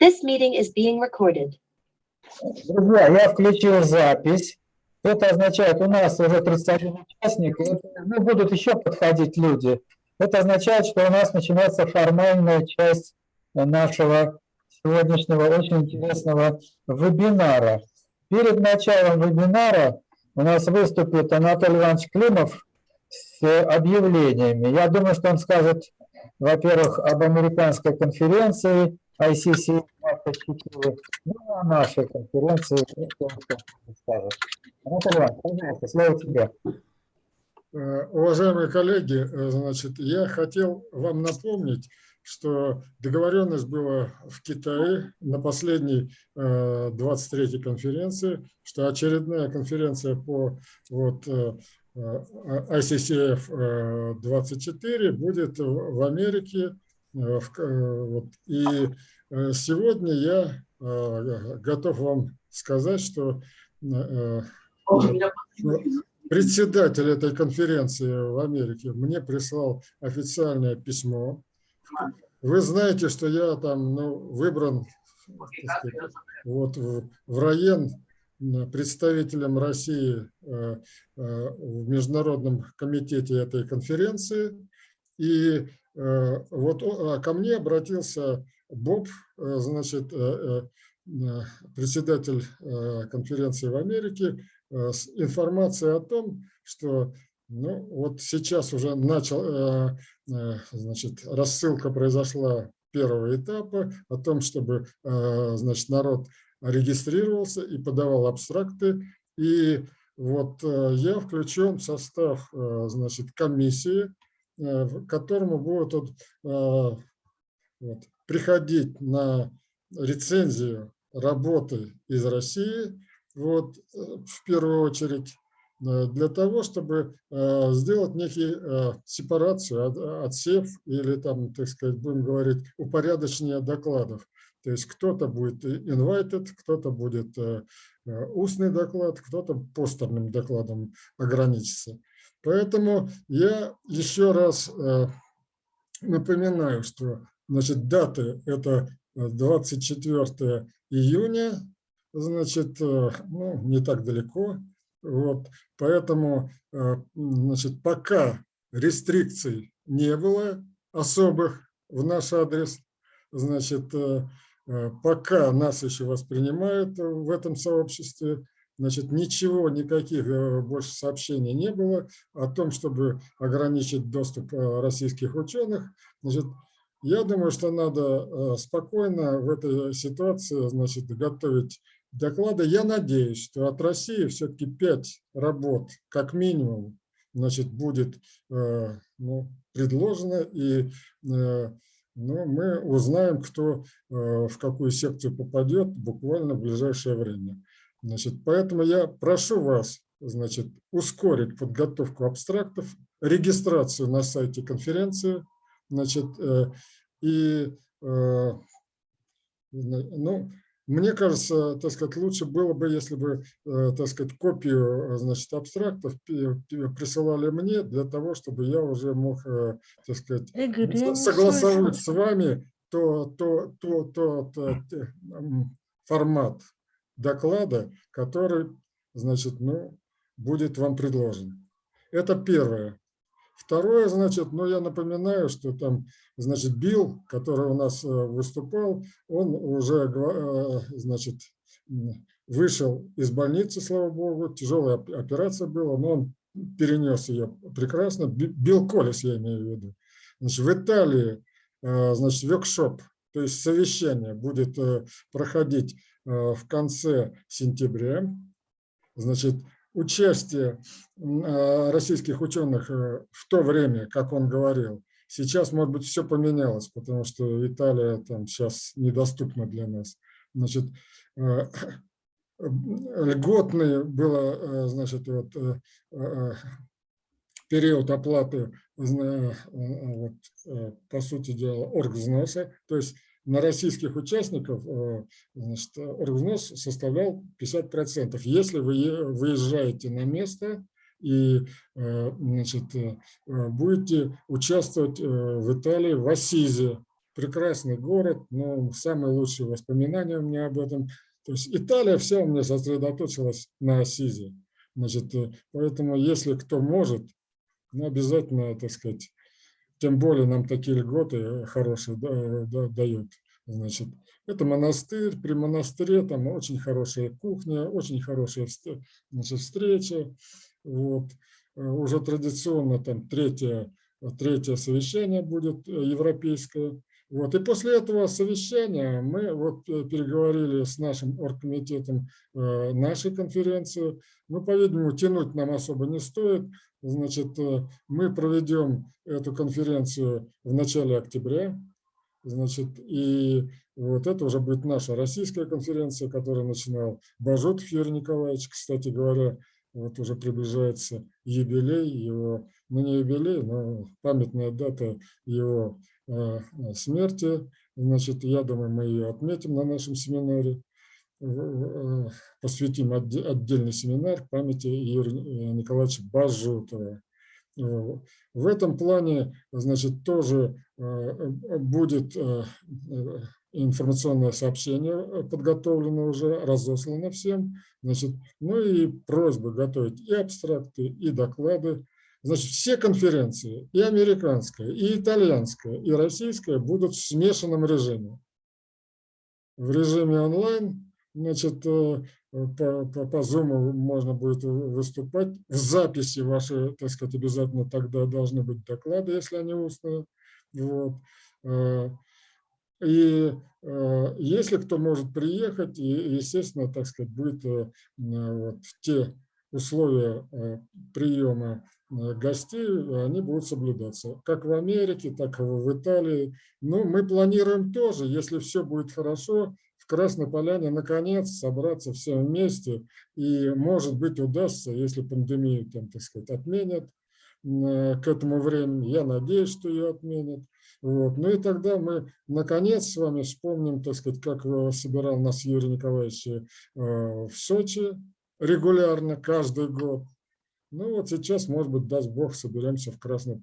This meeting is being recorded. Друзья, я включил запись. Это означает, у нас уже 31 участник, и ну, будут еще подходить люди. Это означает, что у нас начинается формальная часть нашего сегодняшнего очень интересного вебинара. Перед началом вебинара у нас выступит Анатолий Иванович Климов с объявлениями. Я думаю, что он скажет, во-первых, об американской конференции ICC 24, ну, а нашей конференции. Анатолий пожалуйста, слово тебе. Э, Уважаемые коллеги, э, значит, я хотел вам напомнить, что договоренность была в Китае на последней э, 23-й конференции, что очередная конференция по вот, э, э, ICCF э, 24 будет в Америке. Э, э. И э, сегодня я готов вам сказать, что э, председатель этой конференции в Америке мне прислал официальное письмо. Вы знаете, что я там ну, выбран сказать, вот, в, в район представителем России в Международном комитете этой конференции. И вот о- а ко мне обратился Боб, э, значит, э, э, э, председатель э, конференции в Америке, э, с информацией о том, что ну, вот сейчас уже начал, э, э, значит, рассылка произошла первого этапа о том, чтобы э, значит, народ регистрировался и подавал абстракты. И вот э, я включен в состав э, значит, комиссии, э, в которому будут э, вот, приходить на рецензию работы из России, вот, э, в первую очередь, для того, чтобы сделать некий э, сепарацию, от- отсев или там, так сказать, будем говорить, упорядочение докладов. То есть кто-то будет invited, кто-то будет устный доклад, кто-то постерным докладом ограничится. Поэтому я еще раз э, напоминаю, что значит, даты это э, 24 июня, значит, э, ну, не так далеко. Вот, поэтому, э, значит, пока рестрикций не было особых в наш адрес, значит, э, э, пока нас еще воспринимают в этом сообществе, значит, ничего, никаких э, больше сообщений не было о том, чтобы ограничить доступ э, российских ученых. Значит, я думаю, что надо э, спокойно в этой ситуации, значит, готовить доклады. Я надеюсь, что от России все-таки пять работ, как минимум, значит, будет ну, предложено, и ну, мы узнаем, кто в какую секцию попадет буквально в ближайшее время. Значит, поэтому я прошу вас значит, ускорить подготовку абстрактов, регистрацию на сайте конференции, значит, э, и э, ну, мне кажется, так сказать, лучше было бы, если бы, э, так сказать, копию, значит, абстрактов присылали мне для того, чтобы я уже мог, так сказать, Игорь, согласовать с вами то, то, то, то, то- м, формат доклада, который, значит, ну, будет вам предложен. Это первое. Второе, значит, ну, я напоминаю, что там, значит, Билл, который у нас э, выступал, он уже, э, значит, вышел из больницы, слава богу, тяжелая оп- операция была, но он перенес ее прекрасно. Би- Билл Коллис, я имею в виду. Значит, в Италии, э, значит, воркшоп, то есть совещание будет проходить в конце сентября. Значит, участие э, российских ученых э, в то время, как он говорил, сейчас, может быть, все поменялось, потому что Италия там сейчас недоступна для нас. Значит, э, льготный было, э, значит, вот, э, э, период оплаты, э, э, по сути дела, оргвзноса, то есть на российских участников э, значит, оргвзнос составлял 50%. Если вы выезжаете на место и э, значит, э, будете участвовать в Италии в Ассизе, прекрасный город, но самые лучшие воспоминания у меня об этом. То есть Италия вся у меня сосредоточилась на Ассизе. Значит, поэтому если кто может, ну, обязательно, так сказать, тем более нам такие льготы э, хорошие да- да- дают. Значит, это монастырь, при монастыре там очень хорошая кухня, очень хорошая значит, встреча. Вот. Э, Уже традиционно там третье, третье совещание будет э, европейское. Вот. И после этого совещания мы вот э, переговорили с нашим оргкомитетом э, нашей конференции. Ну, по-видимому, тянуть нам особо не стоит. Значит, э, мы проведем эту конференцию в начале октября. Значит, и вот это уже будет наша российская конференция, которую начинал Бажутов Юрий Николаевич. Кстати говоря, вот уже приближается юбилей его, ну не юбилей, но памятная дата его смерти. Значит, я думаю, мы ее отметим на нашем семинаре, э, посвятим отде- отдельный семинар памяти Юрия Николаевича Бажутова. Э, В этом плане, значит, тоже э, э, будет э, э, информационное сообщение э, подготовлено уже, разослано всем. Значит, ну и просьба готовить и абстракты, и доклады. Значит, все конференции, и американская, и итальянская, и российская будут в смешанном режиме. В режиме онлайн, значит, э, по, по, по Zoom можно будет выступать. В записи ваши, так сказать, обязательно тогда должны быть доклады, если они устные. Вот. Э, И э, если кто может приехать, естественно, так сказать, будет вот, те условия э, приема э, гостей, они будут соблюдаться. Как в Америке, так и в Италии. Ну, мы планируем тоже, если все будет хорошо, в Красной Поляне наконец собраться все вместе. И, может быть, удастся, если пандемию, там, так сказать, отменят э, к этому времени. Я надеюсь, что ее отменят. Вот. Ну и тогда мы наконец с вами вспомним, так сказать, как э, собирал нас Юрий Николаевич э, в Сочи регулярно, каждый год. Ну вот сейчас, может быть, даст Бог, соберемся в Красной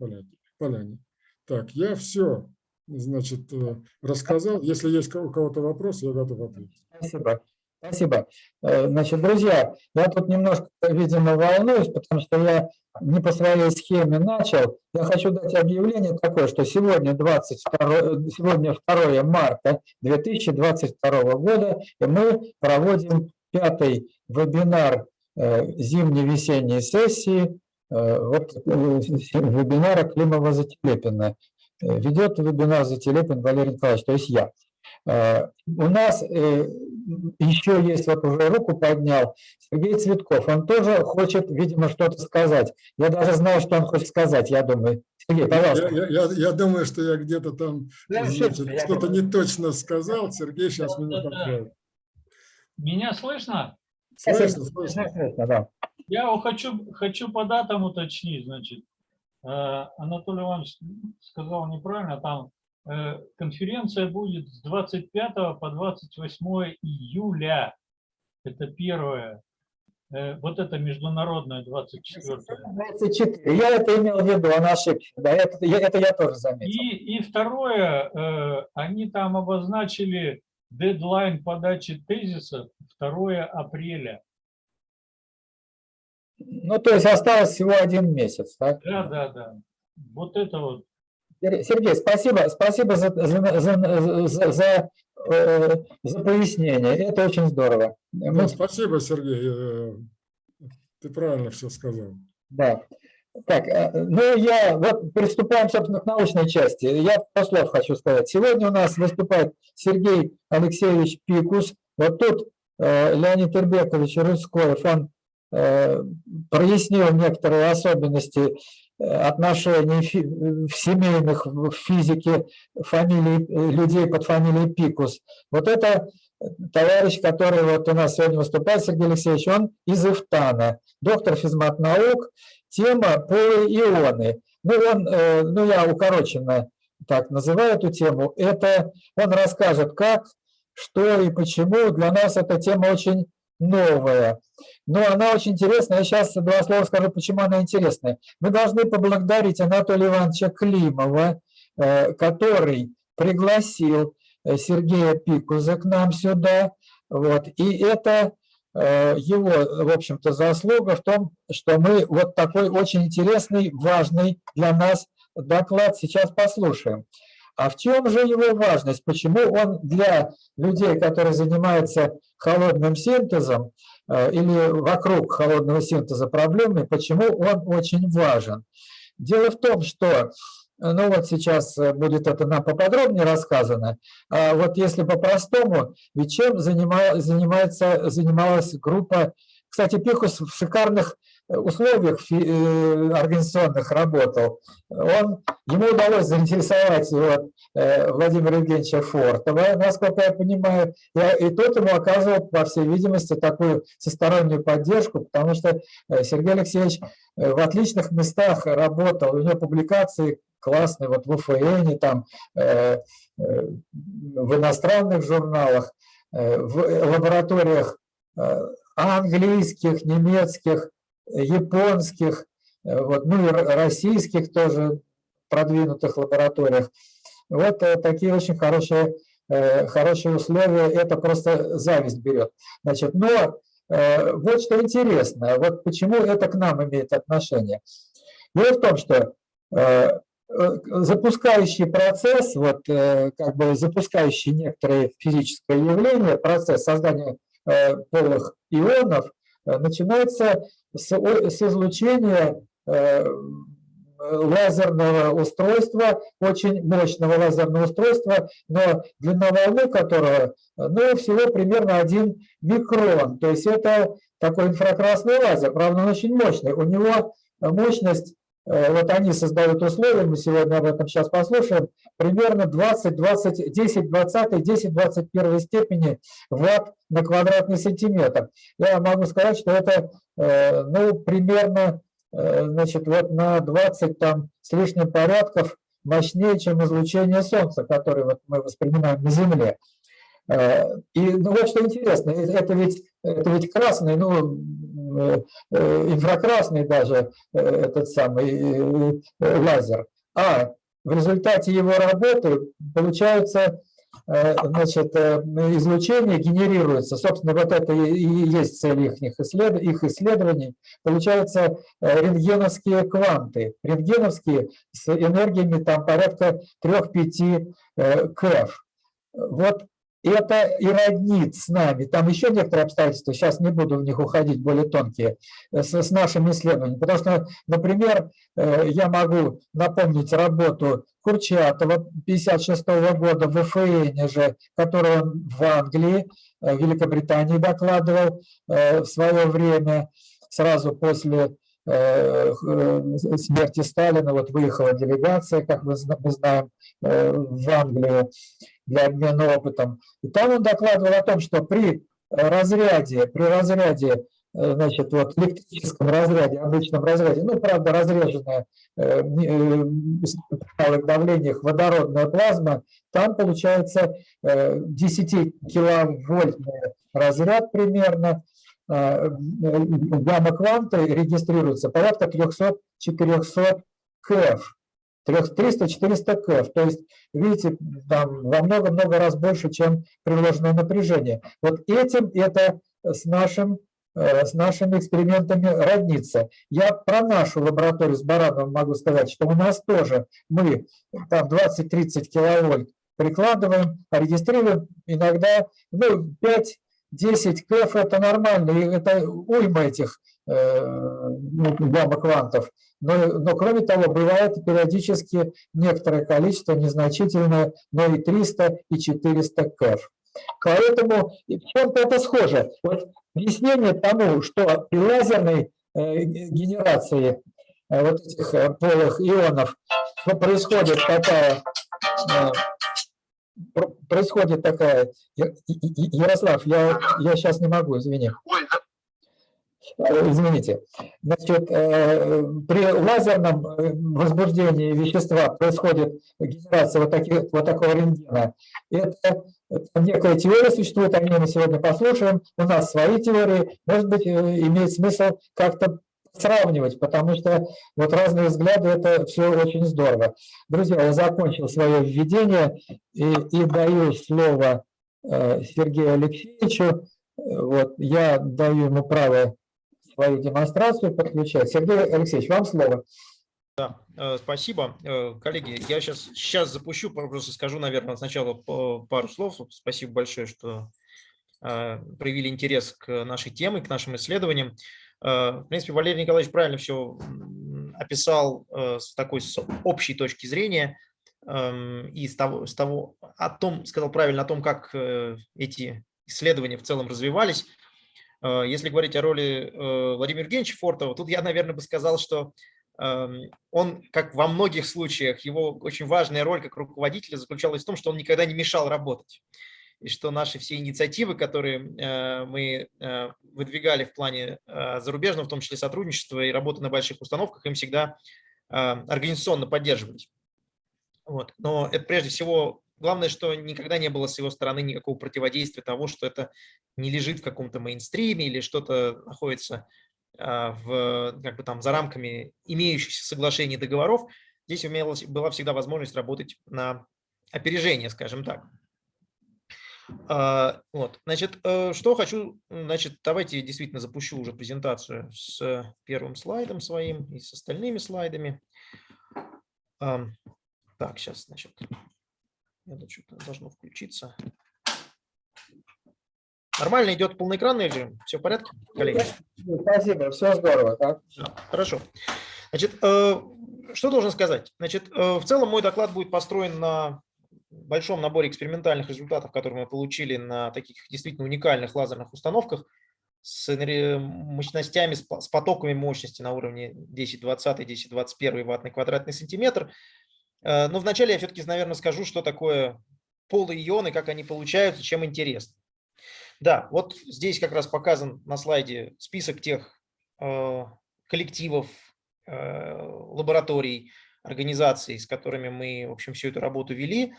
Поляне. Так, я все, значит, э, рассказал. Если есть у кого-то вопрос, я готов ответить. Спасибо. Спасибо. Э, Значит, друзья, я тут немножко, видимо, волнуюсь, потому что я не по своей схеме начал. Я хочу дать объявление такое, что сегодня, 22, сегодня 2 марта 2022 года, и мы проводим пятый вебинар э, зимне-весенней сессии э, вот, э, вебинара Климова Зателепина. Э, Ведет вебинар Зателепин Валерий Николаевич, то есть я. У нас еще есть, вот уже руку поднял, Сергей Цветков. Он тоже хочет, видимо, что-то сказать. Я даже знаю, что он хочет сказать, я думаю. Сергей, пожалуйста. я- я- я думаю, что я где-то там что-то не точно сказал. Сергей сейчас меня поправит. Меня слышно? Слышно, слышно. Слышно, да. Я хочу, хочу по датам уточнить, значит. Э, Анатолий Иванович сказал неправильно, там э, конференция будет с 25 по 28 июля. Это первое. Э, Вот это международное 24. 24. Я это имел в виду, он ошибся. Да, это, я, это я тоже заметил. И, и второе, они там обозначили дедлайн подачи тезисов 2 апреля. Ну, то есть осталось всего один месяц, так? Да, да, да. Вот это вот. Сер- Сергей, спасибо, спасибо за, за, за, за- за, э, за пояснение. Это очень здорово. Да, Мы- спасибо, Сергей. э, Ты правильно все сказал. Да. Так, э, ну я, вот приступаем, собственно, к научной части. Я пару слов хочу сказать. Сегодня у нас выступает Сергей Алексеевич Пикус. Вот тут э, Леонид Ирбекович Рыскоев, он э, прояснил некоторые особенности э, отношений в семейных в физике фамилий, людей под фамилией Пикус. Вот это товарищ, который вот у нас сегодня выступает, Сергей Алексеевич, он из Ифтана, доктор физмат-наук, тема полиионы. Ну, он, э, ну, я укороченно так называю эту тему. Это он расскажет, как, что и почему. Для нас эта тема очень новая. Но она очень интересная. Я сейчас два слова скажу, почему она интересная. Мы должны поблагодарить Анатолия Ивановича Климова, э, который пригласил э, Сергея Пикуза к нам сюда. Вот. И это его, в общем-то, заслуга в том, что мы вот такой очень интересный, важный для нас доклад сейчас послушаем. А в чем же его важность? Почему он для людей, которые занимаются холодным синтезом э, или вокруг холодного синтеза проблемы, почему он очень важен? Дело в том, что, ну вот сейчас э, будет это нам поподробнее рассказано, а вот если по-простому, ведь чем занима- занимается, занималась группа, кстати, Пихус в шикарных условиях фи- э, организационных работал, он, ему удалось заинтересовать э, Владимира Евгеньевича Фортова, насколько я понимаю, и, и тот ему оказывал, по всей видимости, такую всестороннюю поддержку, потому что э, Сергей Алексеевич э, в отличных местах работал, у него публикации классные, вот в УФН, там, э, э, в иностранных журналах, э, в лабораториях английских, немецких, японских, вот, ну и российских тоже продвинутых лабораториях. Вот такие очень хорошие, хорошие условия, это просто зависть берет. Значит, но вот что интересно, вот почему это к нам имеет отношение. Дело в том, что запускающий процесс, вот э, как бы запускающий некоторые физическое явление, процесс создания э, полых ионов, э, начинается с, с излучения э, лазерного устройства, очень мощного лазерного устройства, но длина волны которого ну, всего примерно 1 микрон. То есть это такой инфракрасный лазер, правда, он очень мощный. У него мощность, э, вот они создают условия, мы сегодня об этом сейчас послушаем, примерно 20, 20, 10, 20, 10, 21 степени ватт на квадратный сантиметр. Я могу сказать, что это э, ну, примерно э, значит, вот на 20 там с лишним порядков мощнее, чем излучение Солнца, которое вот мы воспринимаем на Земле. Э, И ну, вот что интересно, э, это ведь, это ведь красный, ну, э, э, инфракрасный даже э, этот самый э, э, лазер. А в результате его работы получается э, значит, э, излучение генерируется. Собственно, вот это и есть цель их, исслед- их исследований. Получается э, рентгеновские кванты. Рентгеновские с энергиями там порядка 3-5 э, КФ. Вот это и роднит с нами. Там еще некоторые обстоятельства, сейчас не буду в них уходить, более тонкие, э, с, с нашими исследованиями. Потому что, например, э, я могу напомнить работу Курчатова 56 года в ФН же, которую он в Англии, э, в Великобритании докладывал в свое время, сразу после смерти Сталина, вот выехала делегация, как мы зна- мы знаем, в Англию для обмена опытом. И там он докладывал о том, что при э, разряде, при разряде, э, значит, вот электрическом разряде, обычном разряде, ну, правда, разреженная э, э, давлениях водородная плазма, там получается э, 10 киловольтный разряд примерно, э, гамма-кванты регистрируются порядка 300-400 КФ. 300-400 КФ. То есть, видите, там во много-много раз больше, чем приложенное напряжение. Вот этим это с, нашим, э, с нашими экспериментами роднится. Я про нашу лабораторию с Барановым могу сказать, что у нас тоже мы там 20-30 киловольт прикладываем, регистрируем иногда ну, 5-10 КФ это нормально, и это уйма этих э, ну, гамма-квантов. Но, но кроме того, бывает периодически некоторое количество, незначительное, но и 300, и 400 КФ. Поэтому чем-то это схоже. Вот объяснение тому, что при лазерной э, генерации э, вот этих полых ионов происходит такая про- происходит такая... Ярослав, я, я сейчас не могу, извини. Э, Извините. Значит, э, при лазерном э, возбуждении вещества происходит генерация вот, таких, вот такого рентгена. Это, некая теория существует, о ней мы сегодня послушаем. У нас свои теории. Может быть, э, имеет смысл как-то сравнивать, потому что вот разные взгляды – это все очень здорово. Друзья, я закончил свое введение и, и даю слово э, Сергею Алексеевичу. Э, Вот, я даю ему право свою демонстрацию подключать. Сергей Алексеевич, вам слово. Да, э, спасибо. Э, Коллеги, я сейчас, сейчас запущу, просто скажу, наверное, сначала пару слов. Спасибо большое, что э, проявили интерес к нашей теме, к нашим исследованиям. В принципе, Валерий Николаевич правильно все описал с такой с общей точки зрения эм, и с того, с того о том, сказал правильно о том, как эти исследования в целом развивались. Э, Если говорить о роли э, Владимира Евгеньевича Фортова, тут я, наверное, бы сказал, что эм, он, как во многих случаях, его очень важная роль как руководителя заключалась в том, что он никогда не мешал работать. И что наши все инициативы, которые э, мы выдвигали в плане зарубежного, в том числе сотрудничества и работы на больших установках, им всегда организационно поддерживались. Вот. Но это прежде всего, главное, что никогда не было с его стороны никакого противодействия того, что это не лежит в каком-то мейнстриме или что-то находится а, в, как бы там, за рамками имеющихся соглашений договоров, здесь имелась, была всегда возможность работать на опережение, скажем так. А, Вот, значит, э, что хочу, значит, давайте действительно запущу уже презентацию с первым слайдом своим и с остальными слайдами. Ам, Так, сейчас, значит, это что-то должно включиться. Нормально идет полноэкранный режим? Все в порядке, коллеги? Спасибо, все здорово. Так? Да, Хорошо. Значит, э, что должен сказать? Значит, э, в целом мой доклад будет построен на большом наборе экспериментальных результатов, которые мы получили на таких действительно уникальных лазерных установках с мощностями, с потоками мощности на уровне 10-20, 10-21 ватт на квадратный сантиметр. Э, Но вначале я все-таки, наверное, скажу, что такое полые ионы, как они получаются, чем интересно. Да, вот здесь как раз показан на слайде список тех э, коллективов, э, лабораторий, организаций, с которыми мы, в общем, всю эту работу вели.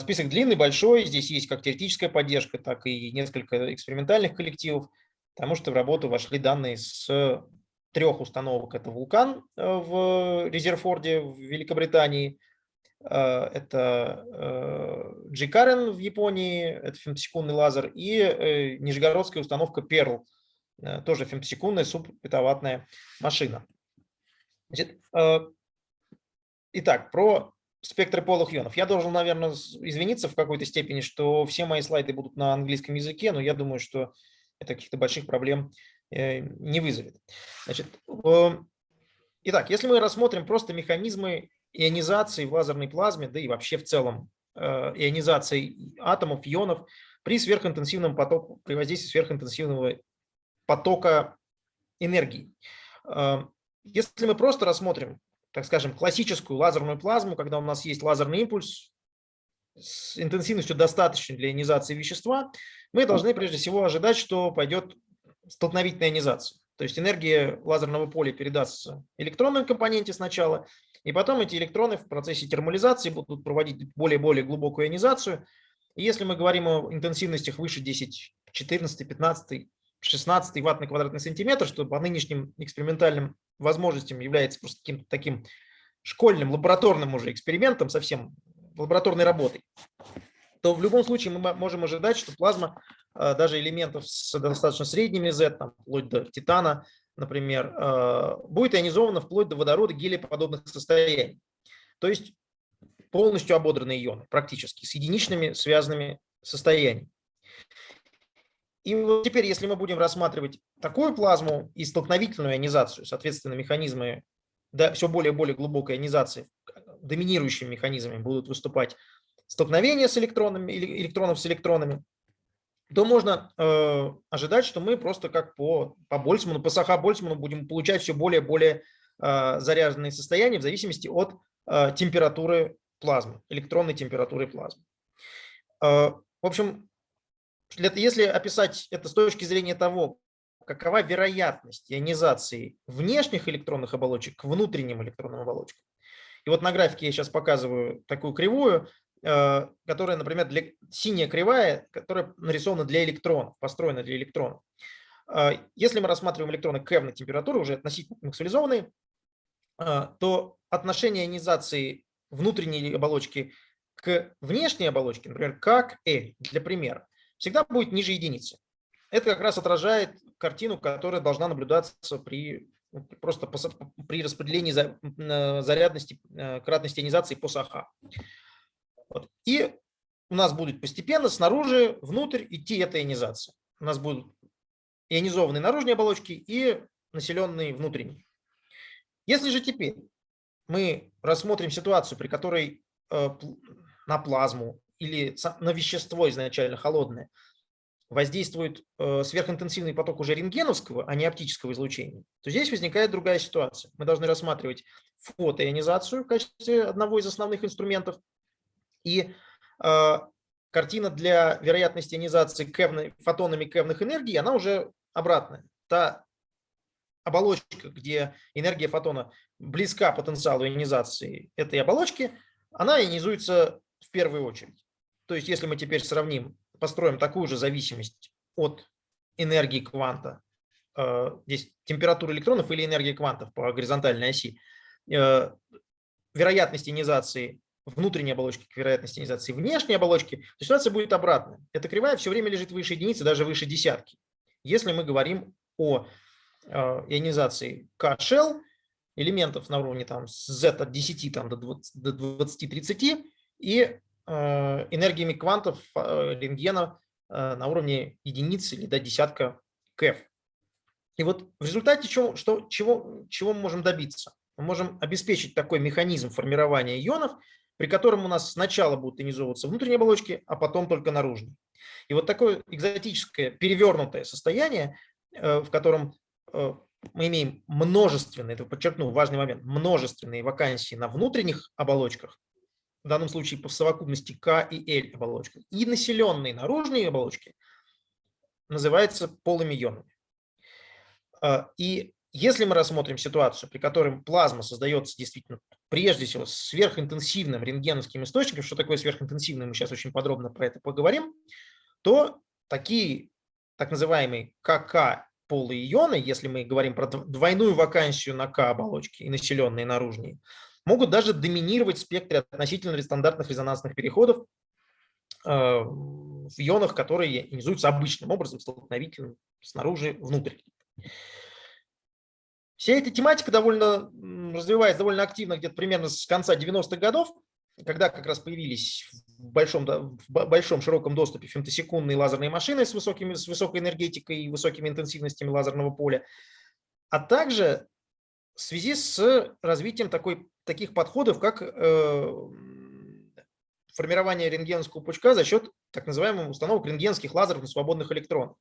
Список длинный, большой. Здесь есть как теоретическая поддержка, так и несколько экспериментальных коллективов, потому что в работу вошли данные с трех установок. Это «Вулкан» э, в Резерфорде в Великобритании, э, это э, G-Karen в Японии, это фемтосекундный лазер, и нижегородская установка э, тоже фемтосекундная субпетаватная машина. Значит, итак, про спектры полых ионов. Я должен, наверное, извиниться в какой-то степени, что все мои слайды будут на английском языке, но я думаю, что это каких-то больших проблем не вызовет. Значит, э, итак, если мы рассмотрим просто механизмы ионизации в лазерной плазме, да и вообще в целом э, ионизации атомов, ионов при сверхинтенсивном потоке, при воздействии сверхинтенсивного потока энергии. Э, Если мы просто рассмотрим, так скажем, классическую лазерную плазму, когда у нас есть лазерный импульс с интенсивностью достаточной для ионизации вещества, мы должны прежде всего ожидать, что пойдет столкновительная ионизация. То есть энергия лазерного поля передастся электронной компоненте сначала, и потом эти электроны в процессе термализации будут проводить более и более глубокую ионизацию. И если мы говорим о интенсивностях выше 10, 14, 15, 16 ватт на квадратный сантиметр, что по нынешним экспериментальным возможностям является просто каким-то таким школьным, лабораторным уже экспериментом, совсем лабораторной работой, то в любом случае мы мо- можем ожидать, что плазма э, даже элементов с достаточно средними Z, там, вплоть до титана, например, э, будет ионизована вплоть до водорода гелиеподобных состояний. То есть полностью ободранные ионы, практически, с единичными связанными состояниями. И вот теперь, если мы будем рассматривать такую плазму и столкновительную ионизацию, соответственно, механизмы да, все более и более глубокой ионизации, доминирующими механизмами будут выступать столкновения с электронами, электронов с электронами, то можно э, ожидать, что мы просто как по, по Больцману, по Саха-Больцману будем получать все более и более э, заряженные состояния в зависимости от э, температуры плазмы, электронной температуры плазмы. Э, в общем, если описать это с точки зрения того, какова вероятность ионизации внешних электронных оболочек к внутренним электронным оболочкам. И вот на графике я сейчас показываю такую кривую, которая, например, для, синяя кривая, которая нарисована для электронов, построена для электронов. А, Если мы рассматриваем электроны кевной температуры, уже относительно максимализованные, а, то отношение ионизации внутренней оболочки к внешней оболочке, например, как L, для примера, всегда будет ниже единицы. Это как раз отражает картину, которая должна наблюдаться при ну, просто при распределении зарядности, э, кратности ионизации по САХА. Вот. И у нас будет постепенно снаружи, внутрь идти эта ионизация. У нас будут ионизованные наружные оболочки и населенные внутренние. Если же теперь мы рассмотрим ситуацию, при которой э, на плазму или на вещество изначально холодное воздействует э, сверхинтенсивный поток уже рентгеновского, а не оптического излучения, то здесь возникает другая ситуация. Мы должны рассматривать фотоионизацию в качестве одного из основных инструментов и э, картина для вероятности ионизации кевной- фотонами кевных энергий, она уже обратная. Та оболочка, где энергия фотона близка потенциалу ионизации этой оболочки, она ионизуется в первую очередь. То есть если мы теперь сравним, построим такую же зависимость от энергии кванта, э, здесь температура электронов или энергия квантов по горизонтальной оси, э, вероятность ионизации внутренней оболочки к вероятности ионизации внешней оболочки, то ситуация будет обратная. Эта кривая все время лежит выше единицы, даже выше десятки. Если мы говорим о э, ионизации K-shell, элементов на уровне там, с Z от 10 там, до 20 до 20-30 и э, энергиями квантов э, рентгена э, на уровне единицы или до десятка КЭФ. И вот в результате чего, что, чего, чего мы можем добиться? Мы можем обеспечить такой механизм формирования ионов, при котором у нас сначала будут ионизовываться внутренние оболочки, а потом только наружные. И вот такое экзотическое перевернутое состояние, э, в котором э, мы имеем множественные, это подчеркну, важный момент, множественные вакансии на внутренних оболочках, в данном случае по совокупности К и Л оболочках, и населенные наружные оболочки называются полыми ионами. А, И если мы рассмотрим ситуацию, при которой плазма создается действительно прежде всего сверхинтенсивным рентгеновским источником, что такое сверхинтенсивный, мы сейчас очень подробно про это поговорим, то такие так называемые КК полые ионы, если мы говорим про дв- двойную вакансию на К оболочки и населенные наружные, могут даже доминировать в спектре относительно стандартных резонансных переходов э, в ионах, которые ионизуются обычным образом, столкновительным снаружи внутрь. Вся эта тематика довольно развивается довольно активно где-то примерно с конца 90-х годов, когда как раз появились в большом, в бо- большом широком доступе фемтосекундные лазерные машины с, высокими, с высокой энергетикой и высокими интенсивностями лазерного поля, а также в связи с развитием такой, таких подходов, как э, формирование рентгеновского пучка за счет так называемых установок рентгенских лазеров на свободных электронах.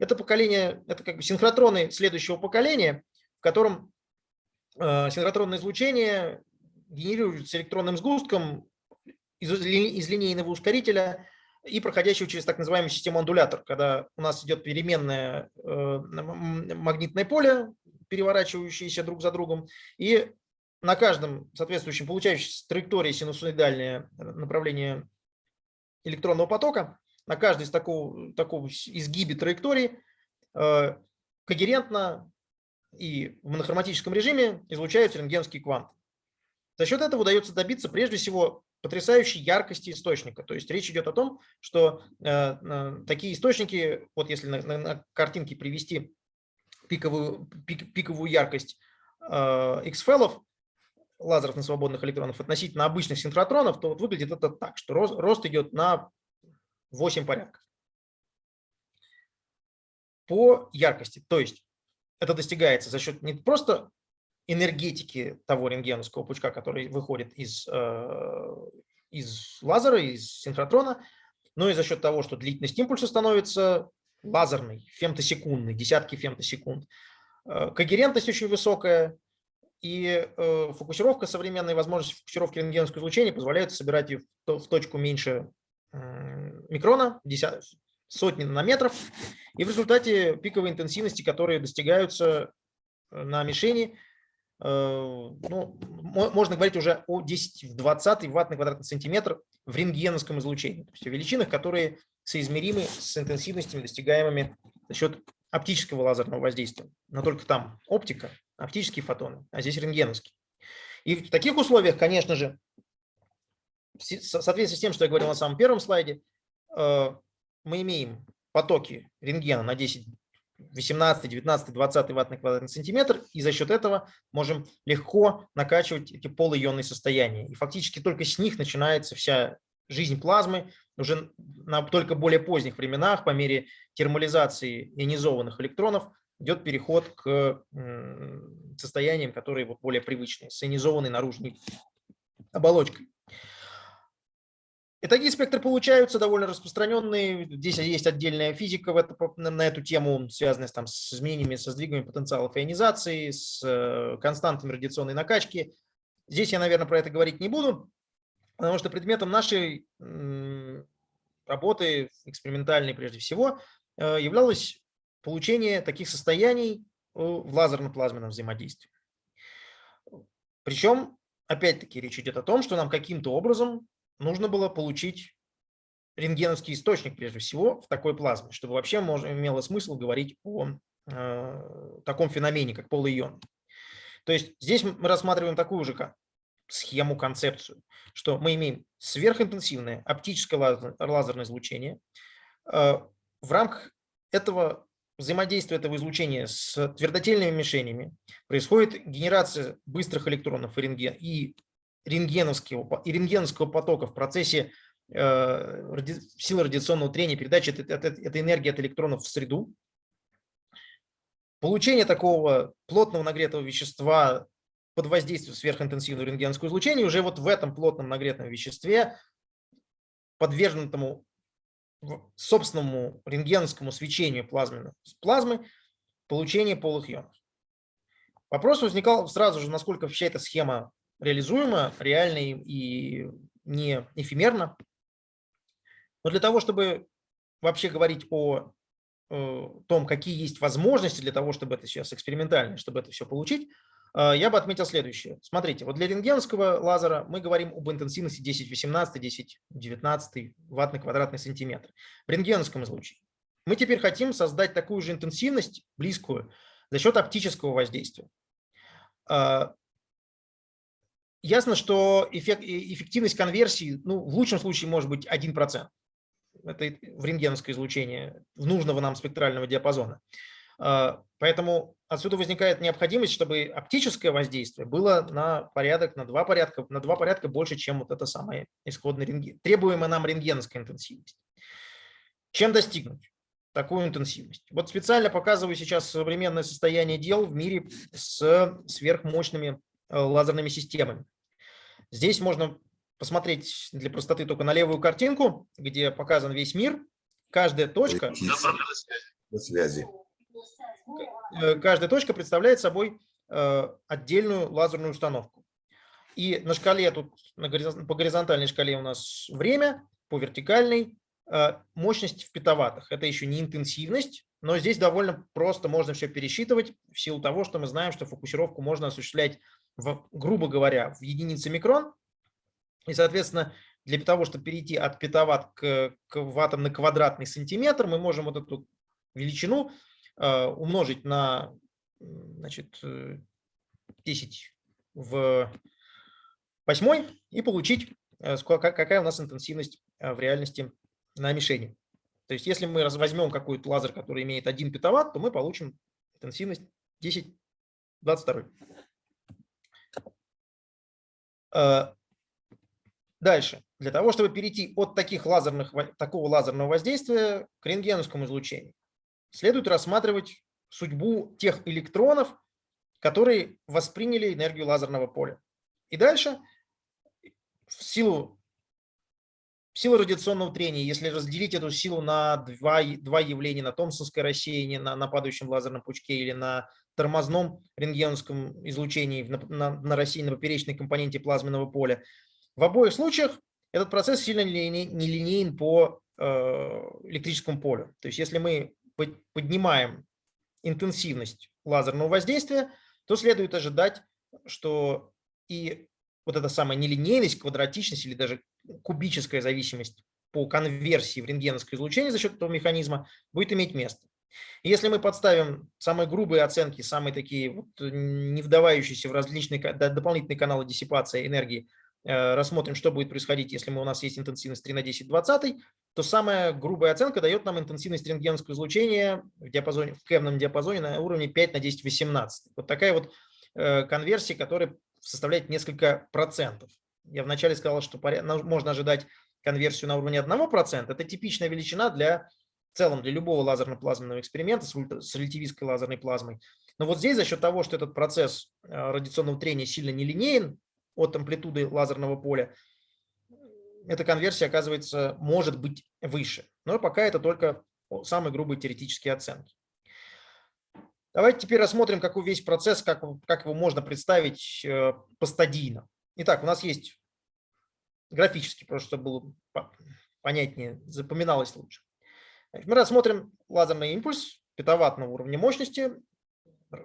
Это поколение, это как бы синхротроны следующего поколения, в котором э, синхротронное излучение генерируется электронным сгустком из, из линейного ускорителя и проходящего через так называемую систему андулятор, когда у нас идет переменное э, магнитное поле, переворачивающееся друг за другом, и на каждом соответствующем получающейся траектории синусоидальное направление электронного потока, на каждой из такого, такого изгибе траектории э, когерентно и в монохроматическом режиме излучаются рентгеновские кванты. За счет этого удается добиться прежде всего потрясающей яркости источника. То есть речь идет о том, что э, э, такие источники, вот если на, на- на картинке привести пиковую, пик- пиковую яркость э, X-феллов, лазеров на свободных электронов относительно обычных синхротронов, то вот выглядит это так, что рост, рост идет на 8 порядков по яркости. То есть это достигается за счет не просто энергетики того рентгеновского пучка, который выходит из, э, из лазера, из синхротрона, но и за счет того, что длительность импульса становится лазерной, фемтосекундной, десятки фемтосекунд. Э, Когерентность очень высокая, и э, фокусировка, современные возможности фокусировки рентгеновского излучения позволяют собирать ее в то- в точку меньше микрона, сотни нанометров, и в результате пиковой интенсивности, которые достигаются э, на мишени, э, ну, мо- можно говорить уже о 10 в 20 ватт на квадратный сантиметр в рентгеновском излучении, то есть о величинах, которые соизмеримы с интенсивностями, достигаемыми за счет оптического лазерного воздействия, но только там оптика, оптические фотоны, а здесь рентгеновские. И в таких условиях, конечно же, в соответствии с тем, что я говорил на самом первом слайде, э, мы имеем потоки рентгена на 10, 18, 19, 20 ватт на квадратный сантиметр, и за счет этого можем легко накачивать эти полуионные состояния. И фактически только с них начинается вся жизнь плазмы, уже на только более поздних временах, по мере термализации ионизованных электронов, идет переход к состояниям, которые более привычные, с ионизованной наружной оболочкой. И такие спектры получаются довольно распространенные. Здесь есть отдельная физика в это, на эту тему, связанная там, с изменениями, со сдвигами потенциалов ионизации, с э, константами радиационной накачки. Здесь я, наверное, про это говорить не буду, потому что предметом нашей работы, экспериментальной прежде всего, э, являлось получение таких состояний в лазерно-плазменном взаимодействии. Причем, опять-таки, речь идет о том, что нам каким-то образом нужно было получить рентгеновский источник, прежде всего, в такой плазме, чтобы вообще можно, имело смысл говорить о э, таком феномене, как полуион. То есть здесь мы рассматриваем такую же схему, концепцию, что мы имеем сверхинтенсивное оптическое лазерное излучение. Э, в рамках этого взаимодействия этого излучения с твердотельными мишенями происходит генерация быстрых электронов и, рентгеновского, и рентгеновского потока в процессе э, ради, силы радиационного трения, передачи этой, этой, этой энергии от электронов в среду. Получение такого плотного нагретого вещества под воздействием сверхинтенсивного рентгеновского излучения уже вот в этом плотном нагретом веществе, подверженному собственному рентгеновскому свечению плазмы, плазмы, получение полых ионов. Вопрос возникал сразу же, насколько вообще эта схема реализуема, реально и не эфемерно. Но для того, чтобы вообще говорить о, о том, какие есть возможности для того, чтобы это сейчас экспериментально, чтобы это все получить, э, я бы отметил следующее. Смотрите, вот для рентгеновского лазера мы говорим об интенсивности 10-18, 10-19 ватт на квадратный сантиметр. В рентгеновском излучении. Мы теперь хотим создать такую же интенсивность, близкую, за счет оптического воздействия. Э, Ясно, что эффект, эффективность конверсии, ну, в лучшем случае может быть 1%. Это в рентгеновское излучение в нужного нам спектрального диапазона. А, поэтому отсюда возникает необходимость, чтобы оптическое воздействие было на порядок, на два порядка, на два порядка больше, чем вот это самое исходное рентген, требуемая нам рентгеновская интенсивность. Чем достигнуть такую интенсивность? Вот специально показываю сейчас современное состояние дел в мире с сверхмощными э, лазерными системами. Здесь можно посмотреть для простоты только на левую картинку, где показан весь мир. Каждая точка, связи. Э, каждая точка представляет собой э, отдельную лазерную установку. И на шкале, тут по горизонтальной шкале у нас время, по вертикальной э, мощность в петаваттах. Это еще не интенсивность, но здесь довольно просто можно все пересчитывать в силу того, что мы знаем, что фокусировку можно осуществлять в, грубо говоря, в единицы микрон. И, соответственно, для того, чтобы перейти от петаватт к, к ваттам на квадратный сантиметр, мы можем вот эту величину э, умножить на значит, 10 э, в восьмой и получить, э, какая у нас интенсивность э, в реальности на мишени. То есть если мы возьмем какой-то лазер, который имеет 1 петаватт, то мы получим интенсивность 10 22. Э, дальше. Для того, чтобы перейти от таких лазерных, такого лазерного воздействия к рентгеновскому излучению, следует рассматривать судьбу тех электронов, которые восприняли энергию лазерного поля. И дальше, в силу, в силу радиационного трения, если разделить эту силу на два, два явления, на томпсонское рассеяние, на, на падающем лазерном пучке или на тормозном рентгеновском излучении на, на, на рассеянной поперечной компоненте плазменного поля. В обоих случаях этот процесс сильно нелинейен по э, электрическому полю. То есть если мы поднимаем интенсивность лазерного воздействия, то следует ожидать, что и вот эта самая нелинейность, квадратичность или даже кубическая зависимость по конверсии в рентгеновское излучение за счет этого механизма будет иметь место. Если мы подставим самые грубые оценки, самые такие вот, э, не вдавающиеся в различные дополнительные каналы диссипации энергии, э, рассмотрим, что будет происходить, если мы, у нас есть интенсивность 3 на 10 20, то самая грубая оценка дает нам интенсивность рентгеновского излучения в диапазоне, в кевном диапазоне на уровне 5 на 10 18. Вот такая вот э, конверсия, которая составляет несколько процентов. Я вначале сказал, что можно ожидать конверсию на уровне 1%. Это типичная величина для в целом для любого лазерно-плазменного эксперимента с, ультра- с релятивистской лазерной плазмой. Но вот здесь за счет того, что этот процесс э, радиационного трения сильно нелинеен от амплитуды лазерного поля, эта конверсия, оказывается, может быть выше. Но пока это только самые грубые теоретические оценки. Давайте теперь рассмотрим, какой весь процесс, как, как его можно представить э, постадийно. Итак, у нас есть графически, просто чтобы было по- понятнее, запоминалось лучше. Мы рассмотрим лазерный импульс петаваттного уровня мощности,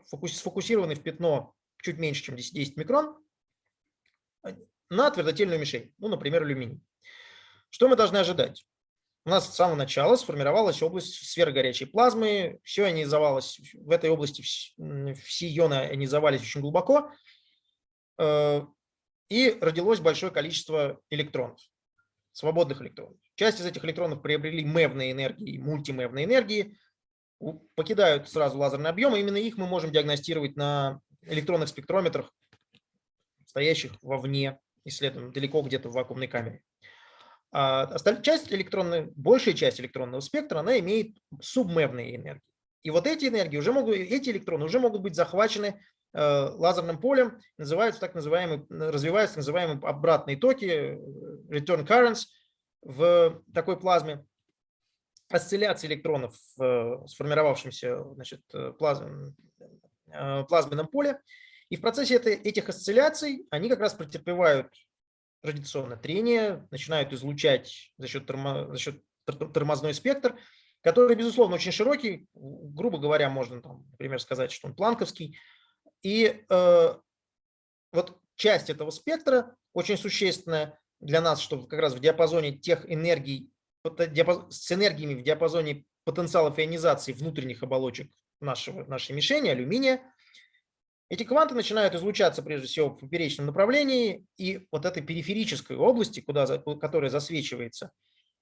фокус- сфокусированный в пятно чуть меньше, чем 10 микрон, на твердотельную мишень, ну, например, алюминий. Что мы должны ожидать? У нас с самого начала сформировалась область сферы горячей плазмы, все ионизовалось, в этой области все ионы ионизовались очень глубоко, э, и родилось большое количество электронов, свободных электронов. Часть из этих электронов приобрели мевные энергии, мультимевные энергии, у- покидают сразу лазерный объем, и именно их мы можем диагностировать на электронных спектрометрах, стоящих вовне исследований, далеко где-то в вакуумной камере. А часть электронной, большая часть электронного спектра, она имеет субмевные энергии. И вот эти энергии уже могут, эти электроны уже могут быть захвачены лазерным полем, называются так называемые, развиваются так называемые обратные токи, э, return currents в такой плазме. Осцилляции электронов в э, сформировавшемся значит, э, плазм- э, плазменном поле. И в процессе этой, этих осцилляций они как раз претерпевают радиационное трение, начинают излучать за счет, термо- за счет тор- тормозной спектр, который, безусловно, очень широкий. Грубо говоря, можно, там, например, сказать, что он планковский. И э, вот часть этого спектра очень существенная для нас, что как раз в диапазоне тех энергий, с энергиями в диапазоне потенциалов ионизации внутренних оболочек нашего, нашей мишени, алюминия, эти кванты начинают излучаться прежде всего в поперечном направлении, и вот этой периферической области, куда, которая засвечивается,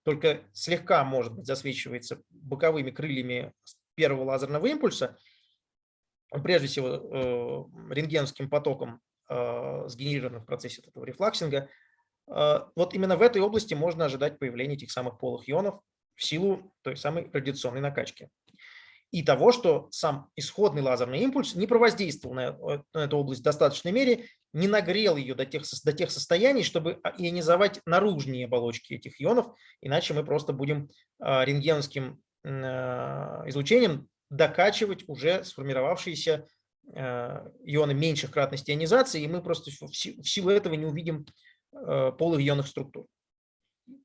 только слегка, может быть, засвечивается боковыми крыльями первого лазерного импульса, прежде всего э, рентгеновским потоком, э, сгенерированным в процессе этого рефлаксинга, э, вот именно в этой области можно ожидать появления этих самых полых ионов в силу той самой радиационной накачки. И того, что сам исходный лазерный импульс не провоздействовал на, эту область в достаточной мере, не нагрел ее до тех, до тех состояний, чтобы а, ионизовать наружные оболочки этих ионов, иначе мы просто будем а, рентгеновским а, излучением докачивать уже сформировавшиеся а, ионы меньших кратности ионизации, и мы просто в си- в силу этого не увидим а, полых ионных структур.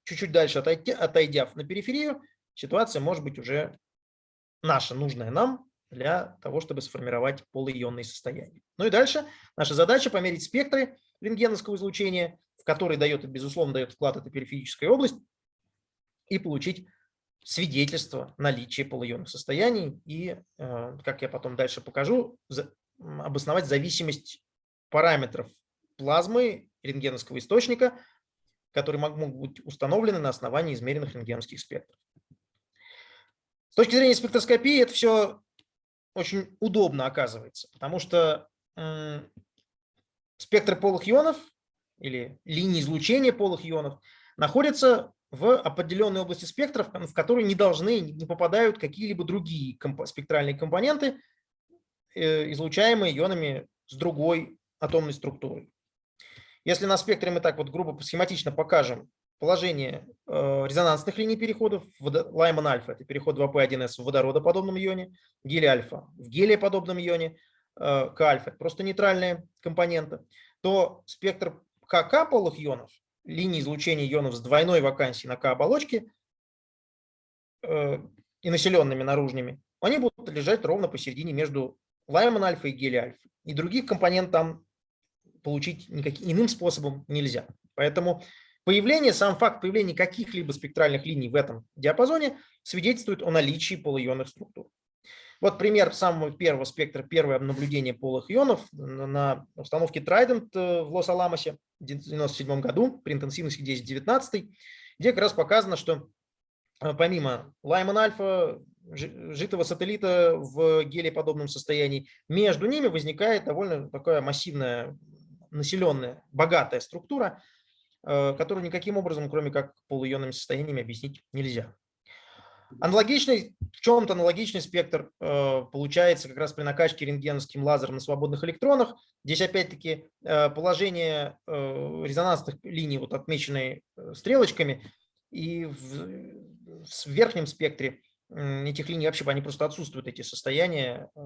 Чуть-чуть дальше отойдя, отойдя на периферию, ситуация может быть уже наша, нужная нам для того, чтобы сформировать полуионные состояния. Ну и дальше наша задача померить спектры рентгеновского излучения, в который дает, безусловно, дает вклад эта периферическая область, и получить свидетельство наличия полуионных состояний и, э, как я потом дальше покажу, обосновать зависимость параметров плазмы рентгеновского источника, которые мог- могут быть установлены на основании измеренных рентгеновских спектров. С точки зрения спектроскопии это все очень удобно оказывается, потому что м, спектры полых ионов или линии излучения полых ионов находятся в определенной области спектра, в которой не должны, не попадают какие-либо другие компо- спектральные компоненты, э, излучаемые ионами с другой атомной структурой. Если на спектре мы так вот грубо схематично покажем положение э, резонансных линий переходов, Лайман альфа – это переход 2P1S в водородоподобном ионе, гелий альфа в гелиеподобном ионе, э, К альфа – это просто нейтральные компоненты, то спектр КК полых ионов, линии излучения ионов с двойной вакансией на К-оболочке э, и населенными наружными, они будут лежать ровно посередине между Лайман альфа и гелий альфа. И других компонент там получить никаким иным способом нельзя. Поэтому появление, сам факт появления каких-либо спектральных линий в этом диапазоне свидетельствует о наличии полуионных структур. Вот пример самого первого спектра, первое наблюдение полых ионов на установке Trident э, в Лос-Аламосе в 1997 году при интенсивности 10-19, где как раз показано, что э, помимо Лайман альфа, жи- жидкого сателлита в гелиеподобном состоянии, между ними возникает довольно такая массивная, населенная, богатая структура, э, которую никаким образом, кроме как полуионными состояниями, объяснить нельзя. Аналогичный, в чем-то аналогичный спектр э, получается как раз при накачке рентгеновским лазером на свободных электронах. Здесь опять-таки э, положение э, резонансных линий, вот отмеченные э, стрелочками, и в, в верхнем спектре этих линий вообще они просто отсутствуют, эти состояния, э,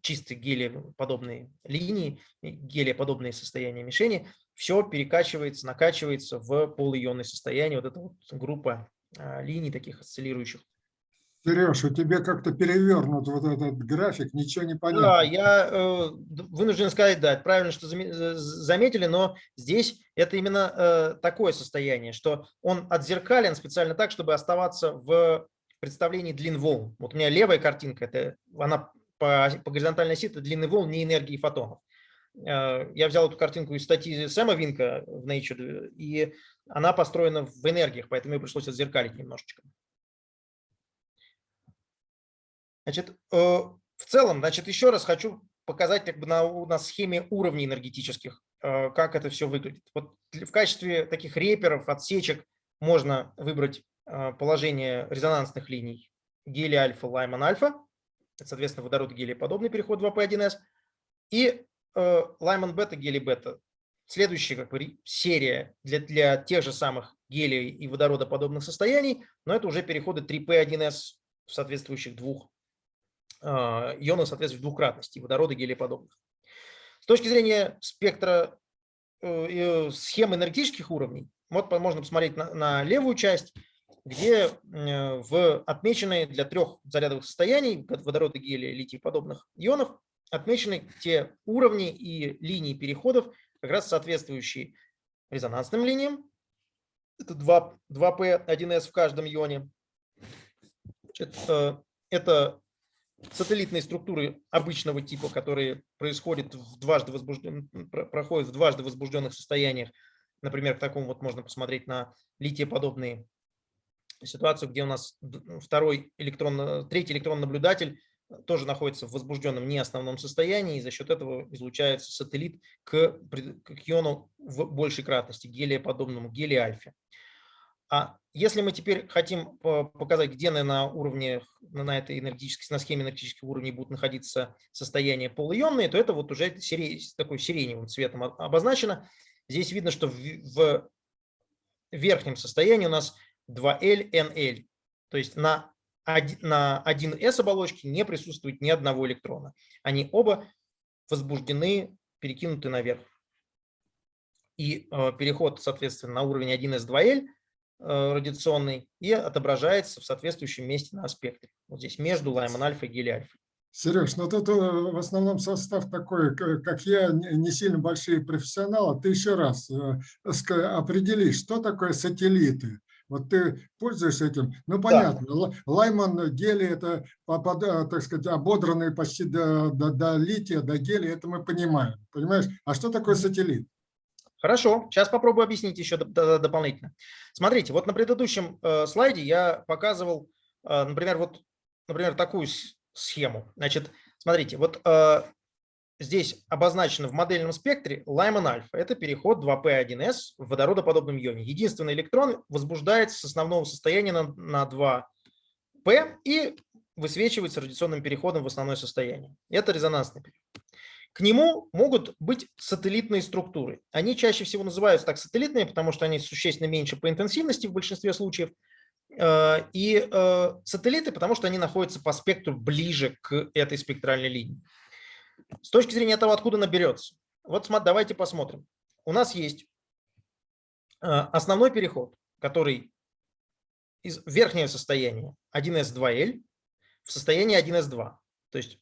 чистые гелиеподобные линии, и гелиеподобные состояния мишени, все перекачивается, накачивается в полуионное состояние, вот эта вот группа э, линий таких осциллирующих. Сереж, у тебя как-то перевернут вот этот график, ничего не Да, понятно. я э, вынужден сказать, да, правильно, что э, заметили, но здесь это именно э, такое состояние, что он отзеркален специально так, чтобы оставаться в представлении длин волн. Вот у меня левая картинка, это она по, по горизонтальной оси, это длины волн, не энергии фотонов. Э, Я взял эту картинку из статьи Сэма Винка в Nature, и она построена в энергиях, поэтому мне пришлось отзеркалить немножечко. Значит, э, в целом, значит, еще раз хочу показать как бы на, на схеме уровней энергетических, э, как это все выглядит. Вот в качестве таких реперов, отсечек можно выбрать э, положение резонансных линий гелия альфа, лайман альфа, это, соответственно, водород гелия подобный переход 2P1S, и э, лайман бета, гелий бета. Следующая как бы, серия для, для тех же самых гелия и водородоподобных состояний, но это уже переходы 3P1S в соответствующих двух ионы, соответствующих двукратности водорода гелиеподобных. С точки зрения спектра э, схем энергетических уровней, вот можно посмотреть на, на левую часть, где э, в отмеченные для трех зарядовых состояний вод- водорода, гелия, литий подобных ионов отмечены те уровни и линии переходов, как раз соответствующие резонансным линиям. Это 2, 2P1S в каждом ионе. Э, это сателлитные структуры обычного типа, которые происходят в дважды возбужден, про- проходят в дважды возбужденных состояниях. Например, в таком вот можно посмотреть на литиеподобные ситуацию, где у нас д- второй электрон, третий электрон-наблюдатель тоже находится в возбужденном не основном состоянии, и за счет этого излучается сателлит к, к иону в большей кратности, гелиеподобному, гелий-альфе. А если мы теперь хотим по- показать, где на, уровне, на этой энергетической, на схеме энергетических уровней будут находиться состояния полуионные, то это вот уже такой сиреневым цветом обозначено. Здесь видно, что в, верхнем состоянии у нас 2L, NL. То есть на, на 1S оболочке не присутствует ни одного электрона. Они оба возбуждены, перекинуты наверх. И э, переход, соответственно, на уровень 1S2L э, радиационный и отображается в соответствующем месте на спектре. Вот здесь между лайман альфа и гелий альфа. Сереж, ну тут э, в основном состав такой, как я, не сильно большие профессионалы. Ты еще раз э, определи, что такое сателлиты. Вот ты пользуешься этим. Ну, понятно, Л- Лайман, гелий – это, э, так сказать, ободранные почти до, до, до лития, до гелия, это мы понимаем. Понимаешь? А что такое сателлит? Хорошо, сейчас попробую объяснить еще доп- до- дополнительно. Смотрите, вот на предыдущем э, слайде я показывал, э, например, вот, например, такую схему. Значит, смотрите, вот э, здесь обозначено в модельном спектре Lyman альфа. Это переход 2P1S в водородоподобном ионе. Единственный электрон возбуждается с основного состояния на, на 2P и высвечивается радиационным переходом в основное состояние. Это резонансный переход. К нему могут быть сателлитные структуры. Они чаще всего называются так сателлитными, потому что они существенно меньше по интенсивности в большинстве случаев. Э, И э, сателлиты, потому что они находятся по спектру ближе к этой спектральной линии. С точки зрения того, откуда она берется. Вот давайте посмотрим. У нас есть э, основной переход, который из верхнего состояния 1s2l в состояние 1s2. То есть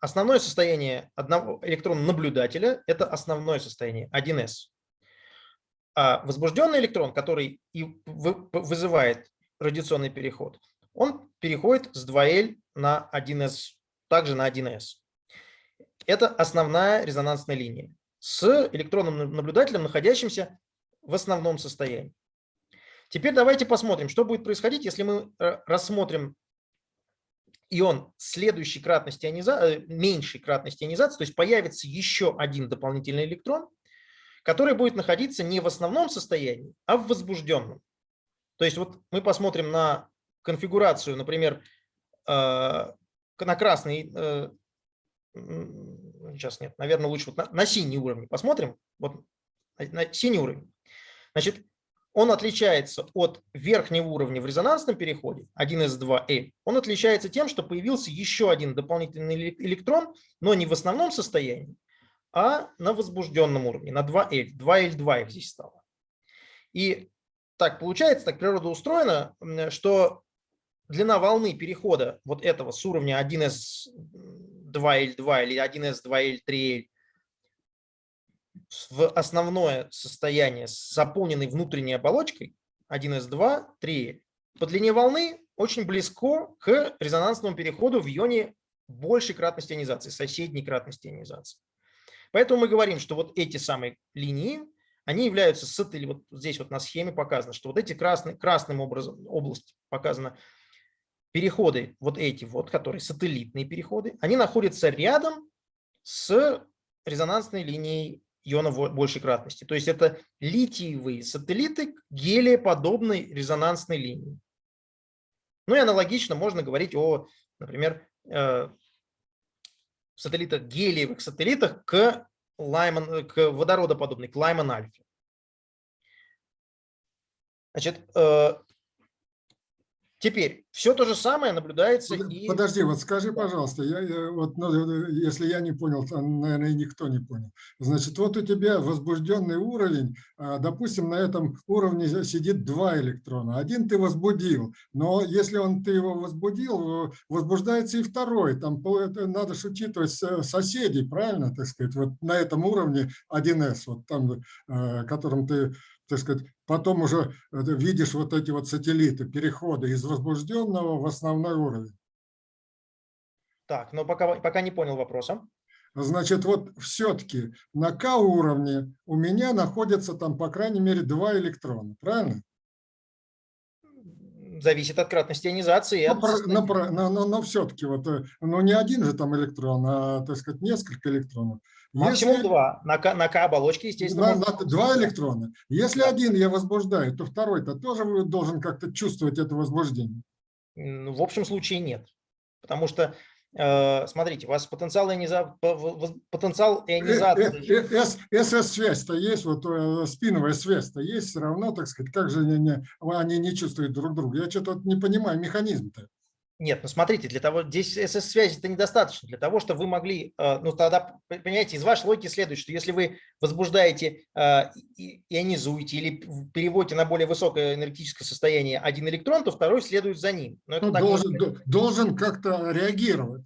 Основное состояние одного электрона-наблюдателя – это основное состояние 1s. А возбужденный электрон, который и вы- вызывает радиационный переход, он переходит с 2L на 1s также на 1С. Это основная резонансная линия с электронным наблюдателем, находящимся в основном состоянии. Теперь давайте посмотрим, что будет происходить, если мы э, рассмотрим ион следующей кратности ионизации, меньшей кратности ионизации, то есть появится еще один дополнительный электрон, который будет находиться не в основном состоянии, а в возбужденном. То есть вот мы посмотрим на конфигурацию, например, э, на красный, э, сейчас нет, наверное, лучше вот на, на синий уровень посмотрим. Вот на синий уровень. Значит, он отличается от верхнего уровня в резонансном переходе, 1s2l. Он отличается тем, что появился еще один дополнительный электрон, но не в основном состоянии, а на возбужденном уровне, на 2l. 2l2 их здесь стало. И так получается, так природа устроена, что длина волны перехода вот этого с уровня 1s2l2 или 1s2l3l в основное состояние с заполненной внутренней оболочкой 1s2, 3 по длине волны очень близко к резонансному переходу в ионе большей кратности ионизации, соседней кратности ионизации. Поэтому мы говорим, что вот эти самые линии, они являются сателлитами, вот здесь вот на схеме показано, что вот эти красные, красным образом, область показана, переходы, вот эти вот, которые сателлитные переходы, они находятся рядом с резонансной линией иона большей кратности. То есть это литиевые сателлиты гелиеподобной резонансной линии. Ну и аналогично можно говорить о, например, э, сателлитах, гелиевых сателлитах к, Лайман, к водородоподобной, к Лайман-альфе. Значит, э, Теперь все то же самое наблюдается Под- и... Подожди, вот скажи, пожалуйста, я, я вот, ну, если я не понял, то, наверное, и никто не понял. Значит, вот у тебя возбужденный уровень, а, допустим, на этом уровне сидит два электрона. Один ты возбудил, но если он ты его возбудил, возбуждается и второй. Там надо же учитывать со- соседей, правильно, так сказать, вот на этом уровне 1С, вот там, э, которым ты так сказать, потом уже э, видишь вот эти вот сателлиты, переходы из возбужденного в основной уровень. Так, но пока, пока не понял вопроса. Значит, вот все-таки на К уровне у меня находится там, по крайней мере, два электрона, правильно? Зависит от кратности ионизации. Но, от про- состояния. но, про- но, но, все-таки вот, э, ну не один же там электрон, а, так сказать, несколько электронов. Максимум Если- два. На К, на К оболочке, естественно, На- можно на два электрона. Если один я возбуждаю, то второй-то тоже должен как-то чувствовать это возбуждение. Ну, В общем случае нет. Потому что, смотрите, у вас потенциал, иониза... потенциал Э, ионизации... СС-связь-то есть, вот э, спиновая связь-то есть, все равно, так сказать, как же они они не чувствуют друг друга? Я что-то не понимаю механизм-то. Нет, ну смотрите, для того, здесь СС-связи это недостаточно. Для того, чтобы вы могли, э, ну тогда, понимаете, из вашей логики следует, что если вы возбуждаете, э, ионизуете или переводите на более высокое энергетическое состояние один электрон, то второй следует за ним. Но это Ну, не должен, должен как-то реагировать.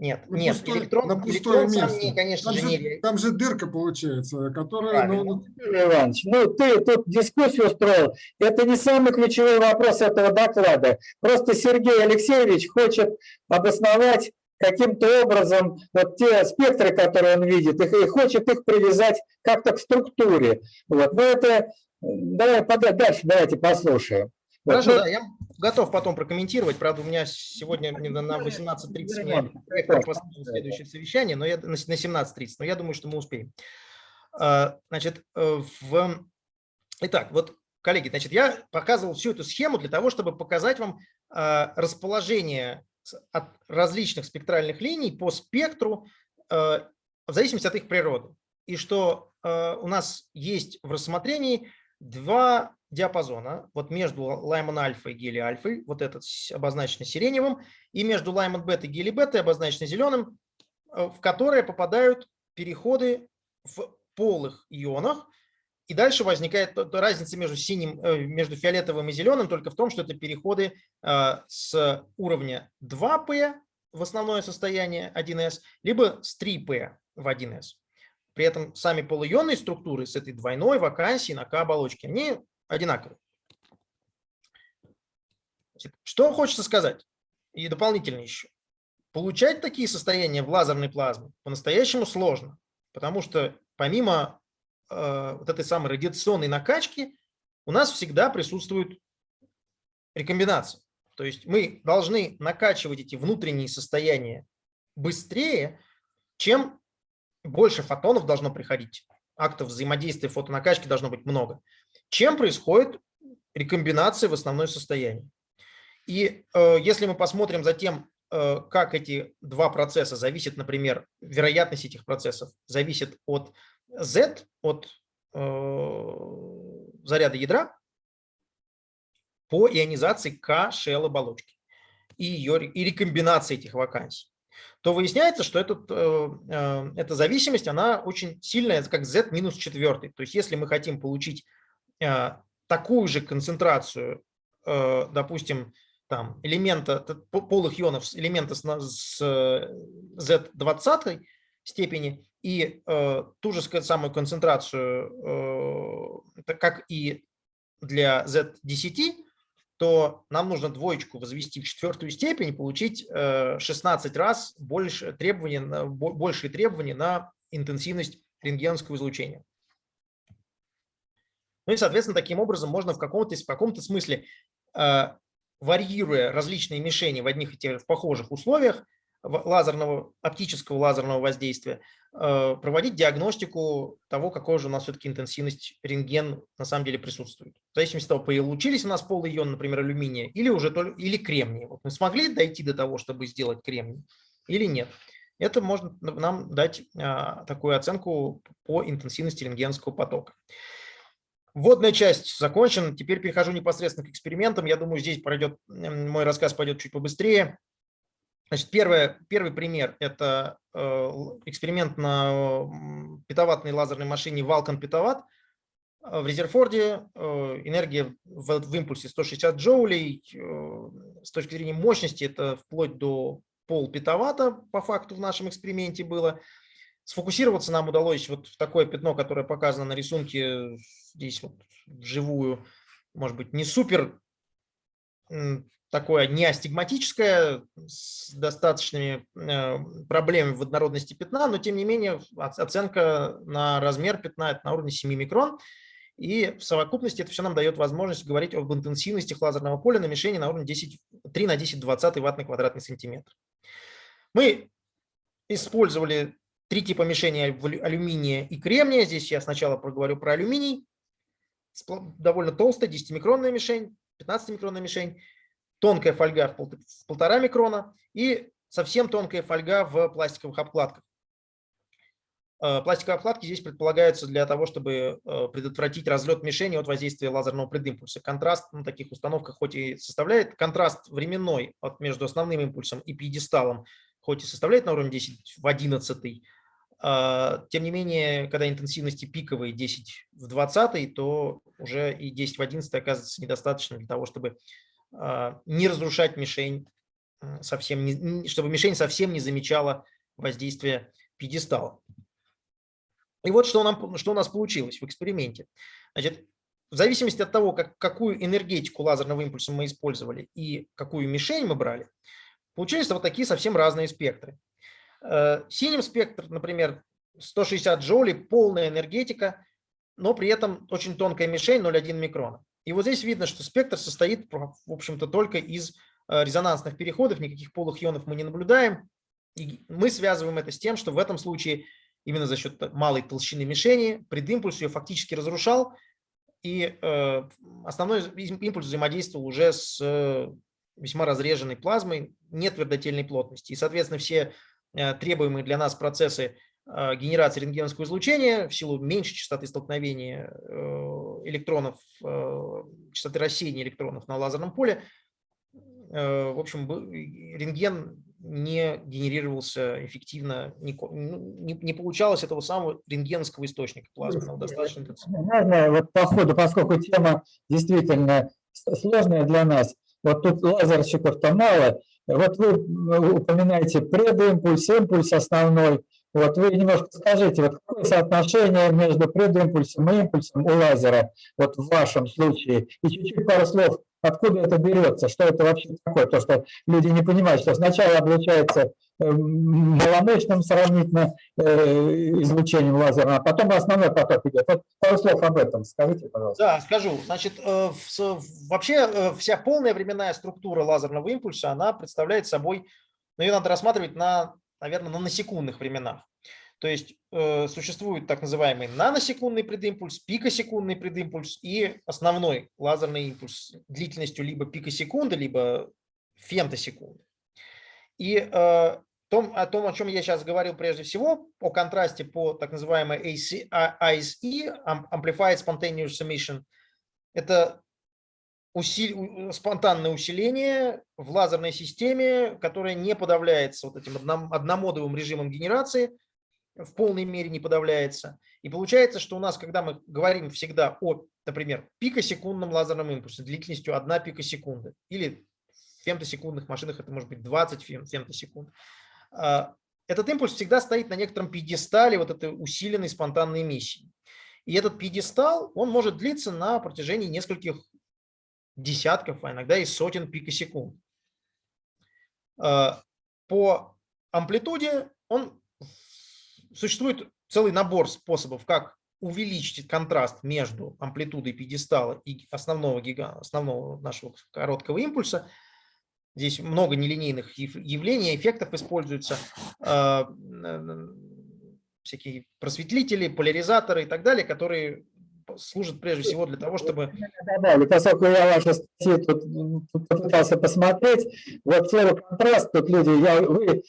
Нет, на нет, пустой- электрон, на пустое электрон сам место. не, конечно Там же, не там же дырка получается, которая... Ну, Иванович, ну ты тут дискуссию устроил. Это не самый ключевой вопрос этого доклада. Просто Сергей Алексеевич хочет обосновать каким-то образом вот те спектры, которые он видит, их- и хочет их привязать как-то к структуре. Вот. Но это э, давай пода- дальше давайте послушаем. Вот. Хорошо, Ну, да, я готов потом прокомментировать. Правда, у меня сегодня на 18.30 мне следующее совещание, но я на 17.30, но я думаю, что мы успеем. А, Значит, э, в... Итак, вот, коллеги, значит, я показывал всю эту схему для того, чтобы показать вам а, расположение от различных спектральных линий по спектру э, в зависимости от их природы. И что э, у нас есть в рассмотрении два диапазона, вот между Лайман альфа и гели альфой, вот этот обозначенный сиреневым, и между Лайман бета и гели бета, обозначенный зеленым, э, в которые попадают переходы в полых ионах, и дальше возникает разница между синим, э, между фиолетовым и зеленым только в том, что это переходы э, с уровня 2P в основное состояние 1s, либо с 3P в 1s. При этом сами полуионные структуры с этой двойной вакансией на К-оболочке, они одинаковые. Значит, Что хочется сказать? И дополнительно еще. получать такие состояния в лазерной плазме по-настоящему сложно, потому что помимо э, вот этой самой радиационной накачки у нас всегда присутствует рекомбинация. То есть мы должны накачивать эти внутренние состояния быстрее, чем больше фотонов должно приходить, актов взаимодействия фотонакачки должно быть много, чем происходит рекомбинация в основное состояние. И э, если мы посмотрим за тем, э, как эти два процесса зависят, например, вероятность этих процессов зависит от Z, от э, заряда ядра, по ионизации К shell оболочки и, ее, и рекомбинации этих вакансий, то выясняется, что этот, э, э, эта зависимость, она очень сильная, как z минус четвертый. То есть если мы хотим получить такую же концентрацию, допустим, там, элемента, полых ионов, элемента с, с z20 степени и ту же самую концентрацию, как и для z10, то нам нужно двоечку возвести в четвертую степень и получить 16 э, раз больше требований, большие требования на интенсивность рентгеновского излучения. Ну и, соответственно, таким образом можно в каком-то каком смысле, э, варьируя различные мишени в одних и тех в похожих условиях, лазерного, оптического лазерного воздействия, э, проводить диагностику того, какой же у нас все-таки интенсивность рентген на самом деле присутствует. В зависимости от того, получились у нас полый ион, например, алюминия, или уже только, или кремния. Вот мы смогли дойти до того, чтобы сделать кремний, или нет. Это может нам дать а, такую оценку по интенсивности рентгенского потока. Вводная часть закончена. Теперь перехожу непосредственно к экспериментам. Я думаю, здесь пройдет, мой рассказ пойдет чуть побыстрее. Значит, первое, первый пример – это э, эксперимент на петаватной лазерной машине Vulcan Петават. В Резерфорде э, энергия в, в импульсе 160 джоулей. Э, с точки зрения мощности это вплоть до пол петавата по факту в нашем эксперименте было. Сфокусироваться нам удалось вот в такое пятно, которое показано на рисунке здесь вот вживую. Может быть, не супер такое не астигматическое, с достаточными э, проблемами в однородности пятна, но тем не менее оценка на размер пятна это на уровне 7 микрон. И в совокупности это все нам дает возможность говорить об интенсивности лазерного поля на мишени на уровне 10, 3 на 10 20 ватт на квадратный сантиметр. Мы использовали три типа мишени алюминия и кремния. Здесь я сначала проговорю про алюминий. Довольно толстая 10-микронная мишень, 15-микронная мишень тонкая фольга в полтора микрона и совсем тонкая фольга в пластиковых обкладках. Э, пластиковые обкладки здесь предполагаются для того, чтобы э, предотвратить разлет мишени от воздействия лазерного предимпульса. Контраст на таких установках хоть и составляет, контраст временной от между основным импульсом и пьедесталом хоть и составляет на уровне 10 в 11, э, тем не менее, когда интенсивности пиковые 10 в 20, то уже и 10 в 11 оказывается недостаточно для того, чтобы а, не разрушать мишень, совсем чтобы мишень совсем не замечала воздействие пьедестала. И вот что, нам, что у нас получилось в эксперименте. Значит, в зависимости от того, как, какую энергетику лазерного импульса мы использовали и какую мишень мы брали, получились вот такие совсем разные спектры. Э, синим спектр, например, 160 джоулей, полная энергетика, но при этом очень тонкая мишень 0,1 микрона. И вот здесь видно, что спектр состоит, в общем-то, только из э, резонансных переходов, никаких полых ионов мы не наблюдаем. И мы связываем это с тем, что в этом случае именно за счет малой толщины мишени предимпульс ее фактически разрушал, и э, основной импульс взаимодействовал уже с весьма разреженной плазмой, нет твердотельной плотности. И, соответственно, все требуемые для нас процессы генерации рентгеновского излучения в силу меньшей частоты столкновения электронов, э, частоты рассеяния электронов на лазерном поле, э, в общем, рентген не генерировался эффективно, не, ну, не, не получалось этого самого рентгеновского источника плазменного. Достаточно. Можно вот по ходу, поскольку тема действительно сложная для нас, вот тут лазерщиков-то мало, вот вы упоминаете предимпульс, импульс основной, Вот вы немножко скажите, вот какое соотношение между предимпульсом и импульсом у лазера, вот в вашем случае, и чуть-чуть пару слов, откуда это берется, что это вообще такое, то, что люди не понимают, что сначала облучается э, маломощным сравнительно э, излучением лазерным, а потом основной поток идет. Вот пару слов об этом скажите, пожалуйста. Да, скажу. Значит, э, вообще вся полная временная структура лазерного импульса, она представляет собой, ну, ее надо рассматривать на, наверное, на насекундных временах. То есть э, существует так называемый наносекундный предимпульс, пикосекундный предимпульс и основной лазерный импульс длительностью либо пикосекунды, либо фемтосекунды. И э, том, о том, о чем я сейчас говорил прежде всего, о контрасте по так называемой а- ISE, Am- Amplified Spontaneous Emission, это усили- у- спонтанное усиление в лазерной системе, которое не подавляется вот этим одном- одномодовым режимом генерации, в полной мере не подавляется. И получается, что у нас, когда мы говорим всегда о, например, пикосекундном лазерном импульсе длительностью 1 пикосекунды или в фемтосекундных машинах это может быть 20 фем- фемтосекунд, а, этот импульс всегда стоит на некотором пьедестале вот этой усиленной спонтанной эмиссии. И этот пьедестал, он может длиться на протяжении нескольких десятков, а иногда и сотен пикосекунд. А, По амплитуде он существует целый набор способов, как увеличить контраст между амплитудой пьедестала и основного, гига, основного нашего короткого импульса. Здесь много нелинейных яв- явлений, эффектов используются, а, всякие просветлители, поляризаторы и так далее, которые служат прежде всего для того, чтобы добавлю, поскольку я ваши статьи тут, тут попытался посмотреть, вот слово контраст, тут люди, я, вы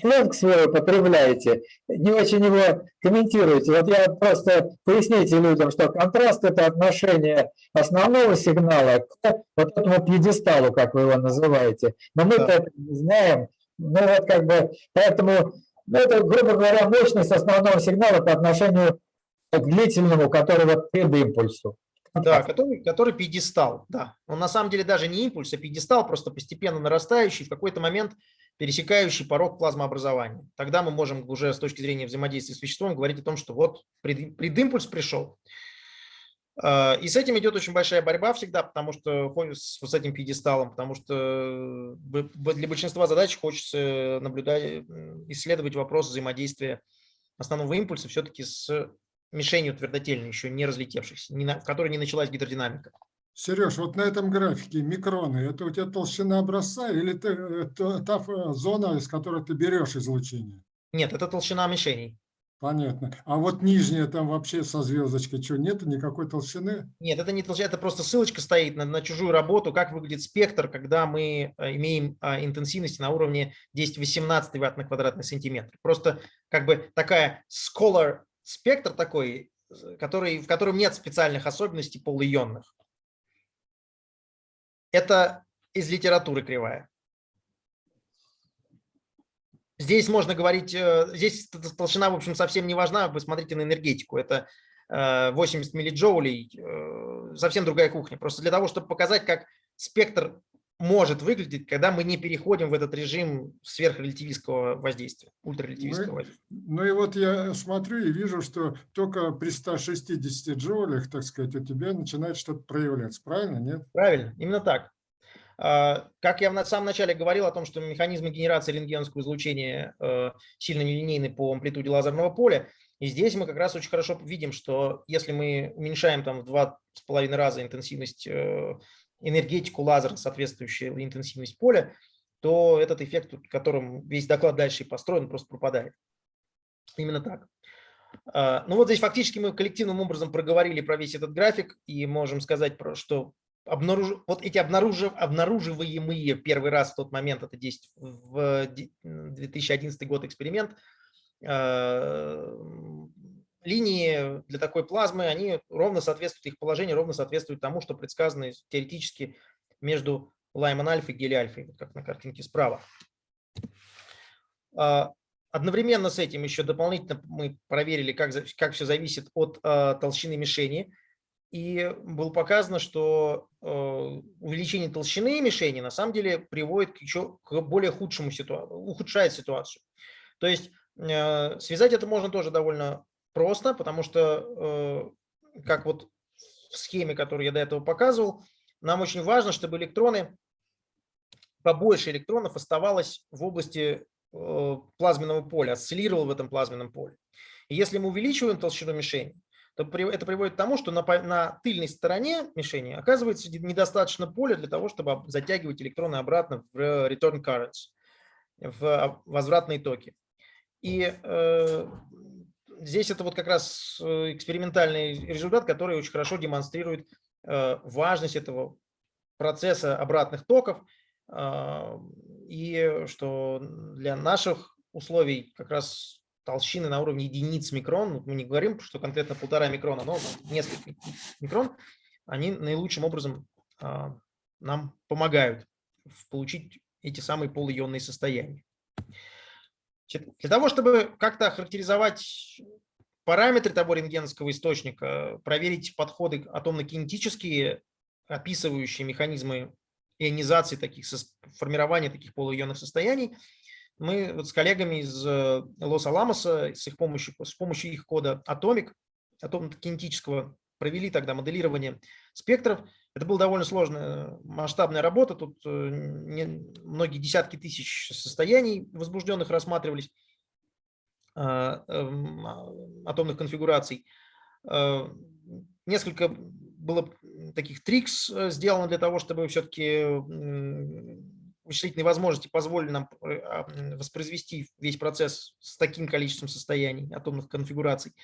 сленг свой употребляете, не очень его комментируете. Вот я просто поясните людям, что контраст – это отношение основного сигнала к вот этому пьедесталу, как вы его называете. Но мы-то Да. это не знаем. Ну вот как бы, поэтому, ну, это, грубо говоря, мощность основного сигнала по отношению длительному, который вот предимпульсу. Да, который, который пьедестал, да. Он на самом деле даже не импульс, а пьедестал, просто постепенно нарастающий, в какой-то момент пересекающий порог плазмообразования. Тогда мы можем уже с точки зрения взаимодействия с веществом говорить о том, что вот пред- предимпульс пришел. А, И с этим идет очень большая борьба всегда, потому что с с этим пьедесталом, потому что б- для большинства задач хочется наблюдать, исследовать вопрос взаимодействия основного импульса все-таки с мишенью твердотельной, еще не разлетевшихся, не на- в которой не началась гидродинамика. Сереж, вот на этом графике микроны, это у тебя толщина образца или ты- это та ф- зона, из которой ты берешь излучение? Нет, это толщина мишеней. Понятно. А вот нижняя там вообще со звездочкой, что, нет никакой толщины? Нет, это не толщина, это просто ссылочка стоит на, на чужую работу, как выглядит спектр, когда мы э, имеем а, интенсивности на уровне 10-18 ватт на квадратный сантиметр. Просто как бы такая scholar спектр такой, э, который, в котором нет специальных особенностей полуионных. Это из литературы кривая. Здесь можно говорить, э, здесь толщина, в общем, совсем не важна, вы смотрите на энергетику, это э, 80 миллиджоулей, э, совсем другая кухня. Просто для того, чтобы показать, как спектр может выглядеть, когда мы не переходим в этот режим сверхрелятивистского воздействия, ультрарелятивистского Ну, воздействия. Ну и вот я смотрю и вижу, что только при 160 джоулях, так сказать, у тебя начинает что-то проявляться. Правильно, нет? Правильно, именно так. А, Как я в самом начале говорил о том, что механизмы генерации рентгеновского излучения э, сильно нелинейны по амплитуде лазерного поля, и здесь мы как раз очень хорошо видим, что если мы уменьшаем там в два с половиной раза интенсивность, э, энергетику лазера, соответствующую интенсивность поля, то этот эффект, которым весь доклад дальше и построен, просто пропадает. Именно так. А, Ну вот здесь фактически мы коллективным образом проговорили про весь этот график и можем сказать, что обнаруж... вот эти обнаружив... обнаруживаемые первый раз в тот момент, это 10 в де- 2011 год эксперимент, э, линии для такой плазмы, они ровно соответствуют, их положение ровно соответствует тому, что предсказано теоретически между Лайман альфа и гели альфа, вот как на картинке справа. А, Одновременно с этим еще дополнительно мы проверили, как, как все зависит от а, толщины мишени. И было показано, что э, увеличение толщины мишени на самом деле приводит к еще к более худшему ситуации, ухудшает ситуацию. То есть э, связать это можно тоже довольно просто, потому что, э, как вот в схеме, которую я до этого показывал, нам очень важно, чтобы электроны, побольше электронов оставалось в области э, плазменного поля, осциллировало в этом плазменном поле. И если мы увеличиваем толщину мишени, то это приводит к тому, что на, на тыльной стороне мишени оказывается недостаточно поля для того, чтобы об- затягивать электроны обратно в return currents, в а, возвратные токи. И э, здесь это вот как раз э, экспериментальный результат, который очень хорошо демонстрирует э, важность этого процесса обратных токов, а, и что для наших условий как раз толщины на уровне единиц микрон, мы не говорим, что конкретно полтора микрона, но несколько микрон, они наилучшим образом а, нам помогают получить эти самые полуионные состояния. Для того, чтобы как-то охарактеризовать параметры того рентгеновского источника, проверить подходы атомно-кинетические, описывающие механизмы ионизации таких, формирования таких полуионных состояний, мы вот с коллегами из э, Лос-Аламоса с их помощью, с помощью их кода Atomic, атомно-кинетического, провели тогда моделирование спектров. Это была довольно сложная масштабная работа, тут э, многие десятки тысяч состояний возбужденных рассматривались, а, эм, а, атомных конфигураций. Э, Несколько было таких трикс э, сделано для того, чтобы все-таки вычислительные возможности позволили нам э, а, воспроизвести весь процесс с таким количеством состояний атомных конфигураций.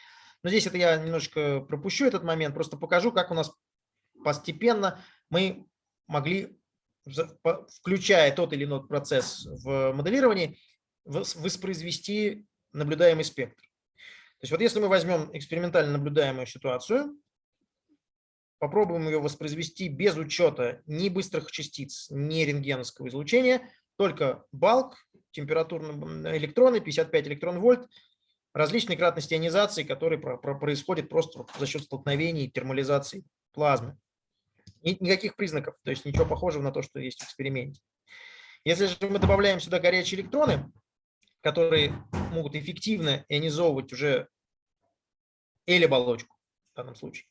Но здесь это я немножечко пропущу этот момент, просто покажу, как у нас постепенно мы могли, включая тот или иной процесс в моделировании, вос- воспроизвести наблюдаемый спектр. То есть вот если мы возьмем экспериментально наблюдаемую ситуацию, попробуем ее воспроизвести без учета ни быстрых частиц, ни рентгеновского излучения, только балк, температурные электроны, 55 электрон-вольт, различные кратности ионизации, которые про- про- происходят просто за счет столкновений термализации плазмы. И никаких признаков, то есть ничего похожего на то, что есть в эксперименте. Если же мы добавляем сюда горячие электроны, которые могут эффективно ионизовывать уже L-оболочку в данном случае,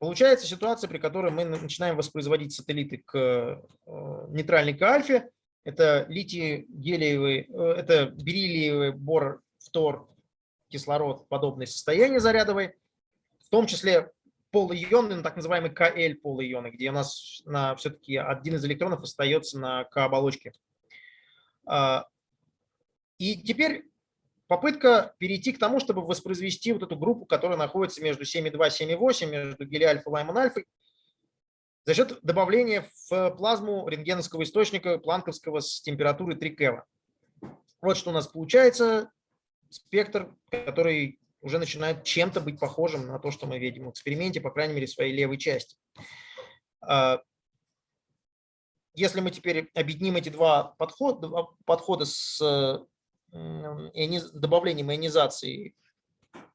Получается ситуация, при которой мы начинаем воспроизводить сателлиты к э, нейтральной к альфе. Это литий гелиевый, э, это бериллиевый бор, фтор, кислород, подобные состояния зарядовые, в том числе полуионы, ну, так называемый КЛ полуионы, где у нас на, все-таки один из электронов остается на К-оболочке. А, И теперь попытка перейти к тому, чтобы воспроизвести вот эту группу, которая находится между 7,2 и 7,8, между гелиальфа и лаймон-альфой, за счет добавления в плазму рентгеновского источника планковского с температурой 3 Кева. Вот что у нас получается. Спектр, который уже начинает чем-то быть похожим на то, что мы видим в эксперименте, по крайней мере, своей левой части. А, Если мы теперь объединим эти два подхода, два подхода с иониз- добавлением ионизации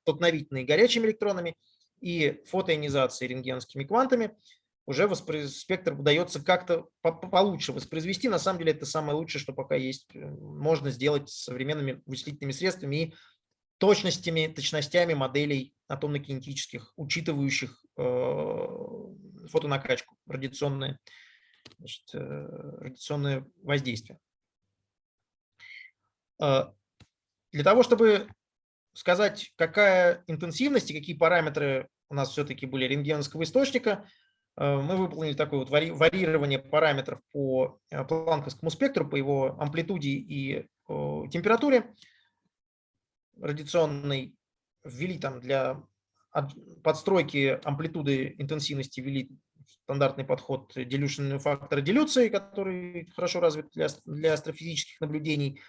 столкновительной горячими электронами и фотоионизации рентгеновскими квантами, уже воспро- спектр удается как-то по- по- получше воспроизвести. На самом деле это самое лучшее, что пока есть, э, можно сделать современными вычислительными средствами и точностями, точностями моделей атомно-кинетических, учитывающих э, фотонакачку, радиационное, значит, э, радиационное воздействие. Э, Для того, чтобы сказать, какая интенсивность и какие параметры у нас все-таки были рентгеновского источника, мы выполнили такое вот варьирование параметров по э, планковскому спектру, по его амплитуде и э, температуре радиационной. Ввели там для подстройки амплитуды интенсивности ввели стандартный подход dilution фактора дилюции, который хорошо развит для, для астрофизических наблюдений.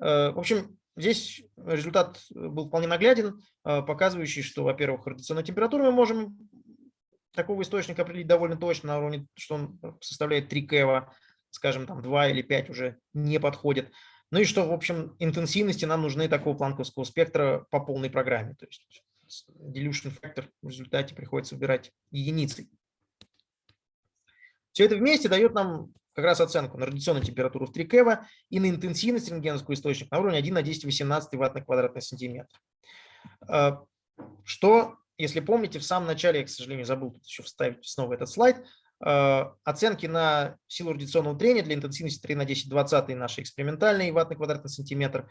Э, В общем, здесь результат был вполне нагляден, э, показывающий, что, во-первых, радиационную температуру мы можем такого источника определить довольно точно на уровне, что он составляет 3 кева, скажем, там 2 или 5 уже не подходит. Ну и что, в общем, интенсивности нам нужны такого планковского спектра по полной программе. То есть dilution factor в результате приходится выбирать единицы. Все это вместе дает нам как раз оценку на радиационную температуру в 3 кева и на интенсивность рентгеновского источника на уровне 1 на 10 18 ватт на квадратный сантиметр. Э, что, если помните, в самом начале, я, к сожалению, забыл еще вставить снова этот слайд, э, оценки на силу радиационного трения для интенсивности 3 на 10 20 наши экспериментальные ватт на квадратный сантиметр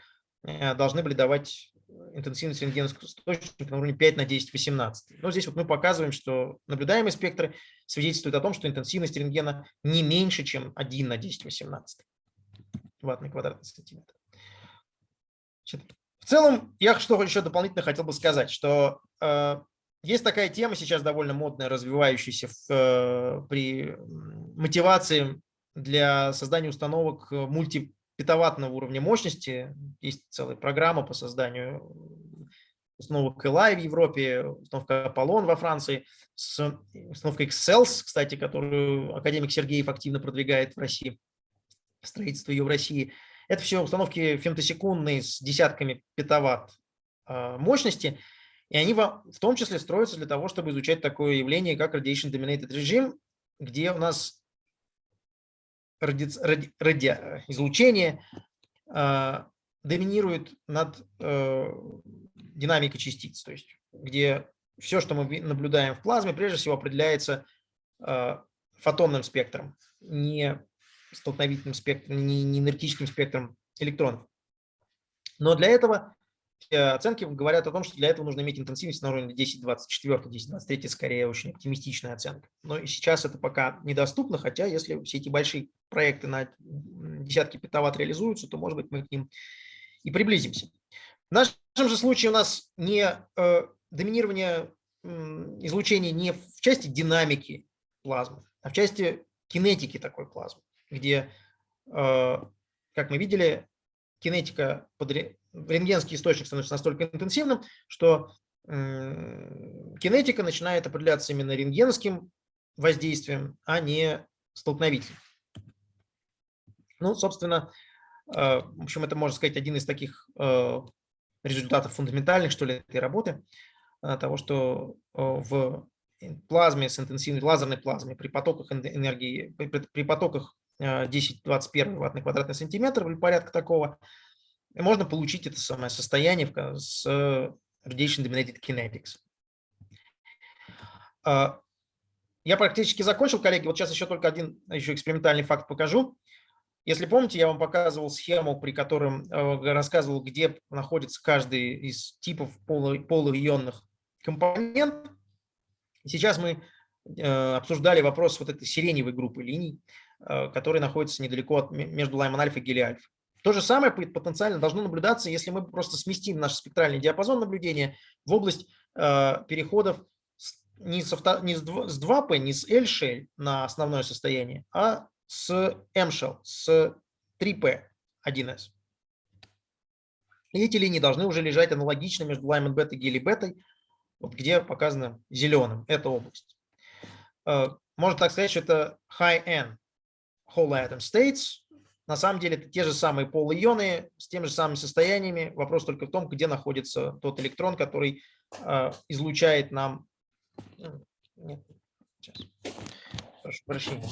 должны были давать интенсивность рентгеновского источника на уровне 5 на 10 18. Но здесь вот мы показываем, что наблюдаемые спектры свидетельствуют о том, что интенсивность рентгена не меньше, чем 1 на 10 18 ватт на квадратный сантиметр. В целом, я что еще дополнительно хотел бы сказать, что э, есть такая тема сейчас довольно модная, развивающаяся в, э, при мотивации для создания установок мульти петаваттного уровня мощности. Есть целая программа по созданию установок Элай в Европе, установка Аполлон во Франции, с установкой Excels, кстати, которую академик Сергеев активно продвигает в России, строительство ее в России. Это все установки фемтосекундные с десятками петаватт а, мощности, и они в том числе строятся для того, чтобы изучать такое явление, как Radiation Dominated Regime, где у нас ради, ради, ради, излучение э, доминирует над э, динамикой частиц, то есть где все, что мы наблюдаем в плазме, прежде всего определяется э, фотонным спектром, не столкновительным спектром, не, не энергетическим спектром электронов. Но для этого оценки говорят о том, что для этого нужно иметь интенсивность на уровне 10-24, 10-23, скорее очень оптимистичная оценка. Но и сейчас это пока недоступно, хотя если все эти большие проекты на десятки петаватт реализуются, то, может быть, мы к ним и приблизимся. В нашем же случае у нас не э, доминирование э, излучения не в части динамики плазмы, а в части кинетики такой плазмы, где, э, как мы видели, кинетика под, рентгенский источник становится настолько интенсивным, что кинетика начинает определяться именно рентгенским воздействием, а не столкновительным. Ну, собственно, э, в общем, это, можно сказать, один из таких э, результатов фундаментальных, что ли, этой работы, э, того, что в плазме с интенсивной лазерной плазме при потоках энергии, при, при потоках 10-21 ватт на квадратный сантиметр или порядка такого, можно получить это самое состояние с Radiation Dominated Kinetics. А, я практически закончил, коллеги. Вот сейчас еще только один еще экспериментальный факт покажу. Если помните, я вам показывал схему, при котором э, рассказывал, где находится каждый из типов полуионных компонентов. Сейчас мы э, обсуждали вопрос вот этой сиреневой группы линий, э, которые находятся недалеко от, между Лайман-альфа и Гели-альфа. То же самое потенциально должно наблюдаться, если мы просто сместим наш спектральный диапазон наблюдения в область э, переходов не, с, авто, не с 2P, не с L-shell на основное состояние, а с M-shell, с 3P 1S. И эти линии должны уже лежать аналогично между Lyman бета и Гели бетой, вот где показано зеленым, эта область. Э, можно так сказать, что это high-end whole atom states, на самом деле это те же самые полуионы с теми же самыми состояниями. Вопрос только в том, где находится тот электрон, который э, излучает нам... Нет, сейчас. Прошу прощения.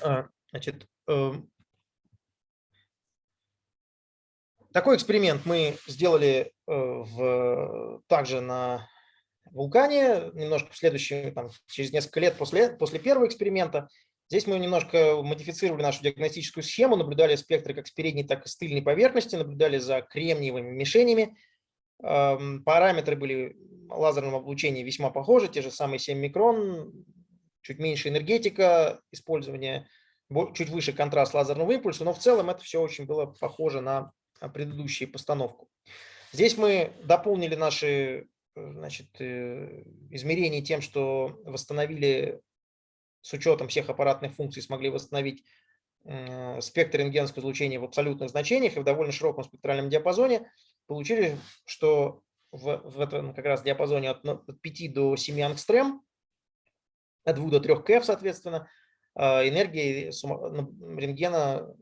А, значит, э, такой эксперимент мы сделали э, в, также на вулкане, немножко в следующем, там, через несколько лет после, после первого эксперимента. Здесь мы немножко модифицировали нашу диагностическую схему, наблюдали спектры как с передней, так и с тыльной поверхности, наблюдали за кремниевыми мишенями. Параметры были лазерного облучения весьма похожи, те же самые 7 микрон, чуть меньше энергетика, использование, чуть выше контраст лазерного импульса, но в целом это все очень было похоже на предыдущую постановку. Здесь мы дополнили наши значит, э, измерений тем, что восстановили с учетом всех аппаратных функций, смогли восстановить спектр рентгенского излучения в абсолютных значениях и в довольно широком спектральном диапазоне, получили, что в, в этом как раз диапазоне от 5 до 7 ангстрем, от 2 до 3 КФ, соответственно, э, энергия рентгена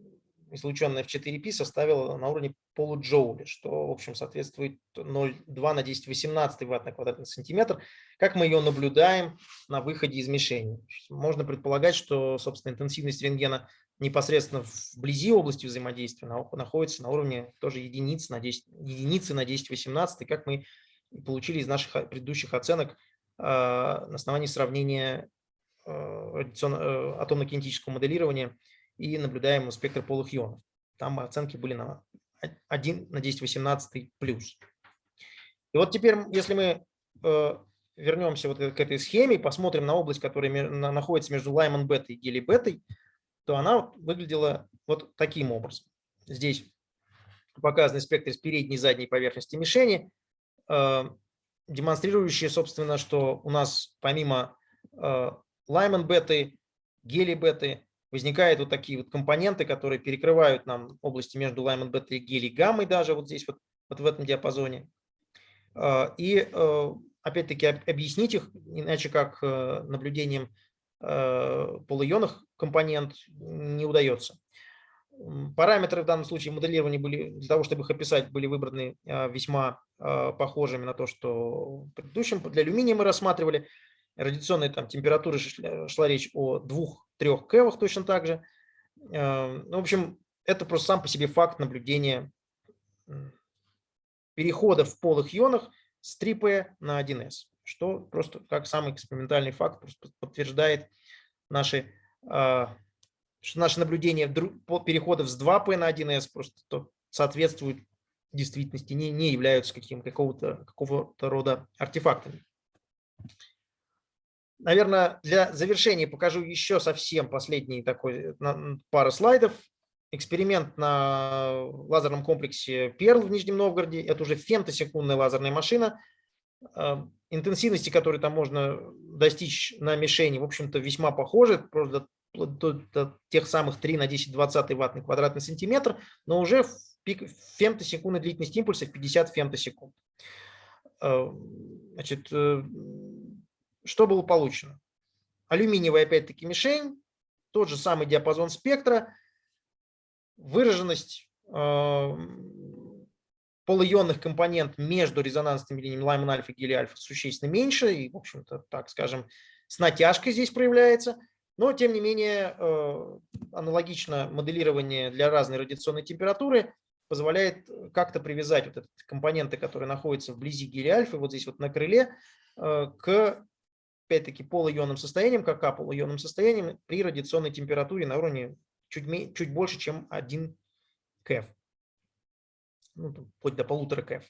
излученная в 4π составила на уровне полуджоуля, что, в общем, соответствует 0,2 на 10 18 ватт на квадратный сантиметр. Как мы ее наблюдаем на выходе из мишени? Можно предполагать, что, собственно, интенсивность рентгена непосредственно вблизи области взаимодействия на- находится на уровне тоже единиц на 10, единицы на 10 18, как мы получили из наших о- предыдущих оценок э, на основании сравнения э, э, атомно-кинетического моделирования и наблюдаемого спектра полых ионов. Там оценки были на 1 на 10 18 плюс. И вот теперь, если мы э, вернемся вот к этой схеме и посмотрим на область, которая находится между Лайман бетой и гели бетой, то она выглядела вот таким образом. Здесь показаны спектры с передней и задней поверхности мишени, э, демонстрирующие, собственно, что у нас помимо э, Лайман беты, гели беты, возникают вот такие вот компоненты, которые перекрывают нам области между Лайман бетой и гели гаммой даже вот здесь вот, вот в этом диапазоне. Э, И э, опять-таки об- объяснить их, иначе как э, наблюдением э, полуионных компонент не удается. Параметры в данном случае моделирования были, для того, чтобы их описать, были выбраны весьма похожими на то, что в предыдущем. Для алюминия мы рассматривали. Радиационной там, температуры шла, шла речь о 2-3 кевах точно так же. Э, ну, В общем, это просто сам по себе факт наблюдения перехода в полых ионах с 3P на 1S, что просто как самый экспериментальный факт подтверждает наши, что наши наблюдения переходов с 2P на 1S просто то соответствуют действительности, не, не являются каким, какого-то, какого-то рода артефактами. Наверное, для завершения покажу еще совсем последний такой на- пара слайдов. Эксперимент на лазерном комплексе Перл в Нижнем Новгороде. Это уже фемтосекундная лазерная машина. А, Интенсивности, которые там можно достичь на мишени, в общем-то, весьма похожи. Просто до, до- до тех самых 3 на 10 20 ватт квадратный сантиметр, но уже в пик фемтосекундной длительность импульса в 50 фемтосекунд. А, Значит, э, что было получено? Алюминиевая, опять-таки, мишень, тот же самый диапазон спектра, выраженность э, полуионных компонент между резонансными линиями Лайман альфа и гели альфа существенно меньше, и, в общем-то, так скажем, с натяжкой здесь проявляется. Но, тем не менее, э, аналогично моделирование для разной радиационной температуры позволяет как-то привязать вот эти компоненты, которые находятся вблизи гели альфа, вот здесь вот на крыле, э, к, опять-таки, полуионным состояниям, к АК полуионным состояниям при радиационной температуре на уровне чуть, чуть больше, чем 1 КФ. Ну, вплоть до полутора КФ.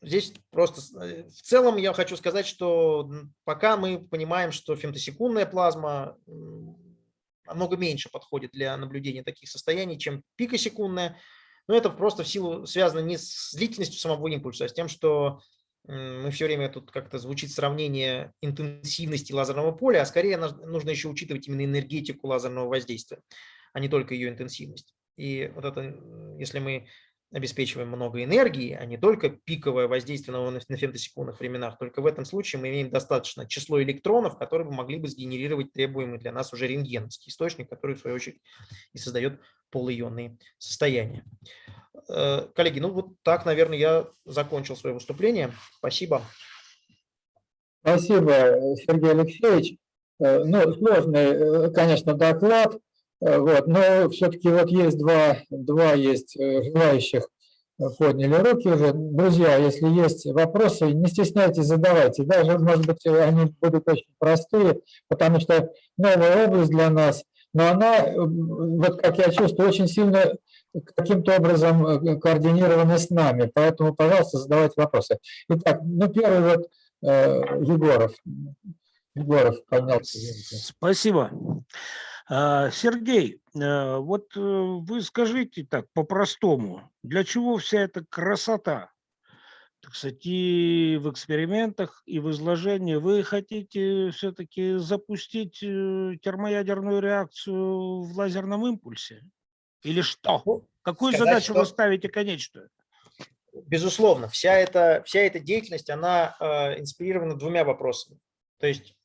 Здесь просто э, в целом я хочу сказать, что пока мы понимаем, что фемтосекундная плазма намного меньше подходит для наблюдения таких состояний, чем пикосекундная, но это просто в силу связано не с длительностью самого импульса, а с тем, что мы все время тут как-то звучит сравнение интенсивности лазерного поля, а скорее нужно еще учитывать именно энергетику лазерного воздействия, а не только ее интенсивность. И вот это, если мы обеспечиваем много энергии, а не только пиковое воздействие на, на фемтосекундных временах. Только в этом случае мы имеем достаточно число электронов, которые могли бы сгенерировать требуемый для нас уже рентгеновский источник, который в свою очередь и создает полуионные состояния. Э, Коллеги, ну вот так, наверное, я закончил свое выступление. Спасибо. Спасибо, Сергей Алексеевич. Э, Ну, сложный, э, конечно, доклад, вот, но все-таки вот есть два, два есть э, желающих э, подняли руки уже. Друзья, если есть вопросы, не стесняйтесь, задавайте. Даже, может быть, э, они будут очень простые, потому что новая область для нас, но она, э, вот как я чувствую, очень сильно каким-то образом э, координирована с нами. Поэтому, пожалуйста, задавайте вопросы. Итак, ну, первый вот э, Егоров. Егоров поднялся. Спасибо. А, Сергей, э, вот э, вы скажите так по-простому, для чего вся эта красота? Так сказать, и в экспериментах, и в изложении вы хотите все-таки запустить э, термоядерную реакцию в лазерном импульсе? Или что? Ну, Какую сказать, задачу вы что- ставите конечную? Безусловно, вся эта, вся эта деятельность, она э, инспирирована двумя вопросами. То есть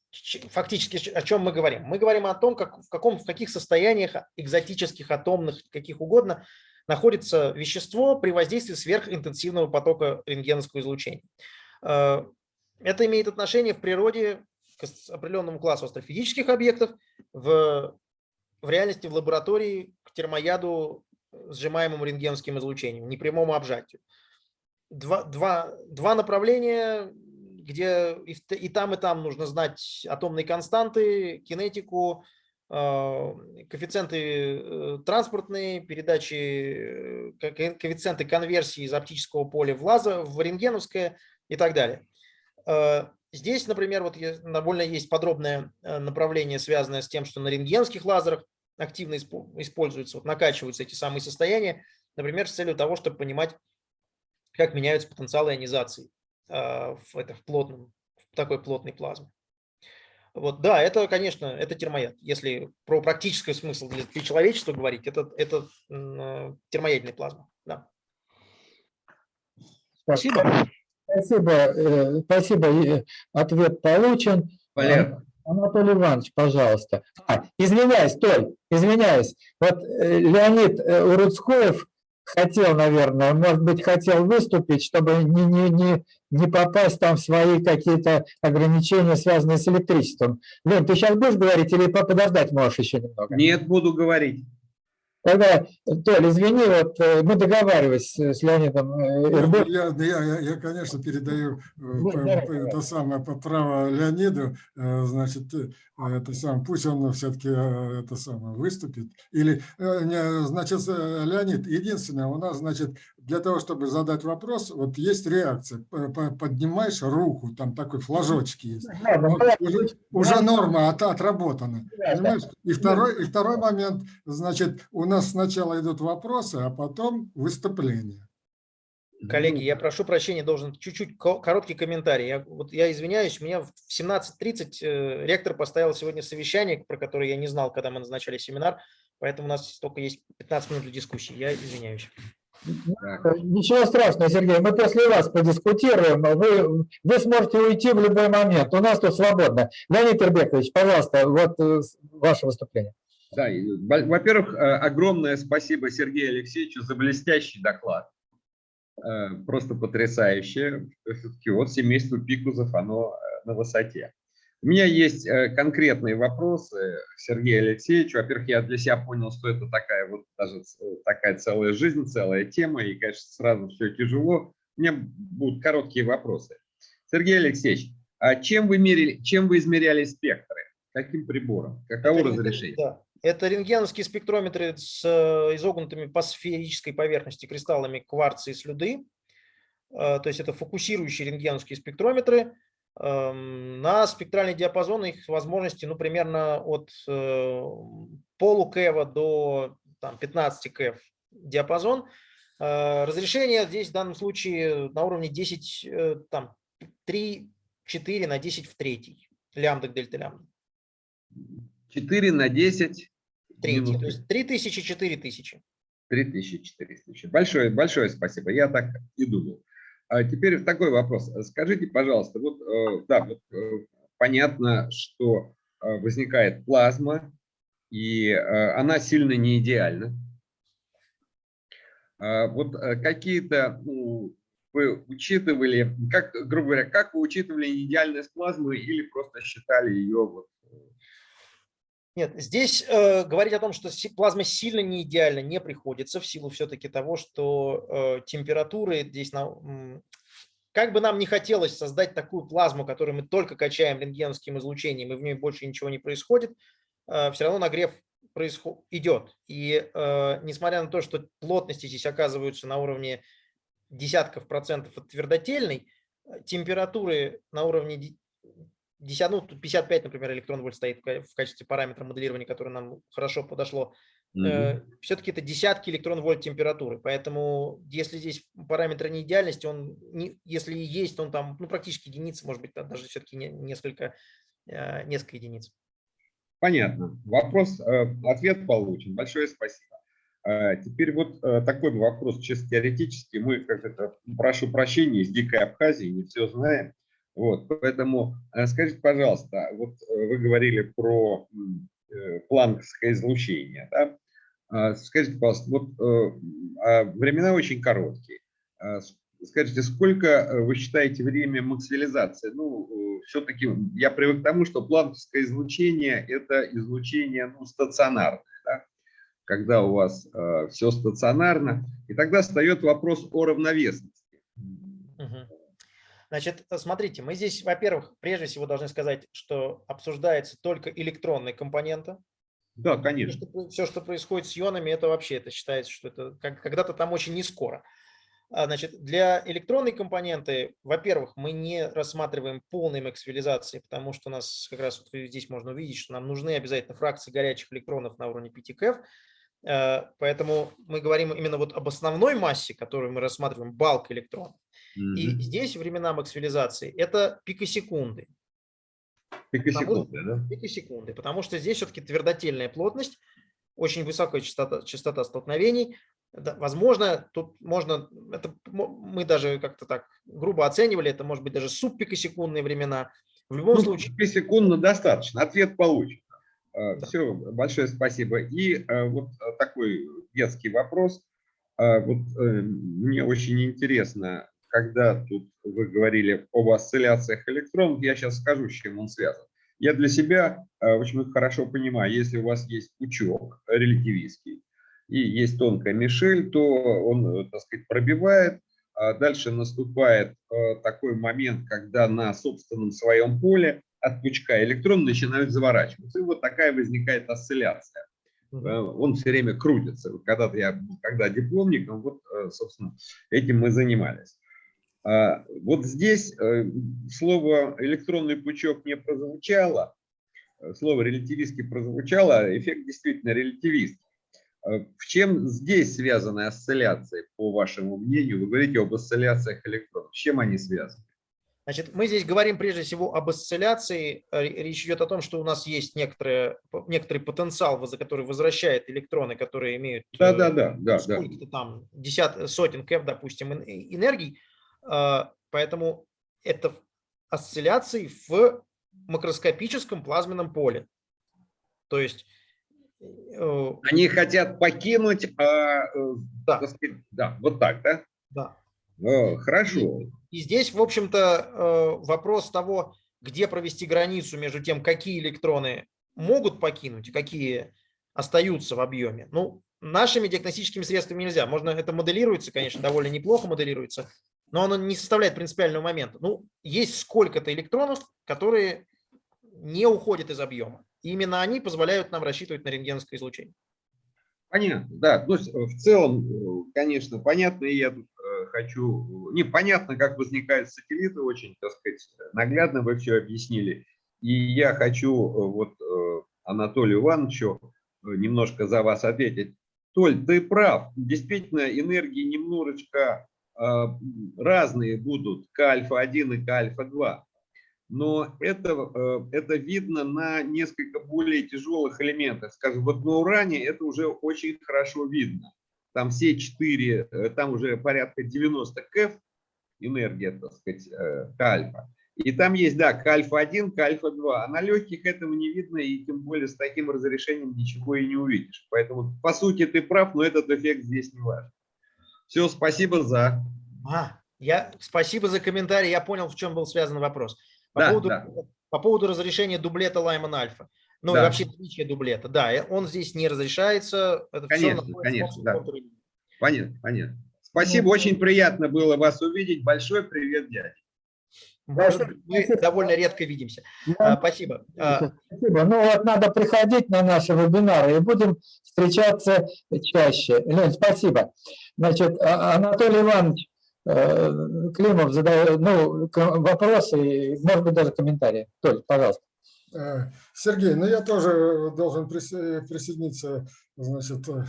фактически о чем мы говорим? Мы говорим о том, как, в, каком, в каких состояниях экзотических, атомных, каких угодно, находится вещество при воздействии сверхинтенсивного потока рентгеновского излучения. Э, Это имеет отношение в природе к определенному классу астрофизических объектов, в, в реальности в лаборатории к термояду, сжимаемому рентгеновским излучением, непрямому обжатию. Два, два, два направления, где и, там, и там нужно знать атомные константы, кинетику, э, коэффициенты э, транспортные, передачи, э, ко- ко- коэффициенты конверсии из оптического поля в лазер, в рентгеновское и так далее. Э, Здесь, например, вот довольно есть подробное э, направление, связанное с тем, что на рентгеновских лазерах активно испо- используются, вот накачиваются эти самые состояния, например, с целью того, чтобы понимать, как меняются потенциалы ионизации в, это, в, плотном, в такой плотной плазме. Вот, да, это, конечно, это термояд. Если про практический смысл для, для человечества говорить, это, это э, термоядная плазма. Да. Спасибо. Спасибо, э, спасибо, э, ответ получен. Понятно. Анатолий Иванович, пожалуйста. А, извиняюсь, Толь, извиняюсь. Вот э, Леонид Уруцкоев хотел, наверное, может быть, хотел выступить, чтобы не, не, не, не попасть там в свои какие-то ограничения, связанные с электричеством. Лен, ты сейчас будешь говорить или по- подождать можешь еще немного? Нет, буду говорить. Тогда, Толь, извини, вот э, мы договаривались с с Леонидом э, Ирбо- Я, я, я, я, конечно, передаю э, Ну, по- это самое по- право Леониду, э, значит, э, это сам, пусть он все-таки это самое выступит. Или, э, значит, э, Леонид, единственное, у нас, значит, для того, чтобы задать вопрос, вот есть реакция. Поднимаешь руку, там такой флажочек есть. Ладно, Вот давай. уже, уже норма от- отработана. Да, Понимаешь? И второй, и второй момент, значит, у нас сначала идут вопросы, а потом выступление. Коллеги, я прошу прощения, должен чуть-чуть ко- короткий комментарий. Я, вот я извиняюсь, меня в 17.30 э, ректор поставил сегодня совещание, про которое я не знал, когда мы назначали семинар, поэтому у нас только есть 15 минут для дискуссии. Я извиняюсь. Ничего страшного, Сергей, мы после вас подискутируем, вы, вы сможете уйти в любой момент, у нас тут свободно. Леонид Ирбекович, пожалуйста, вот э, ваше выступление. Да, во-первых, э, огромное спасибо Сергею Алексеевичу за блестящий доклад. Э, Просто потрясающе. Вот семейство Пикузов, оно э, на высоте. У меня есть э, конкретные вопросы к Сергею Алексеевичу. Во-первых, я для себя понял, что это такая вот даже ц- такая целая жизнь, целая тема, и, конечно, сразу все тяжело. У меня будут короткие вопросы. Сергей Алексеевич, а чем вы мерили, чем вы измеряли спектры? Каким прибором? Каково Это разрешение? да. Это рентгеновские спектрометры с э, изогнутыми по сферической поверхности кристаллами кварца и слюды. Э, То есть это фокусирующие рентгеновские спектрометры. Эм, На спектральный диапазон их возможности ну, примерно от э, полукэва до там, 15 кэв диапазон. Э, Разрешение здесь в данном случае на уровне 10, э, там, 3, 4 на 10 в третий. Лямбда к дельта лямбда. 4 на 10, Третий. То есть 3000, 4000. 3400. Большое, большое спасибо. Я так и думал. А теперь такой вопрос. Скажите, пожалуйста, вот, э, да, вот, э, понятно, что э, возникает плазма, и она сильно не идеальна. А Вот какие-то ну, вы учитывали, как, грубо говоря, как вы учитывали неидеальность плазмы или просто считали ее вот Нет, здесь э, говорить о том, что плазма сильно не идеальна, не приходится в силу все-таки того, что э, температуры здесь, на, как бы нам не хотелось создать такую плазму, которую мы только качаем рентгеновским излучением, и в ней больше ничего не происходит, все равно нагрев происход- идет. И э, несмотря на то, что плотности здесь оказываются на уровне десятков процентов от твердотельной, э, температуры на уровне де- 10, ну, тут 55, например, электрон вольт стоит в ка- в качестве параметра моделирования, который нам хорошо подошло. Все-таки это десятки электрон вольт температуры. Поэтому если здесь параметр неидеальности, он, не, если и есть, он там ну, практически единицы, может быть, даже все-таки несколько, э, несколько единиц. Понятно. Вопрос, э, ответ получен. Большое спасибо. Э, Теперь вот э, такой вопрос чисто теоретический. Мы, как это, прошу прощения, из Дикой Абхазии, не все знаем. Вот, поэтому э, скажите, пожалуйста, вот э, вы говорили про э, планковское излучение, да? А, Скажите, пожалуйста, вот э, а времена очень короткие. А Скажите, сколько э, вы считаете время максимализации? Ну, все-таки я привык к тому, что планковское излучение – это излучение ну, стационарное, да? когда у вас все стационарно. И тогда встает вопрос о равновесности. Значит, э, смотрите, мы здесь, во-первых, прежде всего должны сказать, что обсуждается только электронные компоненты. Да, Все, конечно. что, все, что происходит с ионами, это вообще, это считается, что это когда-то там очень не скоро. А, Значит, для электронной компоненты, во-первых, мы не рассматриваем полной максимализации, потому что у нас как раз вот здесь можно увидеть, что нам нужны обязательно фракции горячих электронов на уровне 5 КФ. Э, Поэтому мы говорим именно вот об основной массе, которую мы рассматриваем, балк электронов. И здесь времена максимализации – это пикосекунды. Пикосекунды, да? Пикосекунды, потому что здесь все-таки твердотельная плотность, очень высокая частота, частота столкновений. Да, возможно, тут можно, это мы даже как-то так грубо оценивали, это может быть даже субпикосекундные времена. В любом Ну, случае, секундно достаточно, ответ получен. Да. Все, большое спасибо. И э, вот э, такой детский вопрос. А, Вот э, мне очень интересно, когда тут вы говорили об осцилляциях электронов, я сейчас скажу, с чем он связан. Я для себя э, очень хорошо понимаю, если у вас есть пучок релятивистский и есть тонкая мишель, то он, э, так сказать, пробивает, а дальше наступает э, такой момент, когда на собственном своем поле от пучка электроны начинают заворачиваться. И вот такая возникает осцилляция. Он все время крутится. Когда-то я, был когда дипломником, вот, собственно, этим мы занимались. А, Вот здесь э, слово электронный пучок не прозвучало, э, слово релятивистский прозвучало, а эффект действительно релятивист. Э, В чем здесь связаны осцилляции, по вашему мнению? Вы говорите об осцилляциях электронов. С чем они связаны? Значит, мы здесь говорим прежде всего об осцилляции. Речь идет о том, что у нас есть некоторые, некоторый потенциал, который возвращает электроны, которые имеют Да, да, да, да, да. сколько-то там десят, сотен кэф, допустим, эн- энергий. Поэтому это осцилляции в макроскопическом плазменном поле. То есть э, Они хотят покинуть, а, э, Да. сказать, да, вот так, да? да. О, хорошо. И здесь, в общем-то, э, вопрос того, где провести границу между тем, какие электроны могут покинуть и какие остаются в объеме. Ну, нашими диагностическими средствами нельзя. Можно, это моделируется, конечно, довольно неплохо моделируется, но оно не составляет принципиального момента. Ну, есть сколько-то электронов, которые не уходят из объема. И именно они позволяют нам рассчитывать на рентгеновское излучение. Понятно, да. Ну, с- в целом, э, конечно, понятно, и я тут э, хочу... Непонятно, как возникают сателлиты, очень, так сказать, наглядно вы все объяснили. И я хочу э, вот э, Анатолию Ивановичу э, немножко за вас ответить. Толь, ты прав, действительно, энергии немножечко э, разные будут к альфа-1 и к альфа-2. но это, э, это видно на несколько более тяжелых элементах. Скажем, вот на уране это уже очень хорошо видно. Там все четыре, э, там уже порядка 90 КЭФ энергия, так сказать, э, к альфа. И там есть, да, к альфа-1, к альфа-2. А на легких этого не видно, и тем более с таким разрешением ничего и не увидишь. Поэтому, по сути, ты прав, но этот эффект здесь не важен. Все, спасибо за... А, я, спасибо за комментарий, я понял, в чем был связан вопрос. По, Да, поводу, да. по поводу разрешения дублета Лайман Альфа. Ну Да. вообще наличия дублета. Да, он здесь не разрешается. Это Конечно, находится в конечно, да. контуре. Понятно, понятно. Спасибо, Ну, очень приятно было вас увидеть. Большой привет, дядя. Может, Большое мы спасибо. довольно редко видимся. Да, А, Спасибо. А, Спасибо. Ну вот надо приходить на наши вебинары и будем встречаться чаще. Лень, спасибо. Значит, А- Анатолий Иванович э, Климов задает ну, вопросы, и, может быть, даже комментарии. Толь, пожалуйста. Э, Сергей, ну я тоже должен присо- присоединиться, значит, э,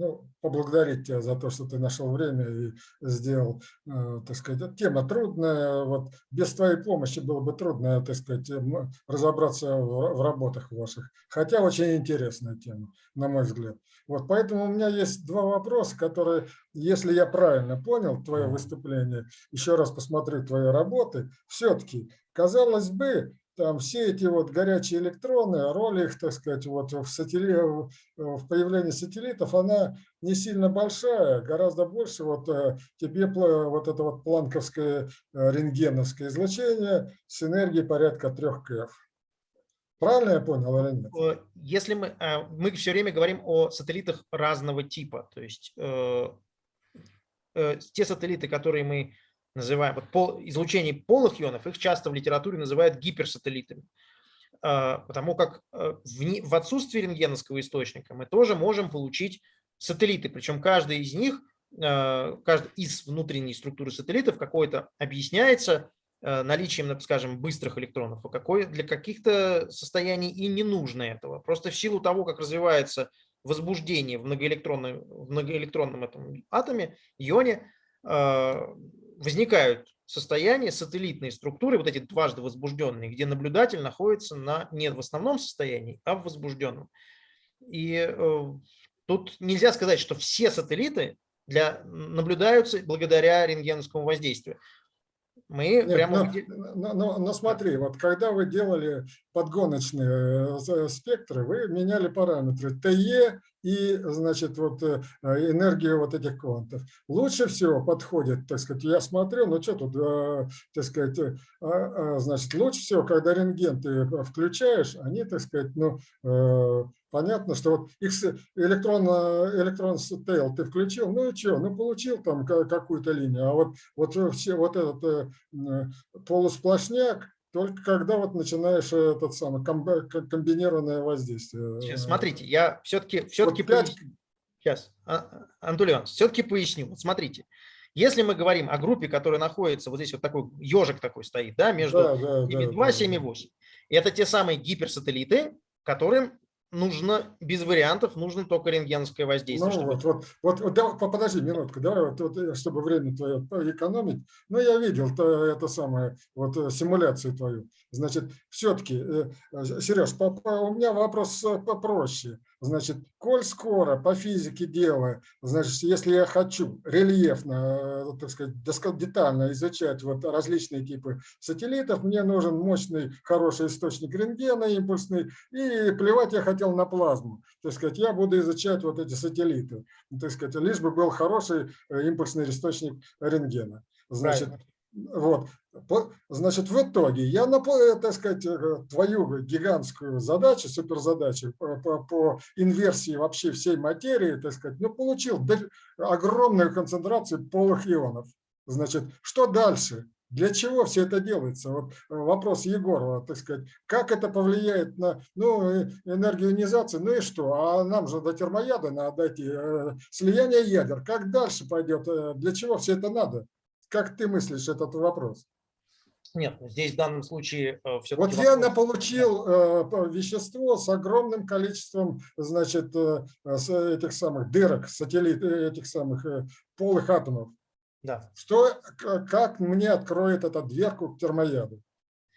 ну, поблагодарить тебя за то, что ты нашел время и сделал, э, так сказать, тема трудная, вот без твоей помощи было бы трудно, так сказать, м, разобраться в работах ваших, хотя очень интересная тема, на мой взгляд. Вот, поэтому у меня есть два вопроса, которые, если я правильно понял твое выступление, еще раз посмотрю твои работы, все-таки, казалось бы, там все эти вот горячие электроны, роль их, так сказать, вот в, сателли... в появлении сателлитов, она не сильно большая, гораздо больше вот э, тебе вот это вот планковское э, рентгеновское излучение с энергией порядка 3 КФ. Правильно я понял или нет? Э, Если мы, мы все время говорим о сателлитах разного типа, то есть те сателлиты, которые мы называем вот пол, излучение полых ионов, их часто в литературе называют гиперсателлитами, Э, потому как э, в, в отсутствии рентгеновского источника мы тоже можем получить сателлиты, причем каждый из них, э, каждый из внутренней структуры сателлитов какой-то объясняется э, наличием, скажем, быстрых электронов, а какой для каких-то состояний и не нужно этого. Просто в силу того, как развивается возбуждение в многоэлектронном, в многоэлектронном этом атоме, ионе, возникают состояния, сателлитные структуры, вот эти дважды возбужденные, где наблюдатель находится на, не в основном состоянии, а в возбужденном. И э, тут нельзя сказать, что все сателлиты для, наблюдаются благодаря рентгеновскому воздействию. Мы Нет, прямо... но, но- но- смотри, вот когда вы делали подгоночные э, за- спектры, вы меняли параметры ТЕ и, значит, вот э, энергию вот этих квантов. Лучше всего подходит, так сказать, я смотрю, ну что тут, э, так сказать, э, а, а, значит, лучше всего, когда рентген ты включаешь, они, так сказать, ну, э, понятно, что вот X электрон, э, электрон тейл ты включил, ну и что, ну получил там ка- какую-то линию, а вот, вот э, все, вот этот э, полусплошняк, только когда вот начинаешь э, этот самый комбинированное воздействие. Сейчас, э, Смотрите, я все-таки все-таки пять- сейчас, Антон все-таки поясню. Вот смотрите, если мы говорим о группе, которая находится вот здесь вот такой ежик такой стоит, да, между да, да, да, 7,2 да, 7,8, это те самые гиперсателлиты, которым нужно без вариантов, нужно только рентгеновское воздействие. Ну чтобы- вот, вот, вот, вот по- подожди минутку, давай, вот, вот, э, чтобы время твое экономить. Ну, я видел то, это самое, вот э, симуляцию твою. Значит, все-таки, Сереж, по- у меня вопрос э, попроще. Значит, коль скоро по физике дела, значит, если я хочу рельефно, э, так сказать, детально изучать вот различные типы сателлитов, мне нужен мощный, хороший источник рентгена импульсный, и плевать я хотел на плазму. Так сказать, я буду изучать вот эти сателлиты. Так сказать, лишь бы был хороший э, импульсный источник рентгена. Значит. Вот. Значит, в итоге я, э, так сказать, э, твою гигантскую задачу, суперзадачу по, по- по инверсии вообще всей материи, так сказать, ну, получил огромную концентрацию полых ионов. Значит, что дальше? Для чего все это делается? Вот э, вопрос Егорова, так сказать, как это повлияет на ну, э, энергию ионизации, ну и что? А нам же до термояда надо дойти, э, слияние ядер. Как дальше пойдет? Э, Для чего все это надо? Как ты мыслишь этот вопрос? Нет, ну, здесь в данном случае все-таки... Вот я на- получил э, вещество с огромным количеством, значит, э, с этих самых дырок, сателлит, э, этих самых э, полых атомов. Да. Что, как мне откроет эту дверку к термояду?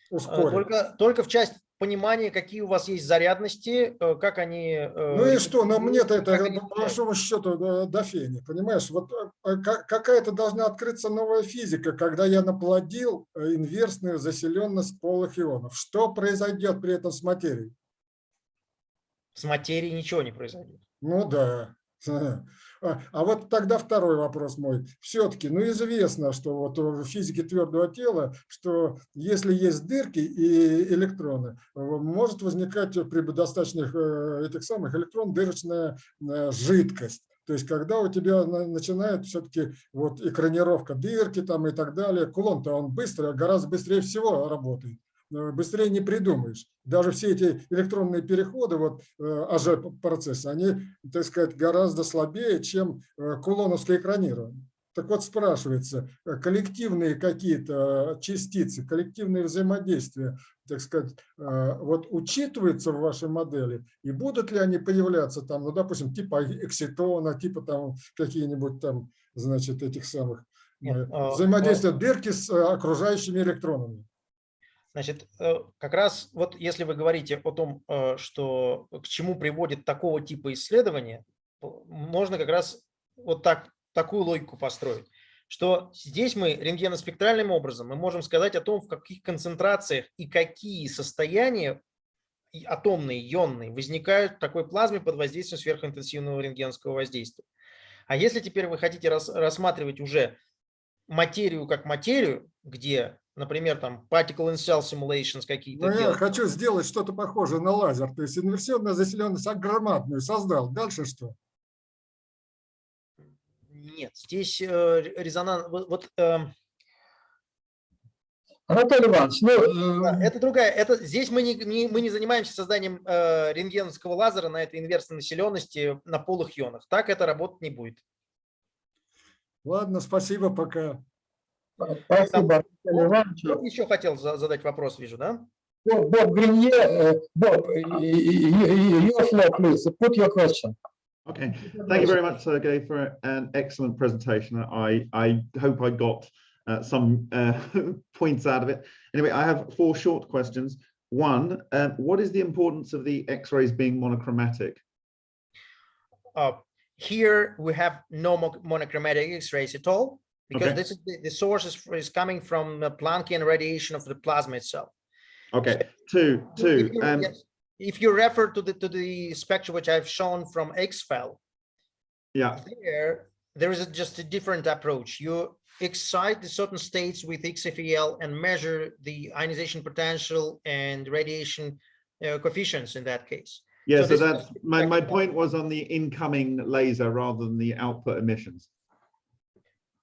Э, Ускорит. Только, только в часть понимания, какие у вас есть зарядности, э, как они... э, Ну и что, но мне-то это, они по большому счету, до, до фени, понимаешь? Вот э, ка- какая-то должна открыться новая физика, когда я наплодил э, инверсную заселенность полых ионов. Что произойдет при этом с материей? С материей ничего не произойдет. Ну да. А а вот тогда второй вопрос мой. Все-таки, ну известно, что вот в физике твердого тела, что если есть дырки и электроны, может возникать при достаточных э, этих самых электрон дырочная э, жидкость. То есть, когда у тебя на- начинает все-таки вот экранировка дырки там и так далее, кулон-то он быстро, гораздо быстрее всего работает. Э, Быстрее не придумаешь. Даже все эти электронные переходы, вот э, АЖ-процессы, они, так сказать, гораздо слабее, чем э, кулоновское экранирование. Так вот спрашивается, коллективные какие-то частицы, коллективные взаимодействия, так сказать, вот учитываются в вашей модели, и будут ли они появляться там, ну, допустим, типа экситона, типа там какие-нибудь там, значит, этих самых Нет, а, взаимодействия дырки с окружающими электронами? Значит, э, как раз вот если вы говорите о том, э, что к чему приводит такого типа исследования, можно как раз вот так, такую логику построить, что здесь мы рентгеноспектральным образом мы можем сказать о том, в каких концентрациях и какие состояния атомные, ионные возникают в такой плазме под воздействием сверхинтенсивного рентгеновского воздействия. А если теперь вы хотите рас- рассматривать уже материю как материю, где, например, там particle in cell simulations какие-то Ну, я хочу сделать что-то похожее на лазер, то есть инверсионная заселенность огромадную создал. Дальше что? нет, здесь э, резонанс, вот, вот, эм, Анатолий Иванович, ну, э, это другая, это здесь мы не, не- мы не занимаемся созданием э, рентгеновского лазера на этой инверсной населенности на полых ионах, так это работать не будет. Ладно, спасибо, пока. спасибо Анатолию Ивановичу. Кто еще хотел за- задать вопрос, вижу, да? Боб, Боб Гринье, э, Bob, y- y- y- your floor, please, put your question. Okay, thank you very much, Sergey, for an excellent presentation. I, I hope I got uh, some uh, points out of it. Anyway, I have four short questions. One, um, what is the importance of the X-rays being monochromatic? Uh, here we have no mo- monochromatic X-rays at all because Okay. this is the, the source is, is coming from the Planckian radiation of the plasma itself. Okay, two, If two. you- Um, yes, If you refer to the to the spectrum which I've shown from XFEL, yeah, there there is a, just a different approach. You excite the certain states with XFEL and measure the ionization potential and radiation uh, coefficients in that case. yeah. So So that's my, my point was on the incoming laser rather than the output emissions.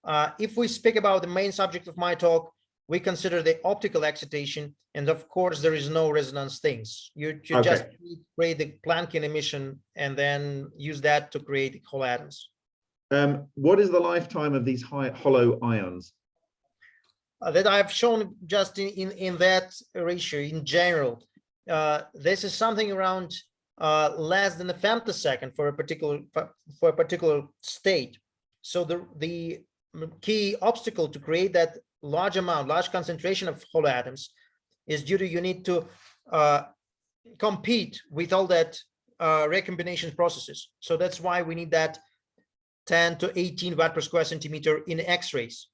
Uh, if we speak about the main subject of my talk, we consider the optical excitation, and of course, there is no resonance things. You, you just create the Planckian emission and then use that to create whole atoms. Um, what is the lifetime of these high hollow ions? uh, that I've shown just in, in, in that ratio in general. Uh, this is something around uh, less than a femtosecond for a particular for for a particular state. So the the key obstacle to create that large amount, large concentration of hollow atoms is due to you need to uh, compete with all that uh, recombination processes. So that's why we need that 10 to 18 watt per square centimeter in X-rays.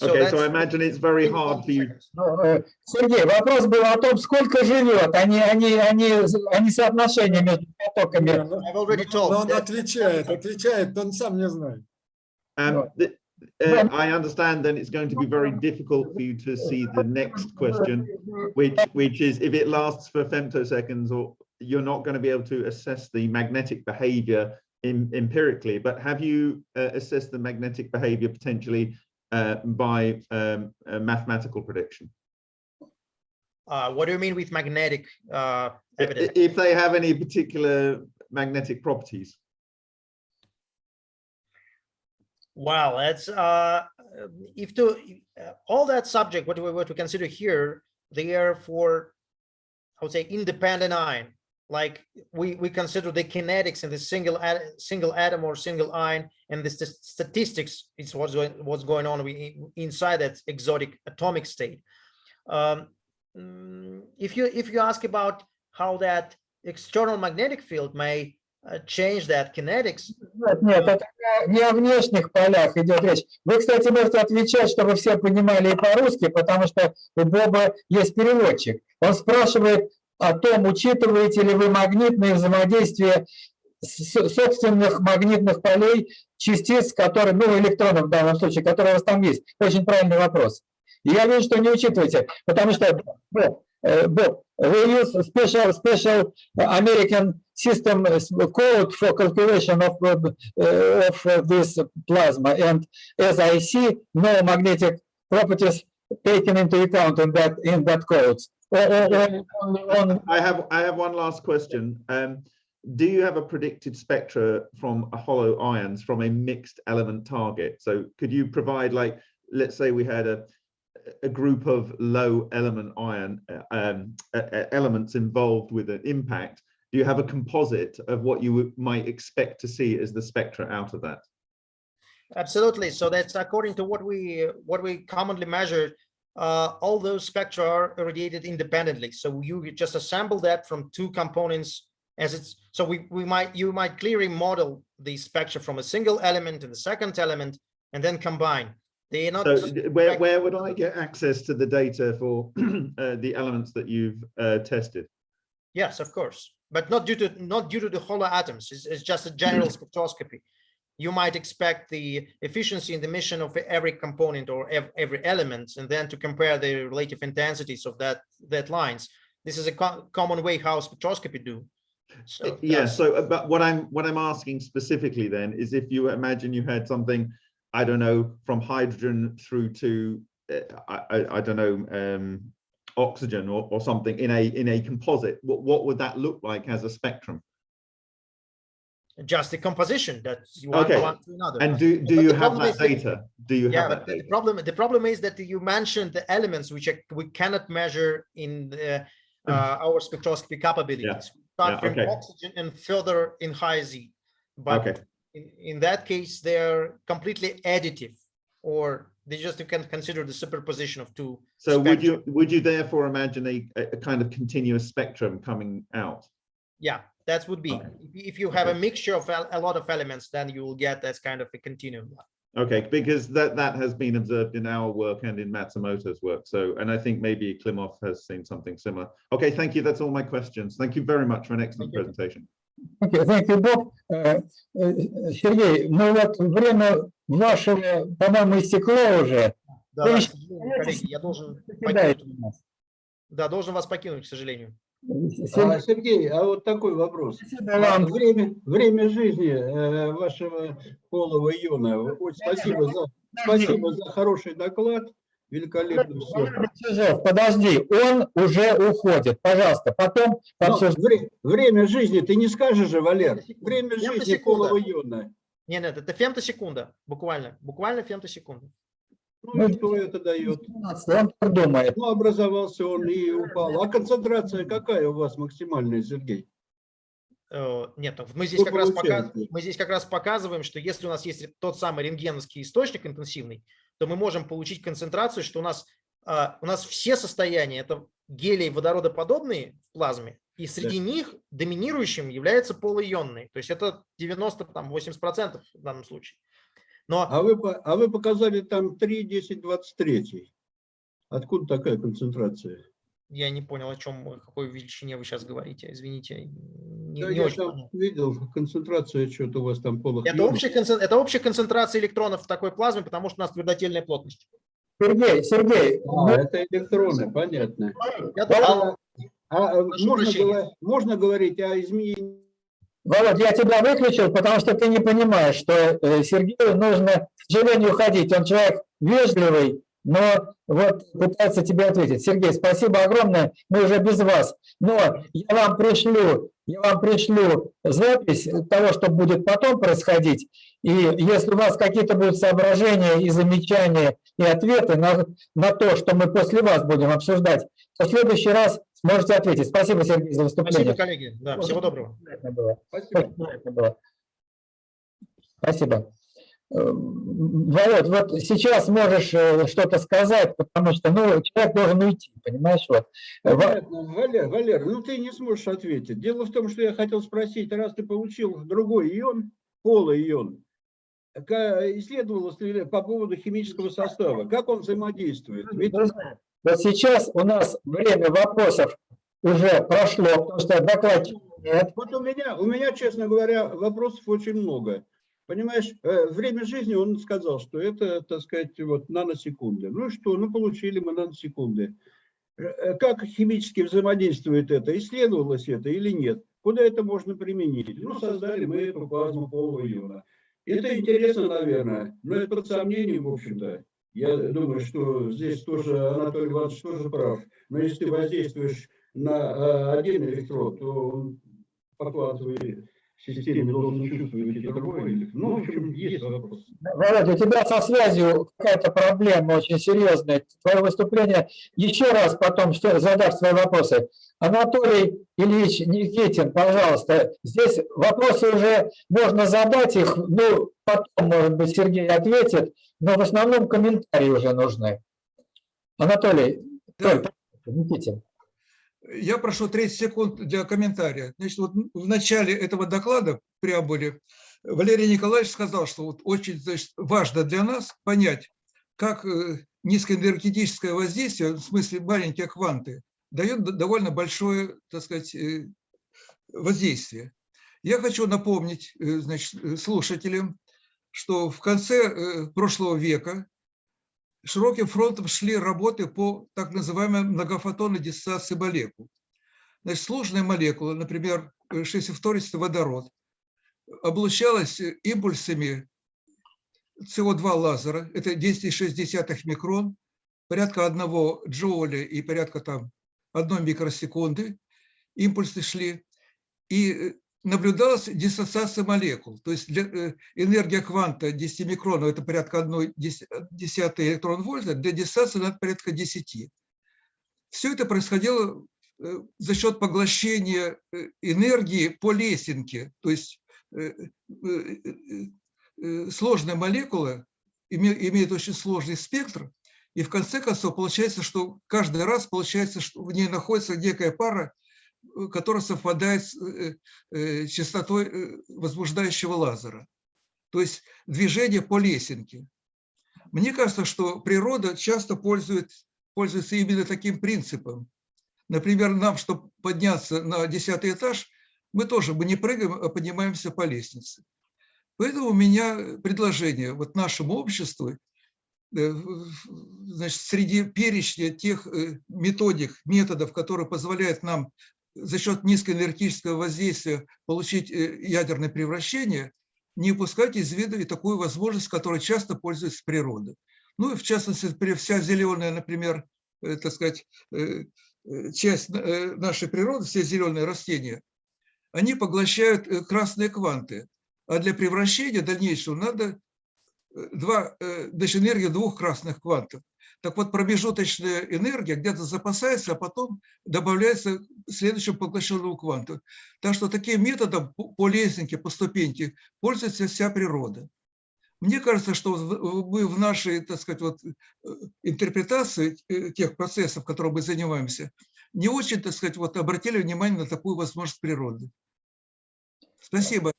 Okay, so I that's- imagine it's very hard for you. Ну, э, Сергей, вопрос был о том, сколько живет, а не, а не, а не, а не соотношение между потоками. Не, ну, I've already ну, told Он that- отвечает, отвечает, он сам не знает. Um, th- uh, I understand then it's going to be very difficult for you to see the next question, which which is if it lasts for femtoseconds or you're not going to be able to assess the magnetic behavior in, empirically, but have you uh, assessed the magnetic behavior potentially uh, by um, a mathematical prediction? Uh, what do you mean with magnetic uh, evidence? i- If they have any particular magnetic properties? Well, that's uh, if to uh, all that subject, what we what we consider here, they are for, I would say, independent ion. Like we we consider the kinetics in the single single atom or single ion, and the st- statistics is what's going what's going on inside that exotic atomic state. Um, mm, if you if you ask about how that external magnetic field may change that kinetics, Нет, нет, это не о внешних полях идет речь. Вы, кстати, можете отвечать, чтобы все понимали и по-русски, потому что у Боба есть переводчик. Он спрашивает о том, учитываете ли вы магнитное взаимодействие собственных магнитных полей частиц, которые, ну, электронов в данном случае, которые у вас там есть. Очень правильный вопрос. Я вижу, что не учитываете, потому что, Боб, э, Боб, we use special, special American system code for calculation of, uh, uh, of uh, this plasma. And as I see, no magnetic properties taken into account in that, in that code. I have I have one last question. Um, do you have a predicted spectra from a hollow ions from a mixed element target? So could you provide like, let's say we had a, a group of low element ion um, elements involved with an impact. Do you have a composite of what you might expect to see as the spectra out of that? Absolutely. So that's according to what we what we commonly measured. Uh, all those spectra are irradiated independently. So you just assemble that from two components as it's so we we might you might clearly model the spectra from a single element and the second element and then combine. They are not So where, where would I get access to the data for uh, the elements that you've uh, tested? Yes, of course, but not due to not due to the hollow atoms. It's, it's just a general spectroscopy. You might expect the efficiency in the emission of every component or ev- every element, and then to compare the relative intensities of that that lines. This is a co- common way how spectroscopy do. So Yeah, so, uh, but what I'm, what I'm asking specifically then is if you imagine you had something, I don't know, from hydrogen through to, uh, I, I, I don't know, um, oxygen or, or something in a, in a composite, what, what would that look like as a spectrum? just the composition that you want Okay. one to another. And do, do But you have that is that- data? Do you Yeah, have but that the data? problem, the problem is that you mentioned the elements which we cannot measure in the, uh, our spectroscopy capabilities. Start Yeah, from okay. oxygen and further in high Z. But Okay, in, in that case, they're completely additive or they just you can consider the superposition of two. so would spectra. you, would you therefore imagine a, a a kind of continuous spectrum coming out? Yeah, that would be, Okay. if if you have a Okay. mixture of a a lot of elements, then you will get that kind of a continuum. Okay, because that, that has been observed in our work and in Matsumoto's work. So, and I think maybe Klimov has seen something similar. Okay, thank you. That's all my questions. Thank you very much for an excellent Thank you. presentation. Окей, thank you, Bob. Э, э, Сергей, ну вот время вашего, по-моему, истекло уже. Да, да, сожалению, коллеги, я должен покинуть, да, должен вас покинуть, к сожалению. Сергей, А, Сергей, а вот такой вопрос. А вам. Время, время жизни э, вашего полого иона. Спасибо за, спасибо за хороший доклад. Великолепно все. Подожди, он уже уходит. Пожалуйста, потом обсуждаем. время жизни, ты не скажешь же, Валер? Время жизни полого иона. Нет, нет, это фемтосекунда, буквально, буквально фемтосекунда. Ну и что это дает? Он думает. Ну, образовался он и упал. А концентрация какая у вас максимальная, Сергей? Э, Нет, ну, мы здесь, как раз мы здесь как раз показываем, что если у нас есть тот самый рентгеновский источник интенсивный, то мы можем получить концентрацию, что у нас, а, у нас все состояния это гелий водородоподобные в плазме, и среди них доминирующим является полуионный. То есть это 90-80% в данном случае. Но А вы, а вы показали там 3, 10, 23. Откуда такая концентрация? я не понял, о чем, о какой величине вы сейчас говорите. Извините, не, Да, не я очень там понял. видел, концентрация что-то у вас там полых Это общая, это общая концентрация электронов в такой плазме, потому что у нас твердотельная плотность. Сергей, Сергей, А, это электроны, понятно. Я А, а, Прошу можно, прощения. можно говорить о изменении Володь, я тебя выключил, потому что ты не понимаешь, что э, Сергею нужно, к сожалению, уходить. Он человек вежливый, но вот пытается тебе ответить. Сергей, спасибо огромное, мы уже без вас. Но я вам пришлю, я вам пришлю запись того, что будет потом происходить. И если у вас какие-то будут соображения и замечания, и ответы на, на то, что мы после вас будем обсуждать, то в следующий раз сможете ответить. Спасибо, Сергей, за выступление. Спасибо, коллеги. Да, всего доброго. Приятно было. Спасибо. Было. Спасибо. Э, Володь, вот сейчас можешь э, что-то сказать, потому что ну, человек должен уйти, понимаешь? Вот. Во- Понятно. Валер, Валер, ну ты не сможешь ответить. Дело в том, что я хотел спросить, раз ты получил другой ион, полуион, ка- исследовалось ли по поводу химического состава, как он взаимодействует? Ведь Вот сейчас у нас время вопросов уже прошло, потому что докладчика нет. Вот у меня, у меня, честно говоря, вопросов очень много. Понимаешь, э, время жизни он сказал, что это, так сказать, вот наносекунды. Ну и что, ну получили мы наносекунды. Э, э, Как химически взаимодействует это? Исследовалось это или нет? Куда это можно применить? Ну, создали мы эту плазму полого иона. Это интересно, наверное, но это под сомнением, в общем-то. Я думаю, что здесь тоже Анатолий Иванович тоже прав. Но если ты воздействуешь на э, один электрод, то он по квантовой системе должен чувствовать и другое. или- Ну, в общем, есть вопрос. Володя, у тебя со связью какая-то проблема очень серьезная. Твое выступление еще раз потом что, задашь свои вопросы. Анатолий Ильич Никитин, пожалуйста, здесь вопросы уже можно задать их, ну, потом, может быть, Сергей ответит, но в основном комментарии уже нужны. Анатолий, Да. Никитин. Я прошу 30 секунд для комментария. Значит, вот в начале этого доклада, преамбуле, Валерий Николаевич сказал, что вот очень значит, важно для нас понять, как э, низкоэнергетическое воздействие, в смысле маленькие кванты, дает довольно большое, так сказать, э, воздействие. Я хочу напомнить э, значит, слушателям, что в конце прошлого века широким фронтом шли работы по так называемой многофотонной диссоциации молекул. Значит, сложная молекула, например, 6 водород, облучалась импульсами СО2 лазера, это 10,6 микрон, порядка 1 джоуля и порядка там 1 микросекунды импульсы шли, и э, наблюдалась диссоциация молекул. То есть э, энергия кванта 10 микронов, это порядка 1 десятый электрон вольта, для диссоциации надо порядка 10. Все это происходило э, за счет поглощения э, энергии по лесенке, то есть сложная молекула име- имеет очень сложный спектр, и в конце концов получается, что каждый раз получается, что в ней находится некая пара, которая совпадает с э, э, частотой э, возбуждающего лазера. То есть движение по лесенке. Мне кажется, что природа часто пользует, пользуется именно таким принципом. Например, нам, чтобы подняться на десятый этаж, мы тоже мы не прыгаем, а поднимаемся по лестнице. Поэтому у меня предложение вот нашему обществу, э, значит, среди перечня тех э, методик, методов, которые позволяют нам за счет низкоэнергетического воздействия получить э, ядерное превращение, не упускать из виду и такую возможность, которой часто пользуется природа. Ну и в частности, вся зеленая, например, э, так сказать, э, часть нашей природы, все зеленые растения, они поглощают красные кванты. А для превращения дальнейшего надо два, значит, энергия двух красных квантов. Так вот, промежуточная энергия где-то запасается, а потом добавляется к следующему поглощенному кванту. Так что таким методом по- лесенке, по ступеньке пользуется вся природа. Мне кажется, что мы в нашей, так сказать, вот, э, интерпретации э, тех процессов, которыми мы занимаемся, не очень, так сказать, вот, обратили внимание на такую возможность природы. Спасибо.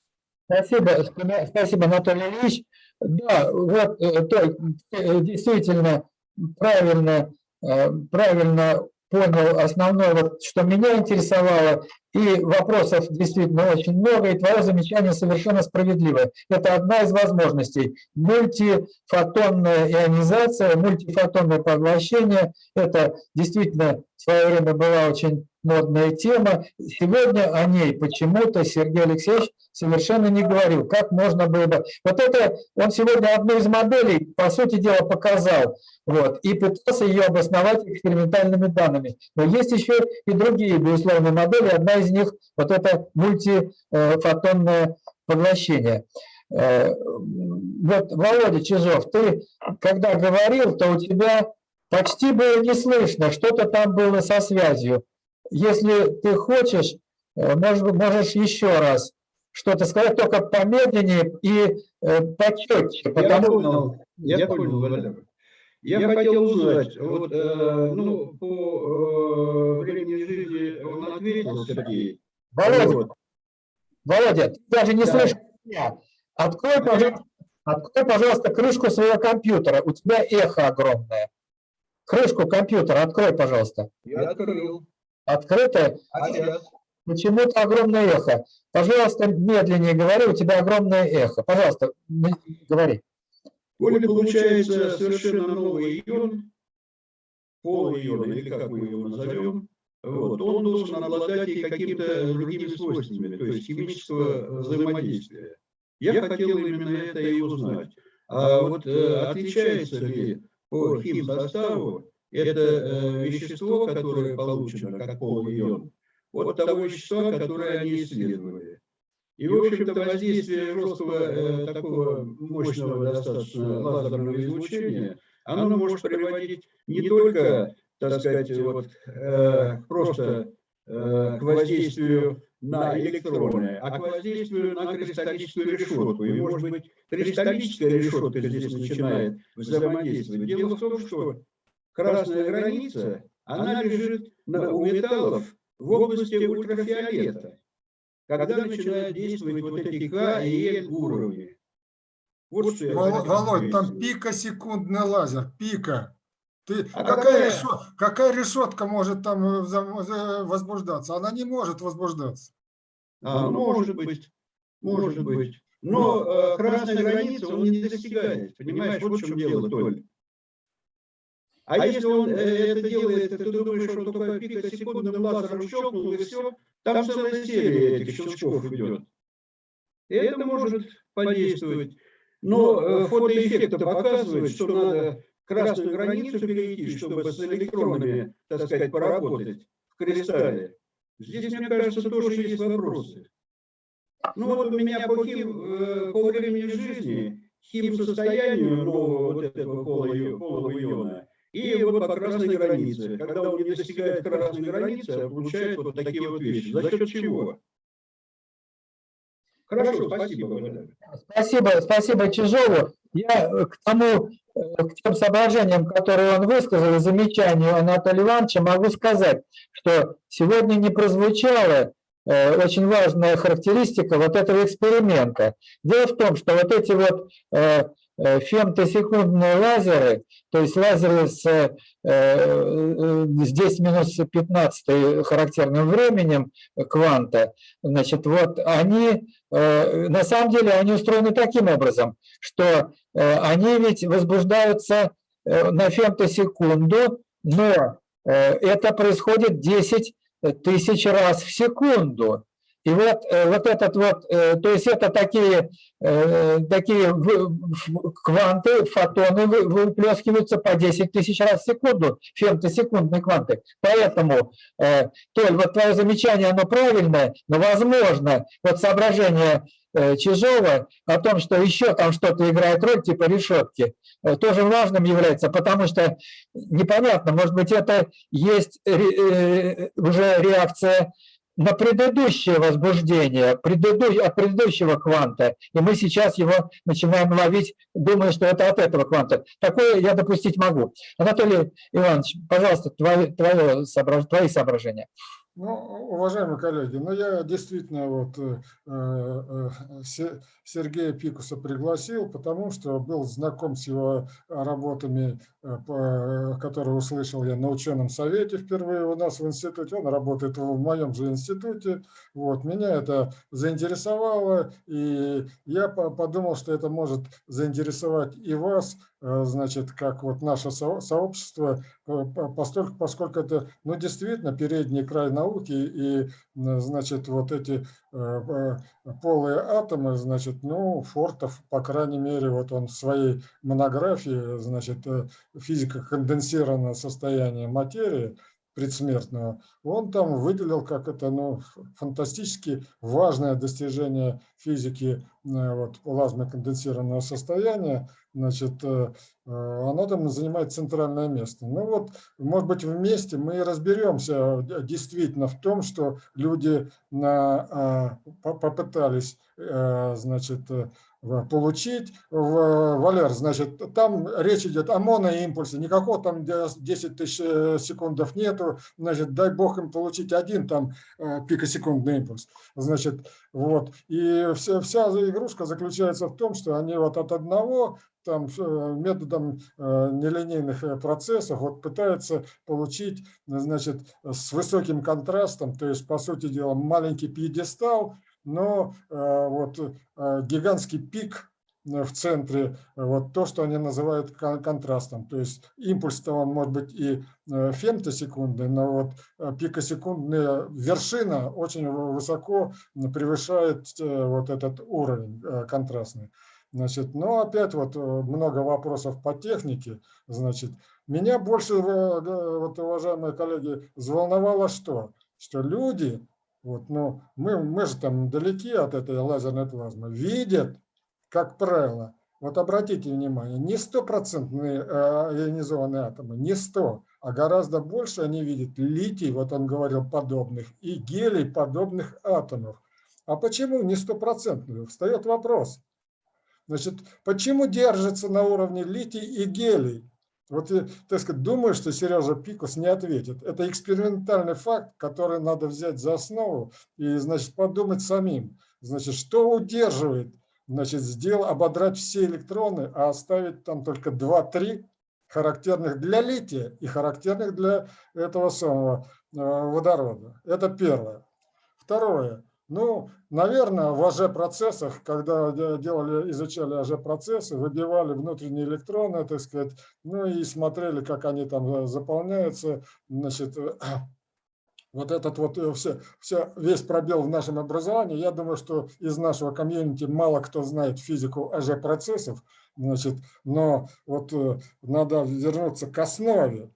Спасибо, спа- спасибо, Анатолий Ильич. Да, вот, э, э, действительно правильно, э, правильно понял основное, вот, что меня интересовало, и вопросов действительно очень много, и твое замечание совершенно справедливое. Это одна из возможностей. Мультифотонная ионизация, мультифотонное поглощение – это действительно свое время была очень модная тема. Сегодня о ней почему-то Сергей Алексеевич совершенно не говорил. Как можно было бы... Вот это он сегодня одну из моделей, по сути дела, показал. Вот, и пытался ее обосновать экспериментальными данными. Но есть еще и другие, безусловно, модели. Одна из них – вот это мультифотонное поглощение. Э, Вот, Володя Чижов, ты когда говорил, то у тебя почти было не слышно, что-то там было со связью. Если ты хочешь, э, может, можешь еще раз что-то сказать, только помедленнее и э, почетче, Я потому понял, я понял, Владимир. Я хотел узнать, вот, э, ну, по э, времени жизни он ответил, Сергей. Володя, Вот. Володя, ты даже не Да. слышишь меня. Открой, пожалуйста, открой, пожалуйста, крышку своего компьютера. У тебя эхо огромное. Крышку компьютера открой, пожалуйста. Я открыл. Открытое. А? Почему-то огромное эхо. Пожалуйста, медленнее говори, у тебя огромное эхо. Пожалуйста, говори. Коли получается совершенно новый ион, полуион, или как мы его назовем, вот, он должен обладать и какими-то другими свойствами, то есть химического взаимодействия. Я хотел именно это и узнать. А вот э, отличается ли по химсоставу это э, вещество, которое получено как полуион, от того вещества, которое они исследовали. И, в общем-то, воздействие жесткого, э, такого мощного достаточно лазерного излучения, оно может приводить не только, так сказать, вот, э, просто к воздействию на электроны, а к воздействию на кристаллическую решетку. И, может быть, кристаллическая решетка здесь начинает взаимодействовать. Дело в том, что красная граница, она лежит на, у металлов в области ультрафиолета когда начинают действовать вот эти К и Л уровни. Вот Володь, там пикосекундный лазер, пика. Ты, А какая, какая? решо- какая решетка может там э, за- возбуждаться? Она не может возбуждаться. А, ну, может быть, может быть. Но э, красная граница он не достигает. Понимаешь, вот в чем дело, Толь. А если он э, это делает, ты думаешь, что он только пикосекундным лазером щелкнул и все, там целая серия этих щелчков идет. И это может подействовать. Но э, фотоэффект показывает, что надо красную границу перейти, чтобы с электронами, так сказать, поработать в кристалле. Здесь, мне кажется, тоже есть вопросы. Ну вот у меня по, хим, э, по времени жизни, хим-состоянию нового вот этого полого, иона, и вот по красной границе. Когда он не достигает красной границы, а получает вот такие вот вещи. За счет чего? Хорошо, спасибо, Валерий. Спасибо, спасибо Чижову. Я к тому, к тем соображениям, которые он высказал, замечанию Анатолия Ивановича, могу сказать, что сегодня не прозвучала э, очень важная характеристика вот этого эксперимента. Дело в том, что вот эти вот э, э, фемтосекундные лазеры, то есть лазеры с, э, здесь минус 15 характерным временем кванта, значит, вот они, на самом деле, они устроены таким образом, что э, они ведь возбуждаются э, на фемтосекунду, но э, это происходит 10 тысяч раз в секунду. И вот, э, вот этот вот, э, то есть это такие, э, такие кванты, фотоны вы- выплескиваются по 10 тысяч раз в секунду, фемтосекундные кванты. Поэтому, Толь, вот твое замечание, оно правильное, но возможно, вот соображение Чижова о том, что еще там что-то играет роль, типа решетки, тоже важным является, потому что непонятно, может быть, это есть уже реакция на предыдущее возбуждение, предыду- от предыдущего кванта, и мы сейчас его начинаем ловить, думая, что это от этого кванта. Такое я допустить могу. Анатолий Иванович, пожалуйста, твои, твое твои соображения. Ну, уважаемые коллеги, ну я действительно вот э, э, Се- Сергея Пикуса пригласил, потому что был знаком с его работами, э, которые услышал я на ученом совете впервые у нас в институте. Он работает в моем же институте. Вот, меня это заинтересовало, и я по- подумал, что это может заинтересовать и вас, э, значит, как вот наше со- сообщество, э, по- постольку- поскольку это, ну, действительно передний край науки, и, м, значит, вот эти э, э, полые атомы, значит, ну, Фортов, по крайней мере, вот он в своей монографии, значит, э, физика конденсированного состояния материи, предсмертного, он там выделил как это ну, фантастически важное достижение физики э, вот, плазмоконденсированного состояния, значит, э, оно там занимает центральное место. Ну вот, может быть, вместе мы разберемся э, действительно в том, что люди на, а, по- попытались, э, значит, э, получить. Валер, значит, там речь идет о моноимпульсе, никакого там де- 10 тысяч э, секундов нету, значит, дай бог им получить один там э, пикосекундный импульс. Значит, вот. И вся, вся игрушка заключается в том, что они вот от одного там э, методом э, нелинейных э, процессов вот пытаются получить, значит, с высоким контрастом, то есть, по сути дела, маленький пьедестал, но э, вот э, гигантский пик э, в центре, э, вот то, что они называют кон- контрастом. То есть импульс-то он может быть и э, фемтосекундный, но вот э, пикосекундная вершина очень высоко превышает э, вот этот уровень э, контрастный. Значит, но опять вот э, много вопросов по технике. Значит, меня больше, э, вот, уважаемые коллеги, взволновало что? что люди, вот, ну, мы, мы же там далеки от этой лазерной плазмы, видят, как правило, вот обратите внимание, не стопроцентные э, ионизованные атомы, не 100, а гораздо больше они видят литий, вот он говорил, подобных, и гелий подобных атомов. А почему не стопроцентные? Встает вопрос. Значит, почему держится на уровне литий и гелий? Вот я, так сказать, думаю, что Сережа Пикус не ответит. Это экспериментальный факт, который надо взять за основу и, значит, подумать самим. Значит, что удерживает, значит, сделал, ободрать все электроны, а оставить там только 2-3 характерных для лития и характерных для этого самого э, водорода. Это первое. Второе. Ну, наверное, в АЖ-процессах, когда делали, изучали АЖ-процессы, выбивали внутренние электроны, так сказать, ну и смотрели, как они там э, заполняются, значит, вот этот вот э, все, все, весь пробел в нашем образовании, я думаю, что из нашего комьюнити мало кто знает физику АЖ-процессов, значит, но вот э, надо вернуться к основе,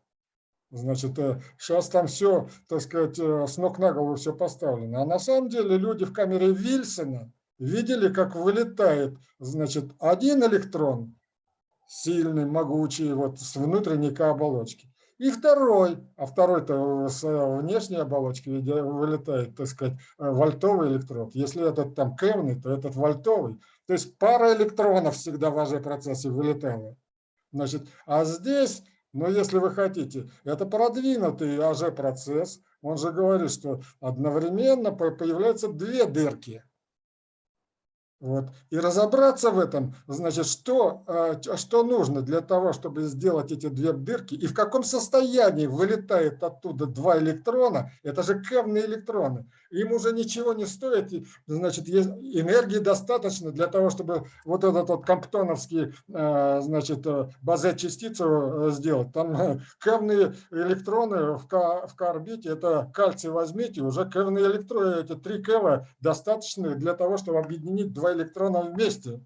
Значит, сейчас там все, так сказать, э, с ног на голову все поставлено. А на самом деле люди в камере Вильсона видели, как вылетает, значит, один электрон, сильный, могучий, вот с внутренней оболочки. И второй, а второй-то с э, внешней оболочки вылетает, так сказать, э, вольтовый электрод. Если этот там кевный, то этот вольтовый. То есть пара электронов всегда в АЖ-процессе вылетала. Значит, а здесь но если вы хотите, это продвинутый АЖ-процесс, он же говорит, что одновременно появляются две дырки. Вот. И разобраться в этом, значит, что, а, что нужно для того, чтобы сделать эти две дырки, и в каком состоянии вылетает оттуда два электрона, это же кевные электроны. Им уже ничего не стоит, значит, энергии достаточно для того, чтобы вот этот вот комптоновский, а, значит, э, базе-частицу э, сделать. Там э, кевные электроны в К-орбите, это кальций возьмите, уже кевные электроны, эти три кева достаточны для того, чтобы объединить два электрона вместе.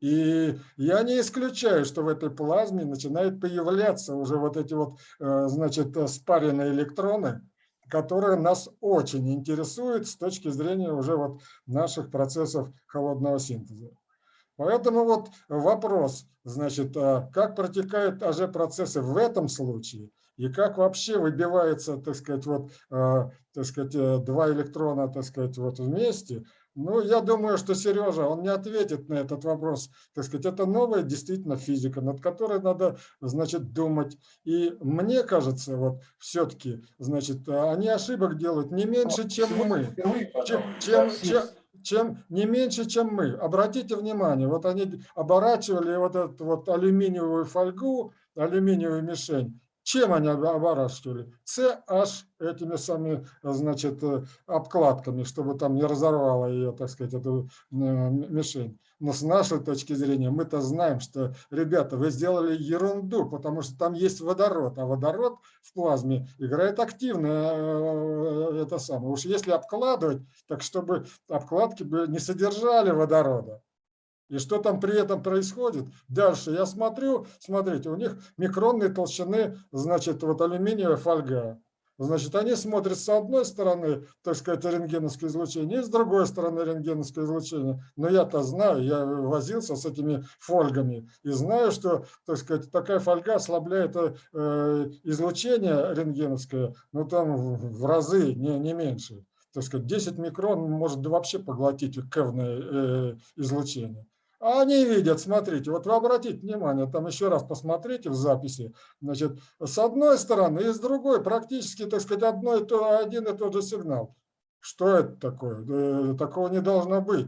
И я не исключаю, что в этой плазме начинают появляться уже вот эти вот, э, значит, спаренные электроны, которые нас очень интересуют с точки зрения уже вот наших процессов холодного синтеза. Поэтому вот вопрос, значит, а как протекают АЖ-процессы в этом случае и как вообще выбивается, так сказать, вот, э, так сказать, э, два электрона, так сказать, вот вместе – ну, я думаю, что Сережа, он не ответит на этот вопрос. Так сказать, это новая действительно физика, над которой надо, значит, думать. И мне кажется, вот все-таки, значит, они ошибок делают не меньше, чем мы. Чем, чем, чем, чем не меньше, чем мы. Обратите внимание, вот они оборачивали вот эту вот алюминиевую фольгу, алюминиевую мишень, чем они оборачивали? CH этими самыми, значит, э, обкладками, чтобы там не разорвала ее, так сказать, эту э, мишень. Но с нашей точки зрения мы-то знаем, что, ребята, вы сделали ерунду, потому что там есть водород, а водород в плазме играет активно э, это самое. Уж если обкладывать, так чтобы обкладки бы не содержали водорода. И что там при этом происходит? Дальше я смотрю, смотрите, у них микронные толщины, значит, вот алюминиевая фольга. Значит, они смотрят с одной стороны, так сказать, рентгеновское излучение, и с другой стороны рентгеновское излучение. Но я-то знаю, я возился с этими фольгами и знаю, что, так сказать, такая фольга ослабляет э, излучение рентгеновское, ну там в разы, не, не меньше. Так сказать, 10 микрон может вообще поглотить кевное э, излучение. А они видят, смотрите, вот вы обратите внимание, там еще раз посмотрите в записи, значит, с одной стороны и с другой практически, так сказать, одно и то, один и тот же сигнал. Что это такое? Э, такого не должно быть,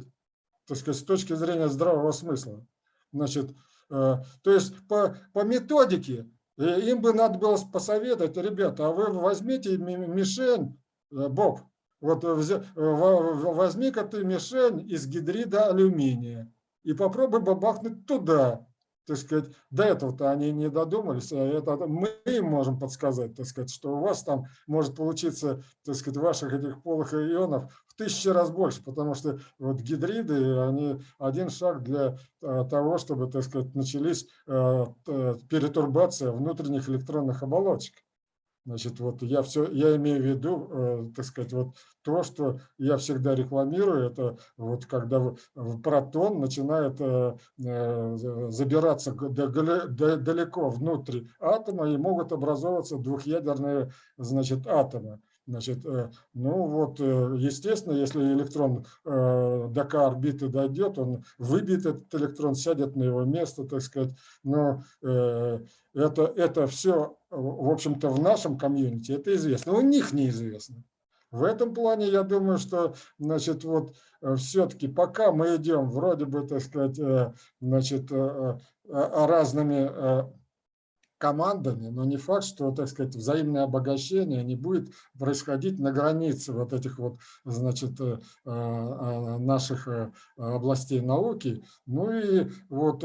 так сказать, с точки зрения здравого смысла. Значит, э, то есть по, по методике э, им бы надо было посоветовать, ребята, а вы возьмите мишень, Боб, вот возьми-ка ты мишень из гидрида алюминия и попробуй бабахнуть туда. Так сказать, до этого-то они не додумались, а это мы им можем подсказать, так сказать, что у вас там может получиться, так сказать, ваших этих полых ионов в тысячи раз больше, потому что вот гидриды, они один шаг для а, того, чтобы, так сказать, начались а, перетурбация внутренних электронных оболочек. Значит, вот я все, я имею в виду, э, так сказать, вот то, что я всегда рекламирую, это вот когда протон начинает э, э, за- забираться далеко внутрь атома и могут образовываться двухъядерные, значит, атомы. Значит, э, ну вот, э, естественно, если электрон э, до К-орбиты дойдет, он выбьет этот электрон, сядет на его место, так сказать. Но это, это все, в общем-то, в нашем комьюнити, это известно. У них неизвестно. В этом плане я думаю, что, значит, вот все-таки пока мы идем вроде бы, так сказать, значит, разными командами, но не факт, что, так сказать, взаимное обогащение не будет происходить на границе вот этих вот, значит, э, э, наших э, областей науки. Ну и вот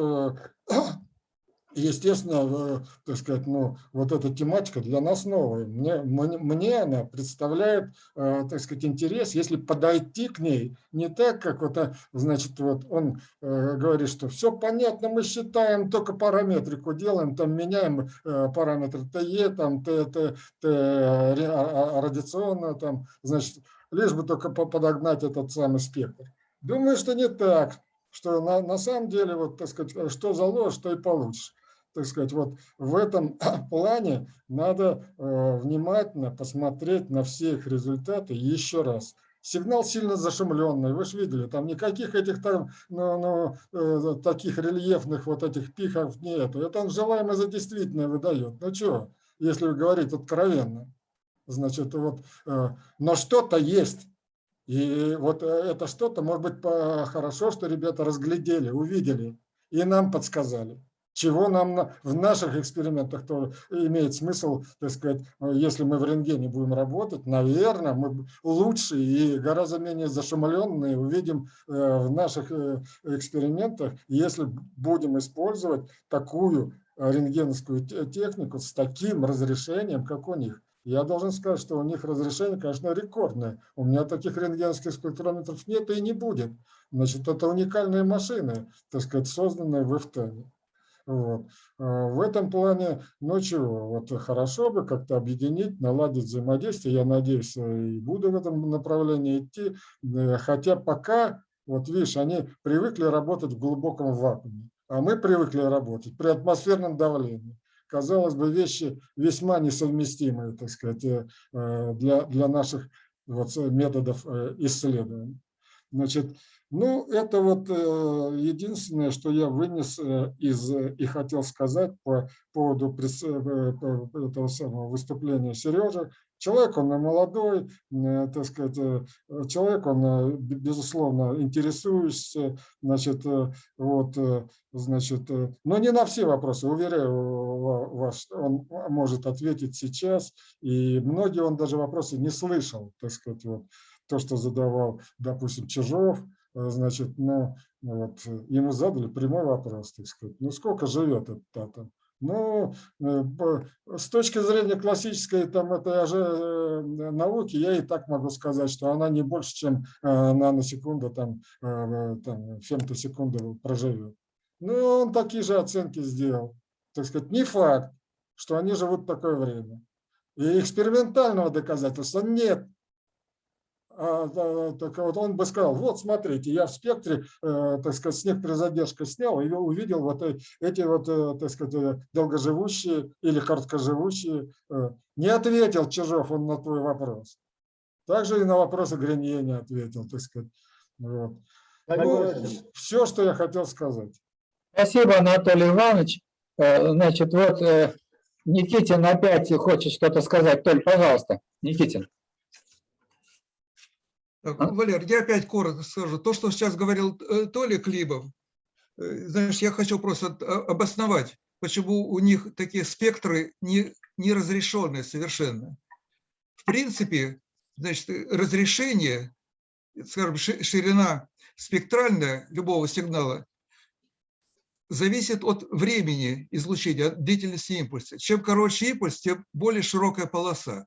естественно, э, так сказать, ну, вот эта тематика для нас новая. Мне, мне, она представляет, э, так сказать, интерес, если подойти к ней не так, как вот, а, значит, вот он э, говорит, что все понятно, мы считаем, только параметрику делаем, там меняем параметры ТЕ, там, Т, Т, Т, а- а- радиационно, там, значит, лишь бы только по- подогнать этот самый спектр. Думаю, что не так, что на, на самом деле, вот, так сказать, что заложишь, то и получишь так сказать, вот в этом плане надо э, внимательно посмотреть на все их результаты еще раз. Сигнал сильно зашумленный, вы же видели, там никаких этих там, ну, ну, э, таких рельефных вот этих пиков нету. Это он желаемое за действительное выдает. Ну что, если говорить откровенно. Значит, вот, э, но что-то есть. И вот это что-то, может быть, хорошо, что ребята разглядели, увидели и нам подсказали чего нам на- в наших экспериментах тоже имеет смысл, так сказать, э, если мы в рентгене будем работать, наверное, мы лучше и гораздо менее зашумленные увидим э, в наших э, экспериментах, если будем использовать такую рентгеновскую те- технику с таким разрешением, как у них. Я должен сказать, что у них разрешение, конечно, рекордное. У меня таких рентгеновских спектрометров нет и не будет. Значит, это уникальные машины, так сказать, созданные в ИФТАНе. Вот. А В этом плане, ну чего, вот хорошо бы как-то объединить, наладить взаимодействие. Я надеюсь, и буду в этом направлении идти. Э, Хотя пока, вот видишь, они привыкли работать в глубоком вакууме, а мы привыкли работать при атмосферном давлении. Казалось бы, вещи весьма несовместимые, так сказать, э, э, для, для наших вот методов исследований. Значит, ну, это вот э, единственное, что я вынес э, из э, и хотел сказать по поводу этого самого выступления Сережи. Человек, он молодой, так сказать, человек, он, безусловно, интересующийся, значит, вот, значит, но не на все вопросы, уверяю ва- вас, он может ответить сейчас, и многие он даже вопросы не слышал, так сказать, вот то, что задавал, допустим, Чижов, значит, ну, вот, э, ему задали прямой вопрос, так сказать, ну, сколько живет этот атом? Ну, э, с точки зрения классической там, этой же э, науки, я и так могу сказать, что она не больше, чем э, наносекунда, там, э, э, там, фемтосекунды проживет. Ну, он такие же оценки сделал. Так сказать, не факт, что они живут такое время. И экспериментального доказательства нет. А, так вот он бы сказал, вот смотрите, я в спектре, э, так сказать, с некоторой задержкой снял и увидел вот э- эти вот, э, так сказать, долгоживущие или короткоживущие. Не ответил Чижов он на твой вопрос. Также и на вопросы Гринье не ответил, так сказать. Вот. Ну, все, что я хотел сказать. Спасибо, Анатолий Иванович. Значит, вот Никитин опять хочет что-то сказать. Толь, пожалуйста, Никитин. А? Валер, я опять коротко скажу. То, что сейчас говорил э, Толя Клибов, э, знаешь, я хочу просто а, обосновать, почему у них такие спектры не, не разрешенные совершенно. В принципе, значит, э, разрешение, скажем, ши- ширина спектральная любого сигнала зависит от времени излучения, от длительности импульса. Чем короче импульс, тем более широкая полоса.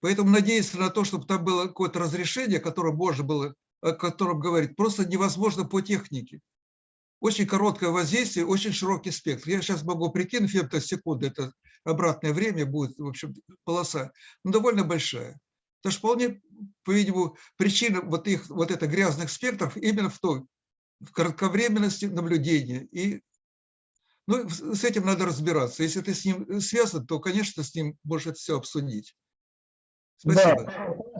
Поэтому надеяться на то, чтобы там было какое-то разрешение, которое можно было, о котором говорить, просто невозможно по технике. очень короткое воздействие, очень широкий спектр. Я сейчас могу прикинуть, фемтосекунды, это обратное время будет, в общем, полоса, но довольно большая. Это же вполне, по-видимому, причина вот, их, вот это грязных спектров именно в той, в кратковременности наблюдения. И ну, с этим надо разбираться. Если ты с ним связан, то, конечно, с ним можешь все обсудить. Спасибо.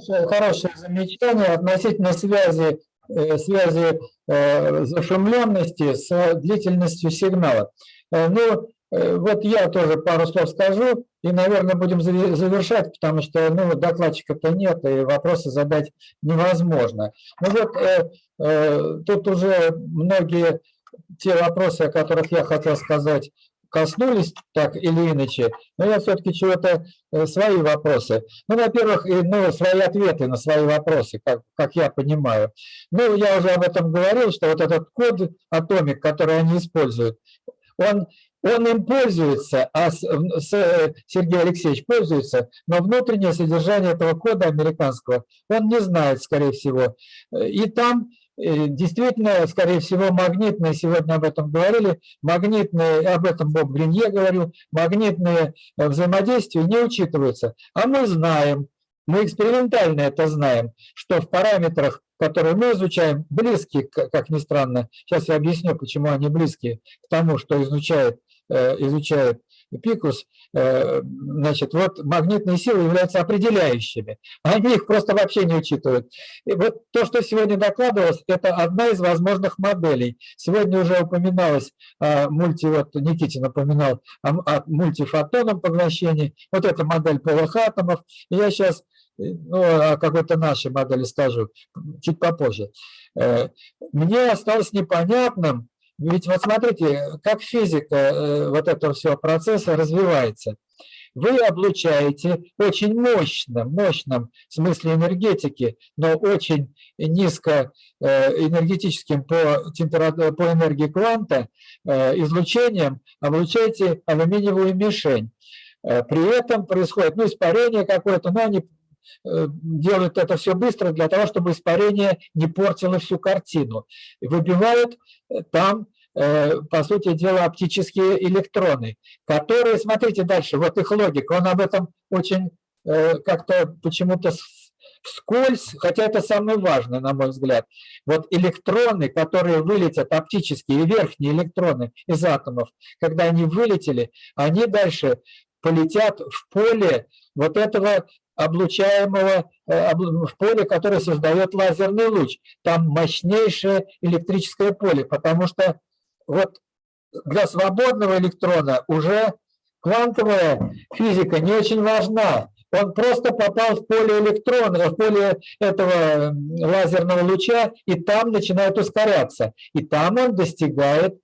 Да, хорошее замечание относительно связи, э, связи э, зашумленности с длительностью сигнала. Э, ну, вот я тоже пару слов скажу, и, наверное, будем завершать, потому что ну, докладчика-то нет, и вопросы задать невозможно. Ну вот э, э, тут уже многие те вопросы, о которых я хотел сказать, коснулись так или иначе, но я все-таки чего-то, э, свои вопросы. Ну, во-первых, ну, свои ответы на свои вопросы, как, как я понимаю. Ну, я уже об этом говорил, что вот этот код атомик, который они используют, он, он им пользуется, а с, с, Сергей Алексеевич пользуется, но внутреннее содержание этого кода американского он не знает, скорее всего. И там Действительно, скорее всего, магнитные, сегодня об этом говорили, магнитные, об этом Боб Гринье говорил, магнитные э, взаимодействия не учитываются. А мы знаем, мы экспериментально это знаем, что в параметрах, которые мы изучаем, близкие, как ни странно, сейчас я объясню, почему они близкие к тому, что изучает, э, изучает Пикус, э, значит, вот магнитные силы являются определяющими. Они их просто вообще не учитывают. И вот то, что сегодня докладывалось, это одна из возможных моделей. Сегодня уже упоминалось, мульти, вот Никитин упоминал о, о мультифотонном поглощении. Вот эта модель полых атомов. Я сейчас ну, о какой-то нашей модели скажу чуть попозже. Э, мне осталось непонятным, ведь вот смотрите, как физика э, вот этого всего процесса развивается. Вы облучаете очень мощным, в смысле энергетики, но очень низко э, энергетическим по, температуре, по энергии кванта э, излучением, облучаете алюминиевую мишень. При этом происходит ну, испарение какое-то, но они делают это все быстро для того, чтобы испарение не портило всю картину. Выбивают там, э, по сути дела, оптические электроны, которые, смотрите дальше, вот их логика, он об этом очень э, как-то почему-то вскользь, хотя это самое важное, на мой взгляд. Вот электроны, которые вылетят, оптические верхние электроны из атомов, когда они вылетели, они дальше полетят в поле вот этого облучаемого э, в поле, которое создает лазерный луч. Там мощнейшее электрическое поле, потому что вот для свободного электрона уже квантовая физика не очень важна. Он просто попал в поле электрона, в поле этого лазерного луча, и там начинает ускоряться. И там он достигает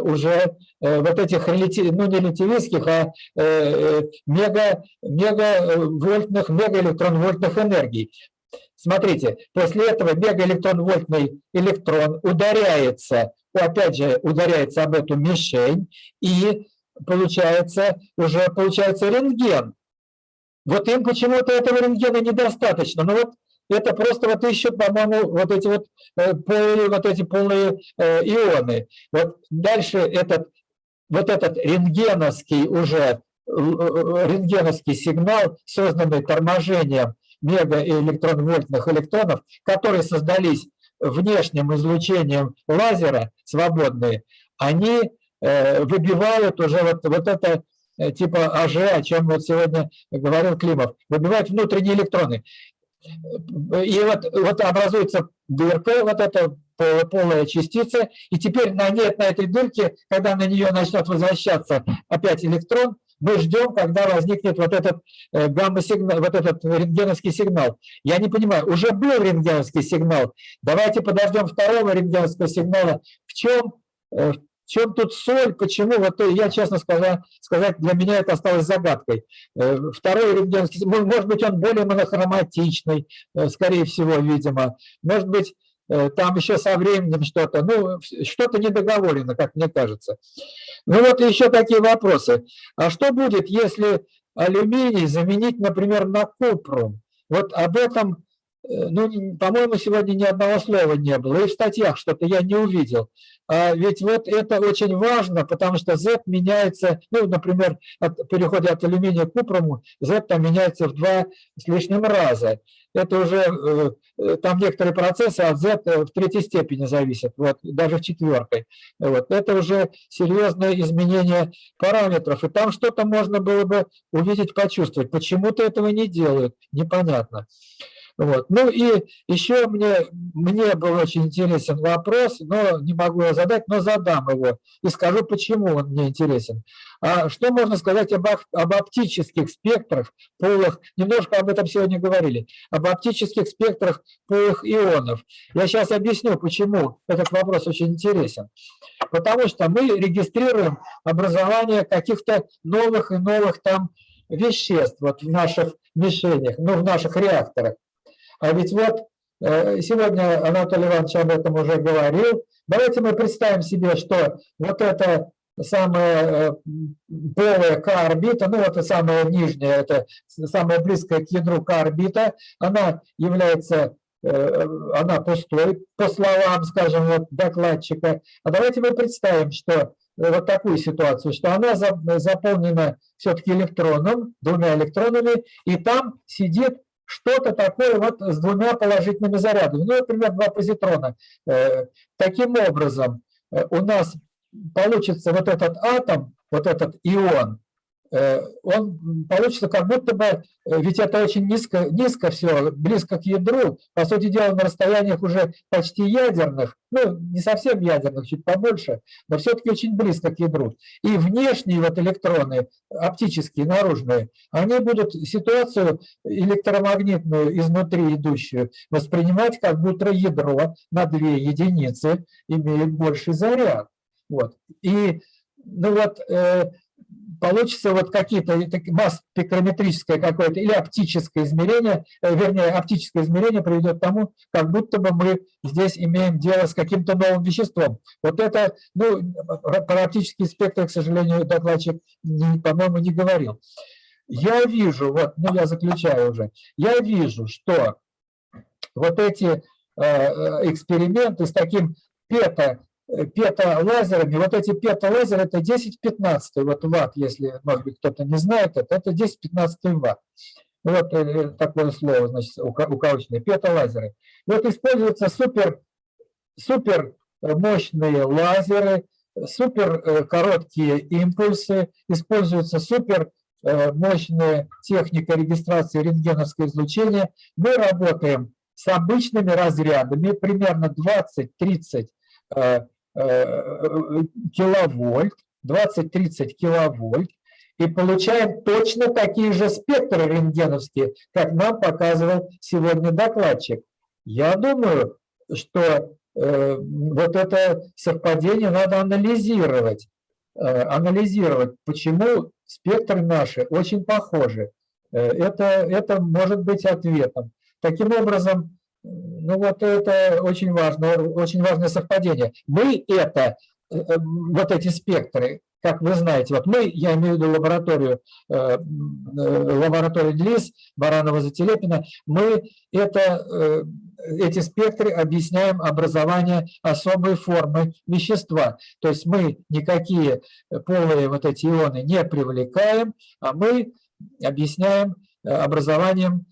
уже э, вот этих, ну не релятивистских, а э, мега, мегавольтных, мегаэлектронвольтных энергий. Смотрите, после этого мегаэлектронвольтный электрон ударяется, опять же, ударяется об эту мишень, и получается, уже получается рентген. Вот им почему-то этого рентгена недостаточно. Но вот это просто вот ищут, по-моему, вот эти вот, э, полые, вот эти полные э, ионы. Вот дальше этот, вот этот рентгеновский уже, э, рентгеновский сигнал, созданный торможением мегаэлектронвольтных электронов, которые создались внешним излучением лазера, свободные, они выбивают уже вот, вот это типа АЖ, о чем вот сегодня говорил Климов, выбивают внутренние электроны. И вот, вот образуется дырка, вот эта полая частица, и теперь на, нет, на этой дырке, когда на нее начнет возвращаться опять электрон, мы ждем, когда возникнет вот этот э, гамма-сигнал, вот этот рентгеновский сигнал. Я не понимаю, уже был рентгеновский сигнал, давайте подождем второго рентгеновского сигнала. В чем, э, в чем тут соль, почему? Вот я, честно сказать, сказать, для меня это осталось загадкой. Э, второй рентгеновский, может быть, он более монохроматичный, э, скорее всего, видимо. Может быть, э, там еще со временем что-то, ну, что-то недоговорено, как мне кажется. Ну вот еще такие вопросы. А что будет, если алюминий заменить, например, на купрум? Вот об этом Э, Ну, н- по-моему, сегодня ни одного слова не было. И в статьях что-то я не увидел. А ведь вот это очень важно, потому что Z меняется, ну, например, от перехода от алюминия к купруму, Z там меняется в два с лишним раза. Это уже, э, э, там некоторые процессы от Z в третьей степени зависят, вот, даже в четвертой. Вот. Это уже серьезное изменение параметров, и там что-то можно было бы увидеть, почувствовать. Почему-то этого не делают, непонятно. Вот. Ну и еще мне, мне был очень интересен вопрос, но не могу его задать, но задам его и скажу, почему он мне интересен. А что можно сказать об, об оптических спектрах полых, немножко об этом сегодня говорили, об оптических спектрах полых ионов. Я сейчас объясню, почему этот вопрос очень интересен. Потому что мы регистрируем образование каких-то новых и новых там веществ вот в наших мишенях, ну, в наших реакторах. А ведь вот э, сегодня Анатолий Иванович об этом уже говорил. Давайте мы представим себе, что вот это самая э, полая К-орбита, ну это самая нижняя, это самая близкая к ядру К-орбита, она является, э, она пустой, по словам, скажем, вот докладчика. А давайте мы представим, что вот такую ситуацию, что она за- заполнена все-таки электроном, двумя электронами, и там сидит что-то такое вот с двумя положительными зарядами, ну, например, два позитрона. Э, Таким образом, э, у нас получится вот этот атом, вот этот ион, он получится как будто бы, э, ведь это очень низко, низко все, близко к ядру, по сути дела на расстояниях уже почти ядерных, ну не совсем ядерных, чуть побольше, но все-таки очень близко к ядру. И внешние вот электроны, оптические, наружные, они будут ситуацию электромагнитную изнутри идущую воспринимать как будто ядро на две единицы имеет больший заряд. Вот. И ну вот, э, получится вот какие-то таки- масс-спектрометрическое какое-то или оптическое измерение, э, вернее, оптическое измерение приведет к тому, как будто бы мы здесь имеем дело с каким-то новым веществом. Вот это, ну, про оптический спектр, к сожалению, докладчик, по-моему, не говорил. Я вижу, вот, ну, я заключаю уже, я вижу, что вот эти э, э, эксперименты с таким пета, пета-лазерами, вот эти пета-лазеры это 10-15 вот ватт, если, может быть, кто-то не знает это, это 10-15 ватт. Вот э, такое слово, значит, ука- укороченное, пета-лазеры. Вот используются супер, супер э, мощные лазеры, супер э, короткие импульсы, используются супер э, мощная техника регистрации рентгеновского излучения. Мы работаем с обычными разрядами, примерно 20-30 э, э, киловольт, 20-30 киловольт, и получаем точно такие же спектры рентгеновские, как нам показывал сегодня докладчик. Я думаю, что э, вот это совпадение надо анализировать, э, анализировать, почему спектры наши очень похожи. Э, Это, это может быть ответом. Таким образом, ну вот это очень важно, очень важное совпадение. Мы это, э, э, вот эти спектры, как вы знаете, вот мы, я имею в виду лабораторию, э, лабораторию ДЛИС, Баранова Зателепина, мы это, эти спектры объясняем образование особой формы вещества. То есть мы никакие полые вот эти ионы не привлекаем, а мы объясняем образованием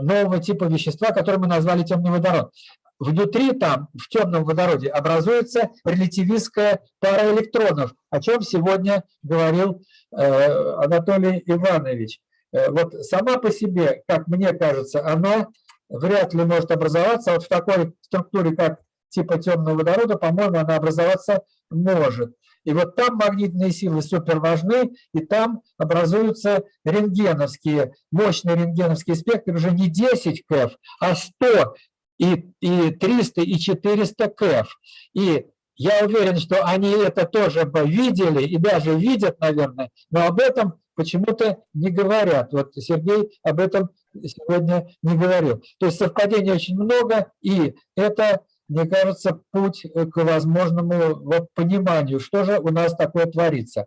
нового типа вещества, которое мы назвали темный водород. Внутри там, в темном водороде, образуется релятивистская пара электронов, о чем сегодня говорил э, Анатолий Иванович. Э, Вот сама по себе, как мне кажется, она вряд ли может образоваться. Вот в такой структуре, как типа темного водорода, по-моему, она образоваться может. И вот там магнитные силы супер важны, и там образуются рентгеновские, мощные рентгеновские спектры, уже не 10 КФ, а 100 и, и 300 и 400 КФ. И я уверен, что они это тоже бы видели и даже видят, наверное, но об этом почему-то не говорят. Вот Сергей об этом сегодня не говорил. То есть совпадений очень много, и это, мне кажется, путь к возможному вот, пониманию, что же у нас такое творится.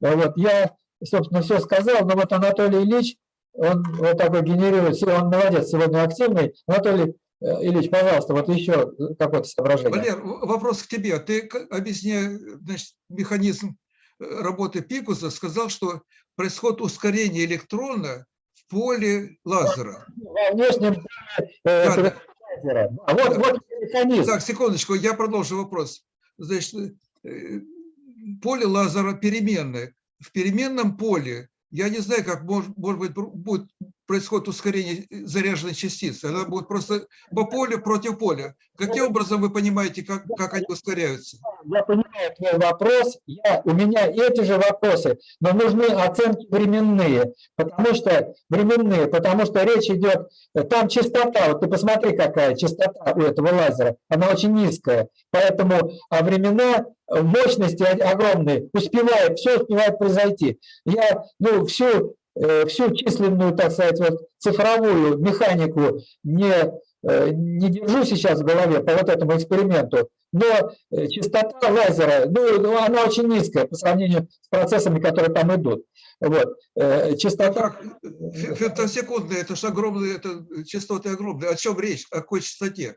Вот, я, собственно, все сказал, но вот Анатолий Ильич он вот такой генерирует, он молодец, сегодня активный. Анатолий э, Ильич, пожалуйста, вот еще какое-то соображение. Валер, вопрос к тебе. Ты, объясняя значит, механизм э, работы Пикуса, сказал, что происходит ускорение электрона в поле лазера. Во внешнем поле, э, Да, да. Лазера. А вот, вот механизм. Так, секундочку, я продолжу вопрос. Значит, э, поле лазера переменное. В переменном поле, я не знаю, как может, может быть будет происходит ускорение э, заряженной частицы. Она будет просто по полю против поля. Каким образом вы понимаете, как, как они ускоряются? Я понимаю твой вопрос, я, у меня эти же вопросы, но нужны оценки временные, потому что временные, потому что речь идет, э, там частота, вот ты посмотри, какая частота у этого лазера, она очень низкая, поэтому а времена мощности огромные, успевает, все успевает произойти. Я ну, всю, э, всю численную, так сказать, вот, цифровую механику не, э, не держу сейчас в голове по вот этому эксперименту, но э, частота лазера, ну, ну, она очень низкая по сравнению с процессами, которые там идут. Вот. э, Частота, фемтосекундные, это же огромные, это частоты огромные. О чем речь? О какой частоте?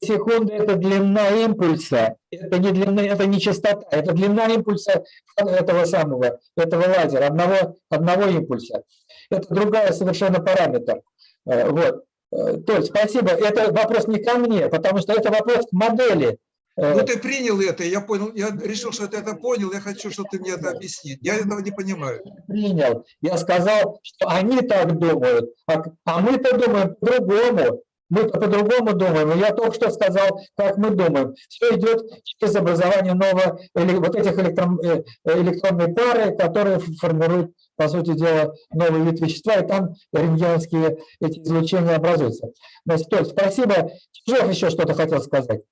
Секунды – это длина импульса, это не длина, это не частота, это длина импульса этого самого, этого лазера, одного, одного импульса. Это другая совершенно параметр. Э, Вот. Э, Толь, спасибо. Это вопрос не ко мне, потому что это вопрос к модели. Э, Ну, ты принял это, я понял, я решил, что ты это понял, я хочу, чтобы ты мне это объяснил. Я этого не понимаю. принял. Я сказал, что они так думают, а, а мы-то думаем по-другому. Мы-то по-другому думаем. И я только что сказал, как мы думаем. Все идет через образование нового, вот этих электрон, э, э, электронной пары, которые формируют, по сути дела, новый вид вещества, и там рентгеновские эти излучения образуются. Значит, Толь, спасибо. Чижов еще что-то хотел сказать.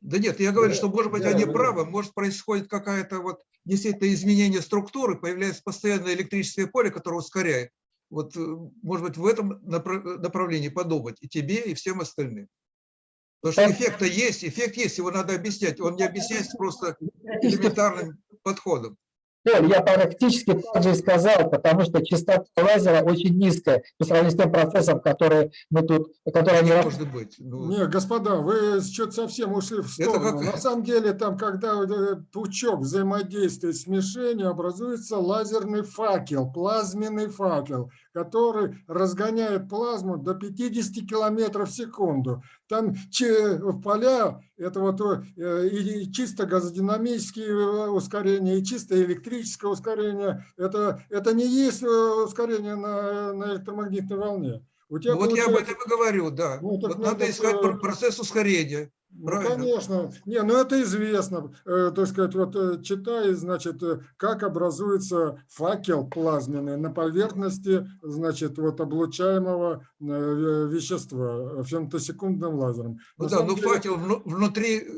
Да нет, я говорю, что, может быть, они правы, может, происходит какая-то вот действительно изменение структуры, появляется постоянное электрическое поле, которое ускоряет. Вот, э, может быть, в этом напра- направлении подумать и тебе, и всем остальным. Потому что эффект-то есть, эффект есть, его надо объяснять. Он не объясняется просто элементарным подходом. Толь, я практически так же и сказал, потому что частота лазера очень низкая по сравнению с тем процессом, который мы тут, который они может быть. Ну, Не, господа, вы что-то совсем ушли в сторону. как- На самом деле, там, когда этот пучок взаимодействует с мишенью, образуется лазерный факел, плазменный факел, который разгоняет плазму до 50 километров в секунду. Там че- поля, это вот э, и чисто газодинамические э, ускорения, и чисто электрическое ускорение. Это, это не есть э, ускорение на, на электромагнитной волне. У тебя ну вот я об этом и говорю, да. Ну, Вот надо надо, искать пр- процесс ускорения. Ну, Правильно. конечно. Не, ну это известно. Э, так сказать, вот э, читай, значит, э, как образуется факел плазменный на поверхности, значит, вот облучаемого э, ве- вещества фемтосекундным лазером. Ну На да, но деле- факел вну- внутри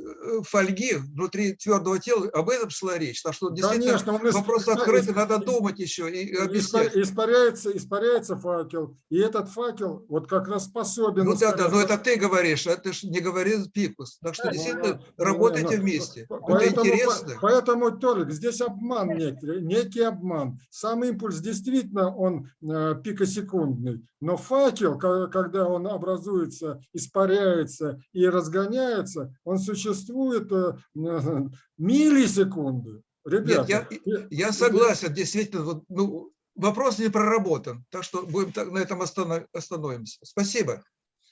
фольги, внутри твердого тела, об этом шла речь. Так что действительно Конечно, он из- вопрос открытый, из- надо думать еще и объяснять. Испаряется, испаряется факел, и этот факел вот как раз способен... Ну да, да, но ускорять- это ты говоришь, это ж не говорит Пикус. Так что действительно ну, работайте ну, вместе. по- Это Поэтому, интересно. по- поэтому, Толик, здесь обман некий, некий обман. Сам импульс действительно он э, пикосекундный, но факел, когда он образуется, испаряется и разгоняется, он существует э, э, миллисекунды. Нет, я, Ребята, я согласен, действительно, вот, ну, вопрос не проработан. Так что будем так, на этом останов- остановимся. Спасибо.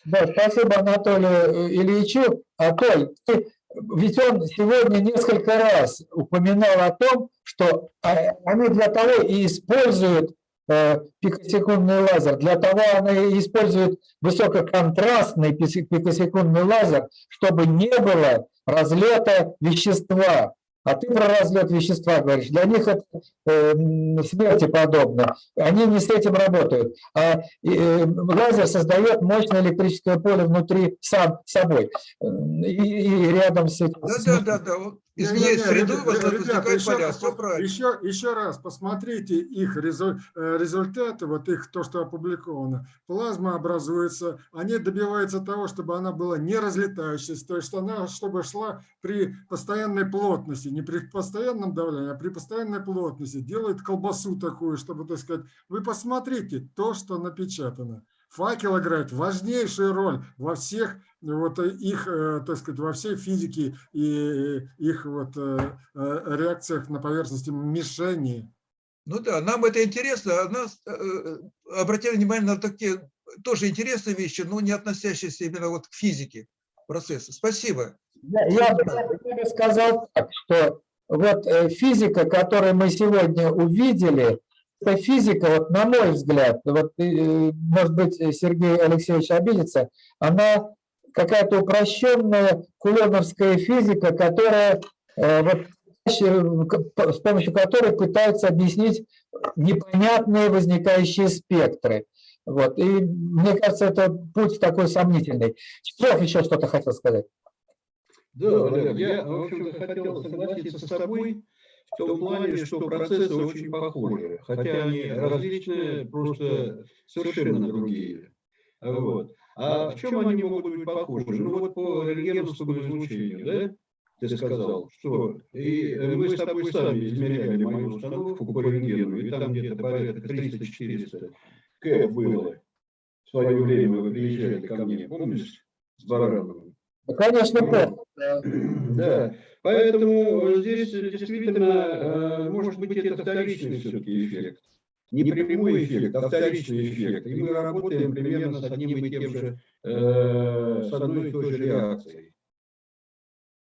Да, спасибо Анатолию э, Ильичу. А ты- ведь он сегодня несколько раз упоминал о том, что а, они для того и используют э, пикосекундный лазер, для того они используют высококонтрастный пикосекундный лазер, чтобы не было разлета вещества. А ты про разлет вещества говоришь. Для них это э, смерти подобно. Они не с этим работают. А э, лазер создает мощное электрическое поле внутри сам собой. Э, И, и рядом с этим. Да, да, да, да. Вот Изменяет Не-не-не, среду, ребя- возникают ребята, еще правильно. Еще, еще раз посмотрите их резу- э, результаты, вот их то, что опубликовано. Плазма образуется, они добиваются того, чтобы она была не разлетающейся, то есть она, чтобы шла при постоянной плотности. не при постоянном давлении, а при постоянной плотности, делают колбасу такую, чтобы, так сказать, вы посмотрите то, что напечатано. Факел играет важнейшую роль во всех вот их, э, так сказать, во всей физике и их вот э, э, реакциях на поверхности мишени. Ну да, нам это интересно, а нас э, обратили внимание на такие тоже интересные вещи, но не относящиеся именно вот к физике процесса. Спасибо. Я, я бы, я бы сказал так, что вот э, физика, которую мы сегодня увидели, эта физика, вот на мой взгляд, вот, э, может быть, Сергей Алексеевич обидится, она какая-то упрощенная кулоновская физика, которая э, вот, с помощью которой пытаются объяснить непонятные возникающие спектры. Вот. И мне кажется, это путь такой сомнительный. Чехов еще что-то хотел сказать. Да, Валер, я, в общем-то, хотел согласиться с тобой в том плане, что процессы очень похожи, хотя они различные, просто совершенно другие. Вот. А в чем они могут быть похожи? Ну вот по рентгеновскому излучению, да? Ты сказал, что и мы с тобой сами измеряли мою установку по рентгену, и там где-то порядка 300-400 К было. В свое время вы приезжали ко мне, помнишь, с Барановым? Конечно, помню. Да, поэтому здесь действительно, э, может быть, это вторичный все-таки эффект. Не прямой эффект, а вторичный эффект. И мы работаем примерно с одним и тем же, э, с одной и той же реакцией.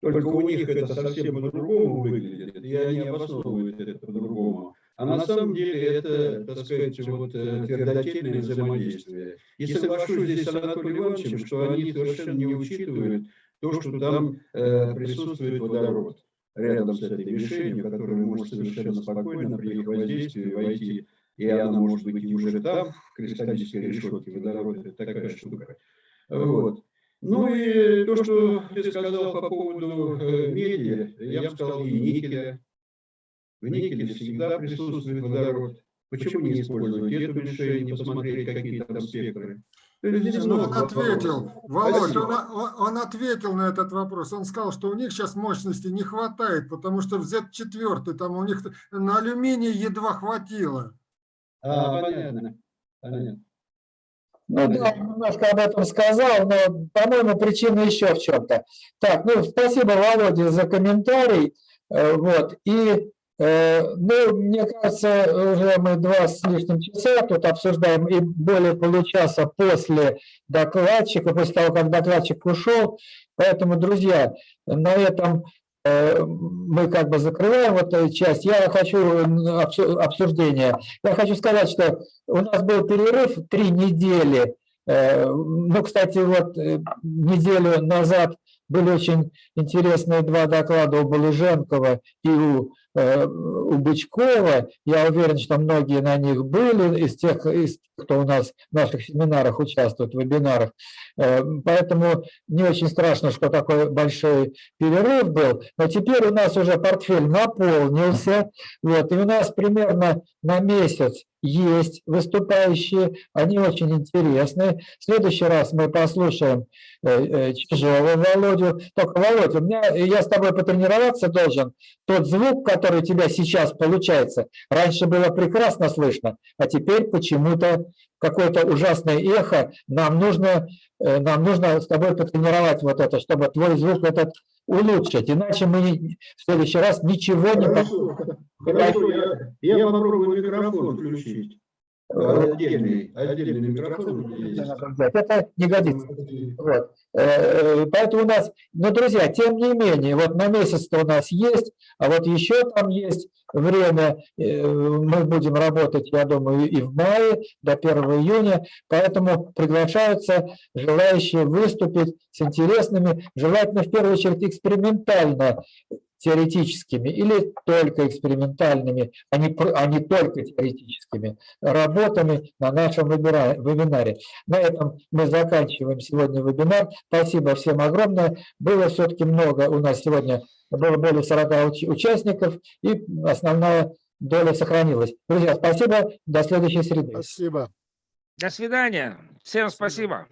Только у них это совсем по-другому выглядит, и они обосновывают это по-другому. А на самом деле это, так сказать, вот э, твердотельное взаимодействие. И соглашусь здесь с Анатолием Ивановичем, что они совершенно не учитывают то, что там э, присутствует водород рядом с этой мишенью, которая может совершенно спокойно при их воздействии войти, и она может быть и уже там, в кристаллической решетке водород, это такая штука. Вот. Ну и то, что ты сказал по поводу э, меди, я бы сказал и никеля. В никеле всегда присутствует водород. Почему не использовать эту мишень, не посмотреть, какие там спектры? Ну, он ответил, Володь, он, он ответил на этот вопрос. Он сказал, что у них сейчас мощности не хватает, потому что в Z4 там у них на алюминий едва хватило. А, понятно. понятно. Ну да, немножко об этом сказал, но, по-моему, причина еще в чем-то. Так, ну, спасибо, Володя, за комментарий. Э, вот, и ну, мне кажется, уже мы два с лишним часа тут обсуждаем, и более получаса после докладчика, после того, как докладчик ушел. Поэтому, друзья, на этом э, мы как бы закрываем вот эту часть. Я хочу обсуждение. Я хочу сказать, что у нас был перерыв три недели. Э, ну, кстати, вот неделю назад были очень интересные два доклада у Балыженкова и у Э, у Бычкова. Я уверен, что многие на них были из тех, из, кто у нас в наших семинарах участвует, в вебинарах. Э, поэтому не очень страшно, что такой большой перерыв был. Но теперь у нас уже портфель наполнился. Вот, и у нас примерно на месяц есть выступающие, они очень интересные. В следующий раз мы послушаем э, Чижова Володю. Только, Володя, у меня, я с тобой потренироваться должен. Тот звук, который у тебя сейчас получается, раньше было прекрасно слышно, а теперь почему-то какое-то ужасное эхо. Нам нужно, э, нам нужно с тобой потренировать вот это, чтобы твой звук этот улучшить. Иначе мы в следующий раз ничего не... Хорошо, хорошо я, я попробую микрофон включить. Отдельный, отдельный микрофон. Это не годится. Вот. Э, поэтому у нас, ну, друзья, тем не менее, вот на месяц-то у нас есть, а вот еще там есть время, э, мы будем работать, я думаю, и в мае, до 1 июня, поэтому приглашаются желающие выступить с интересными, желательно в первую очередь экспериментально теоретическими или только экспериментальными, а не, а не только теоретическими работами на нашем вебинаре. На этом мы заканчиваем сегодня вебинар. Спасибо всем огромное. Было все-таки много у нас сегодня, было более 40 участников, и основная доля сохранилась. Друзья, спасибо. До следующей среды. Спасибо. До свидания. Всем спасибо.